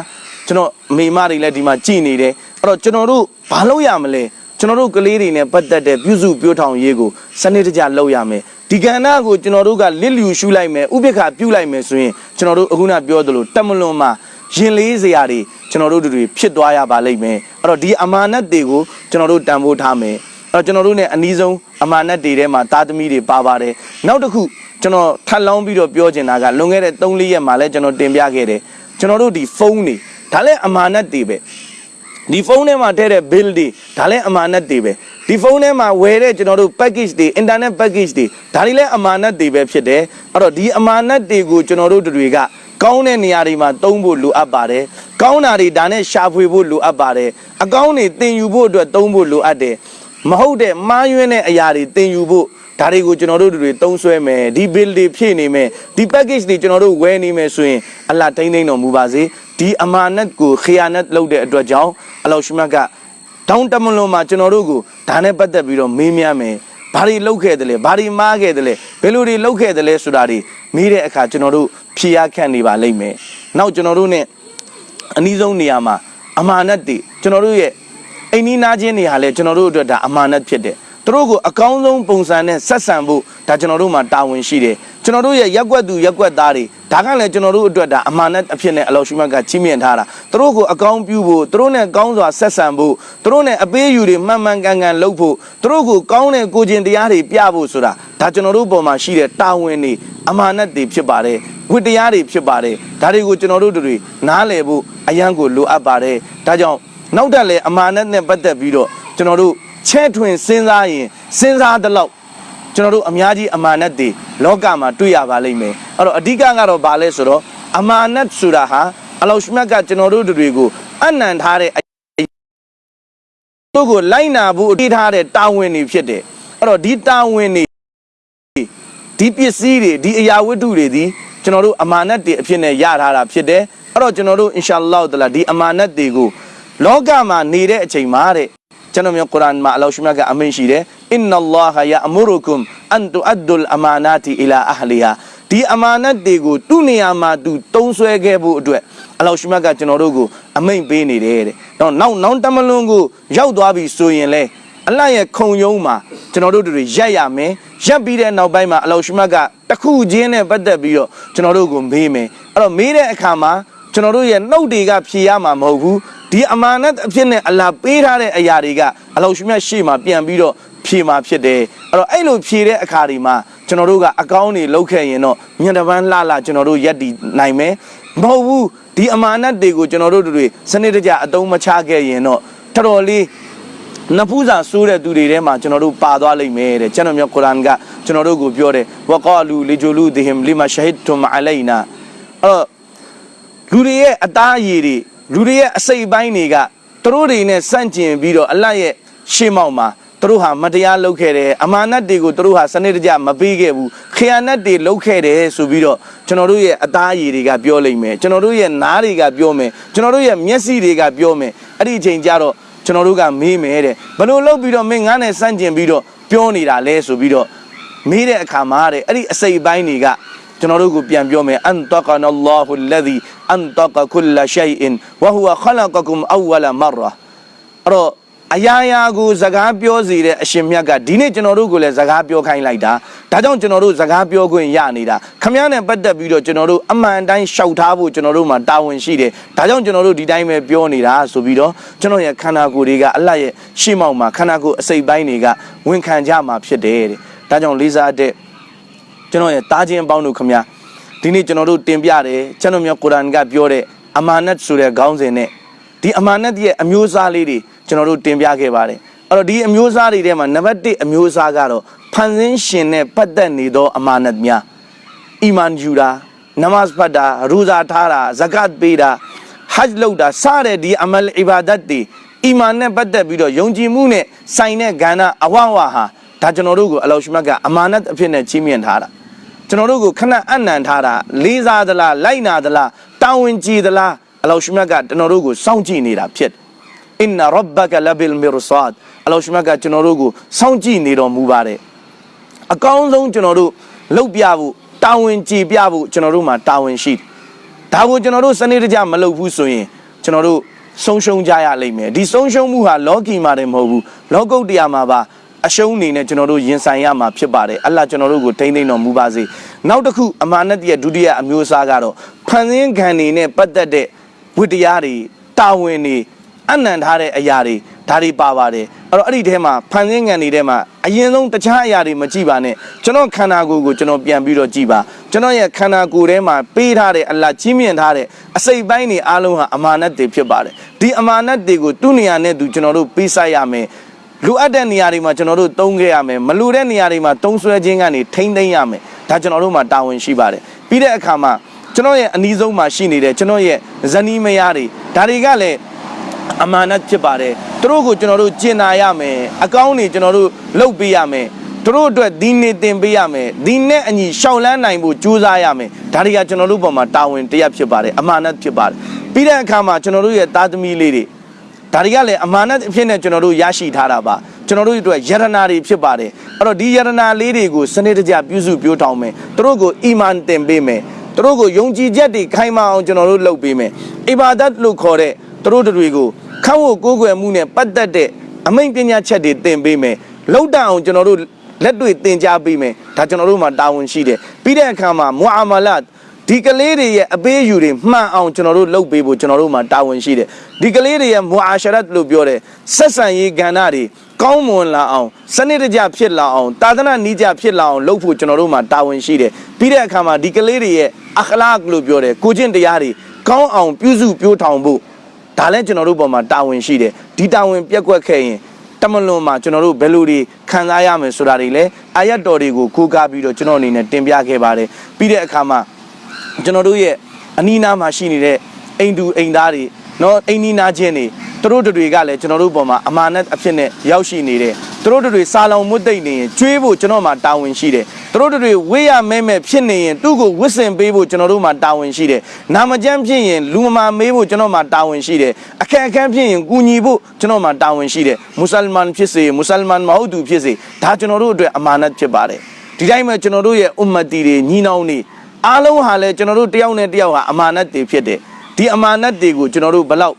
ကျွန်တော်မိမတွေလည်းဒီမှာကြည်နေတယ်အဲ့တော့ကျွန်တော်တို့ဘာလုပ်ရမလဲကျွန်တော်တို့ကလေးတွေနဲ့ပတ်သက်တဲ့ပြုစုပြောထောင်ရေးကိုစနစ်တကျလုပ်ရမယ် ဒီကဏ္ဍကိုကျွန်တော်တို့ကလစ်လျူရှုလိုက်မယ်ဥပိ္ပခပြုလိုက်မယ်ဆိုရင်ကျွန်တော်တို့အခုနပြောသလိုတက်မလွန်မှာရင်လေးစရာတွေကျွန်တော်တို့တွေဖြစ်သွားရပါလိမ့်မယ်အဲ့တော့ဒီအမာနတ်တွေကိုကျွန်တော်တို့တန်ဖိုးထားမယ်အဲ့တော့ကျွန်တော်တို့ ਨੇ အနည်းဆုံးအမာနတ်တွေထဲမှာသားသမီးတွေပါပါတယ်နောက်တစ်ခုကျွန်တော်ထပ်လောင်းပြီးတော့ပြောချင်တာကလွန်ခဲ့တဲ့3-4ရက်မှာလည်းကျွန်တော်တင်ပြခဲ့တယ်ကျွန်တော်တို့ဒီဖုန်းတွေဒါလည်းအမာနတ်တွေပဲ ဒီဖုန်းထဲမှာထည့်တဲ့ bill တွေဒါလည်းအမာနတ်တွေပဲဒီဖုန်းထဲမှာဝယ်တဲ့ကျွန်တော်တို့ package တွေ internet package တွေဒါတွေလည်းအမာနတ်တွေပဲဖြစ်တယ်အဲ့တော့ဒီအမာနတ်တွေကိုကျွန်တော်တို့တွေကကောင်းတဲ့နေရာတွေမှာသုံးဖို့လိုအပ်ပါတယ်ကောင်းတာတွေဒါနဲ့ရှာဖွေဖို့လိုအပ်ပါတယ်အကောင်းတွေသင်ယူဖို့အတွက်သုံးဖို့လိုအပ်တယ်မဟုတ်တဲ့မှားယွင်းတဲ့အရာတွေသင်ယူဖို့ဒါတွေကိုကျွန်တော်တို့တွေသုံးဆွဲမယ်ဒီ bill တွေဖြည့်နေမယ်ဒီ package တွေကျွန်တော်တို့ဝယ်နေမယ်ဆိုရင်အလ္လာထိမ့်သိမ့်တော်မူပါစေ ဒီအမာနတ်ကိုခီယာနတ်လုပ်တဲ့အတွက်ကြောင့်အလောရှမတ်ကတောင်းတမလွန်မှာကျွန်တော်တို့ကိုဒါနဲ့ပတ်သက်ပြီးတော့မေးမြန်းမယ်ဘာတွေလုပ်ခဲ့တယ်လဲဘာတွေမှားခဲ့တယ်လဲဘယ်လိုတွေလုပ်ခဲ့တယ်လဲဆိုတာတွေမေးတဲ့အခါကျွန်တော်တို့ဖြေရခန့်နေပါလိမ့်မယ်နောက်ကျွန်တော်တို့ ਨੇ အနည်းဆုံးနေရာမှာအမာနတ်တွေကျွန်တော်တို့ရဲ့အိမ်နီးနားချင်းတွေဟာလည်းကျွန်တော်တို့အတွက်ဒါအမာနတ်ဖြစ်တယ် သူတို့ကိုအကောင်းဆုံးပုံစံနဲ့ဆက်ဆံဖို့ဒါကျွန်တော်တို့မှာတာဝန်ရှိတယ်ကျွန်တော်တို့ရဲ့ရက်ွက်သူရက်ွက်သားတွေဒါကလည်းကျွန်တော်တို့အတွက်ဒါအမာနတ်အဖြစ်နဲ့အလောရှိမတ်ကချီးမြှင့်ထားတာသူတို့ကိုအကောင်းပြုဖို့သူတို့နဲ့ကောင်းစွာဆက်ဆံဖို့သူတို့နဲ့အပေးအယူတွေမှန်မှန်ကန်ကန်လုပ်ဖို့သူတို့ကိုကောင်းတဲ့ကိုကျင်တရားတွေပြဖို့ဆိုတာဒါကျွန်တော်တို့ပေါ်မှာရှိတဲ့တာဝန်တွေအမာနတ်တွေဖြစ်ပါတယ်ဝတ္တရားတွေဖြစ်ပါတယ်ဒါတွေကိုကျွန်တော်တို့တွေနားလည်ဖို့အရန်ကိုလိုအပ်ပါတယ်ဒါကြောင့်နောက်တက်လည်းအမာနတ်နဲ့ပတ်သက်ပြီးတော့ကျွန်တော်တို့ ချဲ့ထွင်စဉ်းစားရင်စဉ်းစားတဲ့လောက်ကျွန်တော်တို့အများကြီးအမာနတ်တွေလောကမှာတွေ့ရပါလိမ့်မယ်အဲ့တော့အဓိကကတော့ဘာလဲဆိုတော့အမာနတ်ဆိုတာဟာအလောရှမြတ်ကကျွန်တော်တို့တွေကိုအနံထားတဲ့တို့ကိုလိုက်နာဖို့အတိထားတဲ့တာဝန်တွေဖြစ်တယ်အဲ့တော့ဒီတာဝန်တွေဒီပစ္စည်းတွေဒီအရာဝတ္ထုတွေဒီကျွန်တော်တို့အမာနတ်တွေအဖြစ်နဲ့ရထားတာဖြစ်တယ်အဲ့တော့ကျွန်တော်တို့အင်ရှာလောတလာဒီအမာနတ်တွေကိုလောကမှာနေတဲ့အချိန်မှာတဲ့ ကျွန်တော်မျိုးကုရ်အာန်မှာအလောရှမြတ်ကအမိန့်ရှိတယ်အင်နလာဟ်ယအမူရကုမ်အန်တူအဒ်ဒ်အမာနာတီအီလာအဟလီဟာဒီအမာနတ်တွေကိုသူ့နေရာမှာသူတုံးဆွဲခဲ့ဖို့အတွက်အလောရှမြတ်ကကျွန်တော်တို့ကိုအမိန့်ပေးနေတယ်တဲ့တော့နောက်နောက်တမလွန်ကိုရောက်သွားပြီဆိုရင်လဲအလတ်ရဲ့ခုံယုံမှာကျွန်တော်တို့တွေရက်ရမယ်ရက်ပြီးတဲ့နောက်ပိုင်းမှာအလောရှမတ်ကတခုချင်းနဲ့ပတ်သက်ပြီးတော့ကျွန်တော်တို့ကိုမေးမယ်အဲ့တော့မေးတဲ့အခါမှာကျွန်တော်တို့ရဲ့နှုတ်တွေကဖြေရမှာမဟုတ်ဘူး ဒီအမာနတ်အဖြစ်နဲ့အလာပေးထားတဲ့အရာတွေကအလောရှမတ်ရှေ့မှာပြန်ပြီးတော့ဖြေမှာဖြစ်တယ်အဲ့တော့အဲ့လိုဖြေတဲ့အခါဒီမှာကျွန်တော်တို့ကအကောင်းတွေလောက်ခဲ့ရင်တော့ညံတပန်းလှလှကျွန်တော်တို့ရက်တည်နိုင်မယ်မဟုတ်ဘူးဒီအမာနတ်တွေကိုကျွန်တော်တို့တွေစနစ်တကျအသုံးမချခဲ့ရင်တော့တော်တော်လေးနဖူးစာဆိုးတဲ့သူတွေထဲမှာကျွန်တော်တို့ပါသွားလိမ့်မယ်တဲ့ကျွန်တော်မျိုးကုရ်အာန်ကကျွန်တော်တို့ကိုပြောတယ်ဝကာလူလီဂျူလူဒီဟမ်လီမာရှဟစ်တုမ်အလိုင်နာအဲ့တော့လူတွေရဲ့အသားအရည်တွေ လူတွေရဲ့အစိတ်အပိုင်းတွေကသူတို့တွေနဲ့စန့်ကျင်ပြီးတော့အလတ်ရဲ့ရှေ့မောက်မှာသူတို့ဟာမတရားလုပ်ခဲ့တယ်အမာနတ်တွေကိုသူတို့ဟာစနစ်တကျမပေးခဲ့ဘူးခရယာနတ်တွေလုပ်ခဲ့တယ်ဆိုပြီးတော့ကျွန်တော်တို့ရဲ့အသားအရည်တွေကပြောလိမ့်မယ်ကျွန်တော်တို့ရဲ့နားတွေကပြောမယ်ကျွန်တော်တို့ရဲ့မျက်စိတွေကပြောမယ်အဲ့ဒီအချိန်ကျတော့ကျွန်တော်တို့ကမေးမယ်တဲ့ဘလို့လုပ်ပြီးတော့မင်းငါးနဲ့စန့်ကျင်ပြီးတော့ပြောနေတာလဲဆိုပြီးတော့မေးတဲ့အခါမှာတဲ့အဲ့ဒီအစိတ်အပိုင်းတွေကကျွန်တော်တို့ကိုပြန်ပြောမယ်အန်တကနလ္လာဟူလ္လဇီ အန်တကကုလရှိုင်အင်ဝဟူဝခလကကုမ်အဝလမရအဲ့တော့အရာရာကိုစကားပြောစီတဲ့အရှင်မြတ်ကဒီနေ့ကျွန်တော်တို့ကိုလည်းစကားပြောခိုင်းလိုက်တာဒါကြောင့်ကျွန်တော်တို့စကားပြောခွင့်ရနေတာခမည်းနဲ့ပတ်သက်ပြီးတော့ကျွန်တော်တို့အမှန်တိုင်းရှောက်ထားဖို့ကျွန်တော်တို့မှာတာဝန်ရှိတယ်ဒါကြောင့်ကျွန်တော်တို့ဒီတိုင်းပဲပြောနေတာဆိုပြီးတော့ကျွန်တော်ရဲ့ခန္ဓာကိုယ်တွေကအလတ်ရဲ့ရှေ့မောက်မှာခန္ဓာကိုယ်အစိတ်ပိုင်းတွေကဝန်ခံကြမှာဖြစ်တယ်တဲ့ဒါကြောင့်လေးစားတဲ့ကျွန်တော်ရဲ့တားခြင်းအပေါင်းတို့ခမည်း ဒီနေ့ကျွန်တော်တို့တင်ပြတယ်ကျွန်တော်မျိုးကုရ်အာန်ကပြောတဲ့အမာနတ်ဆိုတဲ့ခေါင်းစဉ်နဲ့ဒီအမာနတ်ရဲ့အမျိုးအစားလေးတွေကျွန်တော်တို့တင်ပြခဲ့ပါတယ်အဲ့တော့ဒီအမျိုးအစားတွေထဲမှာနံပါတ်1အမျိုးအစားကတော့ဖန်ဆင်းရှင်နဲ့ပတ်သက်နေသောအမာနတ်များအီမန်ယူတာနမတ်ဖတ်တာရူဇာထားတာဇကတ်ပေးတာဟဂျ်လုပ်တာစတဲ့ဒီအမလ်အီဘာဒတ်တွေအီမန်နဲ့ပတ်သက်ပြီးတော့ယုံကြည်မှုနဲ့ဆိုင်တဲ့ကဏ္ဍအဝဝဟာဒါကျွန်တော်တို့ကိုအလောရှ်မတ်ကအမာနတ်အဖြစ်နဲ့ချီးမြှင့်ထားတာ ကျွန်တော်တို့ကိုခဏအနံ့ထားတာလေးစားသလားလိုက်နာသလားတာဝန်ကြည်သလားအလောရှ်မတ်ကကျွန်တော်တို့ကိုစောင့်ကြည့်နေတာဖြစ်တယ်အင်နာရဘကလဘီလ်မီရဆာဒ်အလောရှ်မတ်ကကျွန်တော်တို့ကိုစောင့်ကြည့်နေတော်မူပါတယ်အကောင်းဆုံးကျွန်တော်တို့လှုပ်ပြဖို့တာဝန်ကြည်ပြဖို့ကျွန်တော်တို့မှာတာဝန်ရှိတယ်ဒါကိုကျွန်တော်တို့စနစ်တကျမလုပ်ဘူးဆိုရင်ကျွန်တော်တို့ဆုံးရှုံးကြရလိမ့်မယ်ဒီဆုံးရှုံးမှုဟာလောကီမှာတည်းမဟုတ်ဘူးလောကုတ်တရားမှာပါ အရှုံးအနေနဲ့ကျွန်တော်တို့ရင်ဆိုင်ရမှာဖြစ်ပါတယ်အလ္လာဟ်ကျွန်တော်တို့ကိုထိမ့်သိမ့်တော်မူပါစေနောက်တစ်ခုအမာနတ်ရဲ့ဒုတိယအမျိုးအစားကတော့ဖန်ဆင်းခံနေနဲ့ပတ်သက်တဲ့ဝိတရားတွေတာဝန်တွေအနံ့ထားတဲ့အရာတွေဒါတွေပါပါတယ်အဲ့တော့အဲ့ဒီထဲမှာဖန်ဆင်းငံတွေထဲမှာအရင်ဆုံးတခြားအရာတွေမကြည့်ပါနဲ့ကျွန်တော်ခန္ဓာကိုယ်ကိုကျွန်တော်ပြန်ပြီးတော့ကြည့်ပါကျွန်တော်ရဲ့ခန္ဓာကိုယ်ထဲမှာပေးထားတဲ့အလ္လာဟ်ကြီးမြင့်ထားတဲ့အစိတ်ပိုင်းတွေအားလုံးဟာအမာနတ်တွေဖြစ်ပါတယ်ဒီအမာနတ်တွေကိုသူ့နေရာနဲ့သူကျွန်တော်တို့ပေးဆိုင်ရမယ် လူအပ်တဲ့နေရာတွေမှာကျွန်တော်တို့သုံးခဲ့ရမယ်မလူတဲ့နေရာတွေမှာသုံးဆွဲခြင်းကနေထိမ့်သိမ့်ရမယ်ဒါကျွန်တော်တို့မှာတာဝန်ရှိပါတယ်ပြီးတဲ့အခါမှာကျွန်တော်ရဲ့အနီးဆုံးမှာရှိနေတဲ့ကျွန်တော်ရဲ့ဇနီးမယားတွေဒါတွေကလည်းအမာနတ်ဖြစ်ပါတယ်သူတို့ကိုကျွန်တော်တို့ကျင်နာရမယ်အကောင်းနေကျွန်တော်တို့လှုပ်ပေးရမယ်သူတို့အတွက်ဒီနေတင်ပေးရမယ်ဒီနဲ့အညီရှောင်လန်းနိုင်ဖို့ကြိုးစားရမယ်ဒါတွေကကျွန်တော်တို့ပေါ်မှာတာဝန်တရားဖြစ်ပါတယ်အမာနတ်ဖြစ်ပါတယ်ပြီးတဲ့အခါမှာကျွန်တော်တို့ရဲ့သားသမီးလေးတွေ ဒါတွေကလည်းအမာနတ်အဖြစ်နဲ့ကျွန်တော်တို့ရရှိထားတာပါကျွန်တော်တို့အတွက်ယရနာတွေဖြစ်ပါတယ်အဲ့တော့ဒီယရနာလေးတွေကိုစနစ်တကျပြုစုပြောထောင်မယ်သူတို့ကိုအီမန်တင်ပေးမယ်သူတို့ကိုယုံကြည်ချက်တွေခိုင်မာအောင်ကျွန်တော်တို့လုပ်ပေးမယ်အီဘာဒတ်လို့ခေါ်တဲ့သူတို့တွေကိုခန့်ဝတ်ကိုးကွယ်မှုနဲ့ပတ်သက်တဲ့အမိန့်ပညာချက်တွေသင်ပေးမယ်လောက်တအောင်ကျွန်တော်တို့လက်တွေ့သင်ကြားပေးမယ်ဒါကျွန်တော်တို့မှာတာဝန်ရှိတယ်ပြီးတဲ့အခါမှာမွအာမလတ် ဒီကလေးတွေရဲ့အပေးအယူတွေမှန်အောင်ကျွန်တော်တို့လုပ်ပေးဖို့ကျွန်တော်တို့မှာတာဝန်ရှိတယ်ဒီကလေးတွေရဲ့မွအာရှရတ်လို့ပြောတယ်ဆက်ဆံရေးကဏ္ဍတွေကောင်းမွန်လာအောင်စနစ်တကျဖြစ်လာအောင်တာသနာနီးကျဖြစ်လာအောင်လုပ်ဖို့ကျွန်တော်တို့မှာတာဝန်ရှိတယ်ပြီးတဲ့အခါမှာဒီကလေးတွေရဲ့အခလာကလို့ပြောတယ်ကိုကျင့်တရားတွေကောင်းအောင်ပြုစုပြောထောင်ဖို့ဒါလည်းကျွန်တော်တို့ပေါ်မှာတာဝန်ရှိတယ်ဒီတာဝန်ပြက်ကွက်ခဲ့ရင်တမလွန်မှာကျွန်တော်တို့ဘယ်လိုတွေခံစားရမယ်ဆိုတာတွေလည်းအာယတ်တော်တွေကိုကိုးကားပြီးတော့ကျွန်တော်အနေနဲ့တင်ပြခဲ့ပါတယ်ပြီးတဲ့အခါမှာ ကျွန်တော်တို့ရဲ့အနီးနားမှာရှိနေတဲ့အိမ်သူအိမ်သားတွေနော်အိမ်နီးနားချင်းတွေသူတို့တွေကလည်းကျွန်တော်တို့ပေါ်မှာအမာနတ်အဖြစ်နဲ့ရောက်ရှိနေတယ်သူတို့တွေစာလောင်မွတ်သိမ့်နေရင်ကျွေးဖို့ကျွန်တော်မှာတာဝန်ရှိတယ်သူတို့တွေဝေးရမဲမဲဖြစ်နေရင်သူ့ကိုဝစ်စင်ပေးဖို့ကျွန်တော်တို့မှာတာဝန်ရှိတယ်နာမကျန်းဖြစ်ရင်လူမမာမေးဖို့ကျွန်တော်မှာတာဝန်ရှိတယ်အခက်အခဲဖြစ်ရင်ကူညီဖို့ကျွန်တော်မှာတာဝန်ရှိတယ်မွတ်စလမန်ဖြစ်စေမွတ်စလမန်မဟုတ်သူဖြစ်စေဒါကျွန်တော်တို့အတွက်အမာနတ်ဖြစ်ပါတယ်ဒီတိုင်းမှာကျွန်တော်တို့ရဲ့အွမ်မတီတွေညီနောင်တွေ အားလုံးဟာလည်းကျွန်တော်တို့တယောက်နဲ့တယောက်ဟာအမာနတ်တွေဖြစ်တယ်ဒီအမာနတ်တွေကိုကျွန်တော်တို့ဘလောက်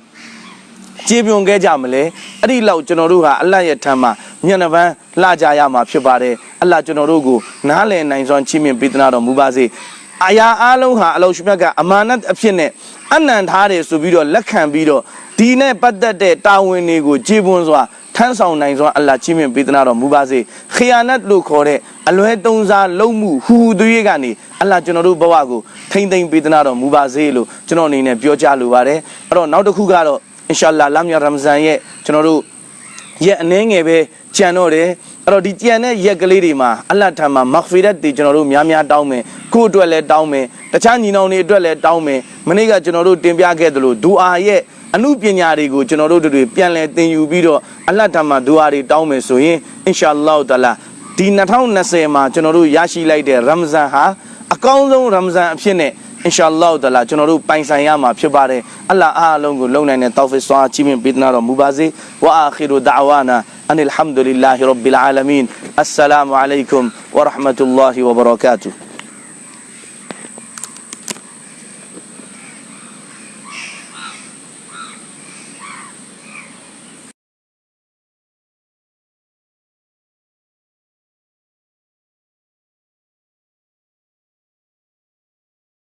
ကြေပြွန်ခဲ့ကြမလဲအဲ့ဒီလောက်ကျွန်တော်တို့ဟာအလတ်ရဲ့ထမ်းမှာမျက်နှာပန်းလှကြရမှာဖြစ်ပါတယ်အလတ်ကျွန်တော်တို့ကိုနားလည်နိုင်စွမ်းချီးမြှင့်ပေးသနာတော်မူပါစေ အာယာအားလုံးဟာအလောရှမြတ်ကအမာနတ်အဖြစ်နဲ့အနံထားတယ်ဆိုပြီးတော့လက်ခံပြီးတော့ဒီနဲ့ပတ်သက်တဲ့တာဝန်တွေကိုကြေပွန်စွာထမ်းဆောင်နိုင်စွမ်းအလ္လာဟ်ချီးမြှင့်ပေးသနာတော်မူပါစေခီယာနတ်လို့ခေါ်တဲ့အလွဲသုံးစားလုံးမှုဟူဟူသွေးကနေအလ္လာဟ်ကျွန်တော်တို့ဘဝကိုထိမ့်သိမ့်ပေးသနာတော်မူပါစေလို့ကျွန်တော်အနေနဲ့ပြောကြားလိုပါတယ်အဲ့တော့နောက်တစ်ခုကတော့အင်ရှာအလ္လာဟ်လာမီယာရမဇန်ရဲ့ကျွန်တော်တို့ရက်အနှဲငယ်ပဲကြံတော့တယ် အဲ့တော့ဒီကြံတဲ့ရက်ကလေးတွေမှာအလ္လာဟ်ထံမှာမဂ်ဖီရတ်တွေကျွန်တော်တို့များများတောင်းမယ်ကိုယ့်အတွက်လည်းတောင်းမယ်တခြားညီနောင်တွေအတွက်လည်းတောင်းမယ်မနေ့ကကျွန်တော်တို့တင်ပြခဲ့သလိုဒူအာရဲ့အမှုပညာတွေကိုကျွန်တော်တို့တွေပြန်လည်သင်ယူပြီးတော့အလ္လာဟ်ထံမှာဒူအာတွေတောင်းမယ်ဆိုရင်အင်ရှာအလ္လာဟ်တလာဒီ2020မှာကျွန်တော်တို့ရရှိလိုက်တဲ့ရမဇန်ဟာအကောင်းဆုံးရမဇန်အဖြစ်နဲ့အင်ရှာအလ္လာဟ်တလာကျွန်တော်တို့ပိုင်ဆိုင်ရမှာဖြစ်ပါတယ်အလ္လာဟ်အားလုံးကိုလုံနိုင်တဲ့တောဖစ်ဆွာချီးမြှင့်ပေးနာတော်မူပါစေဝါအာခီရူဒါဝါနာ အန်အလ်ဟမ်ဒူလ illah ရ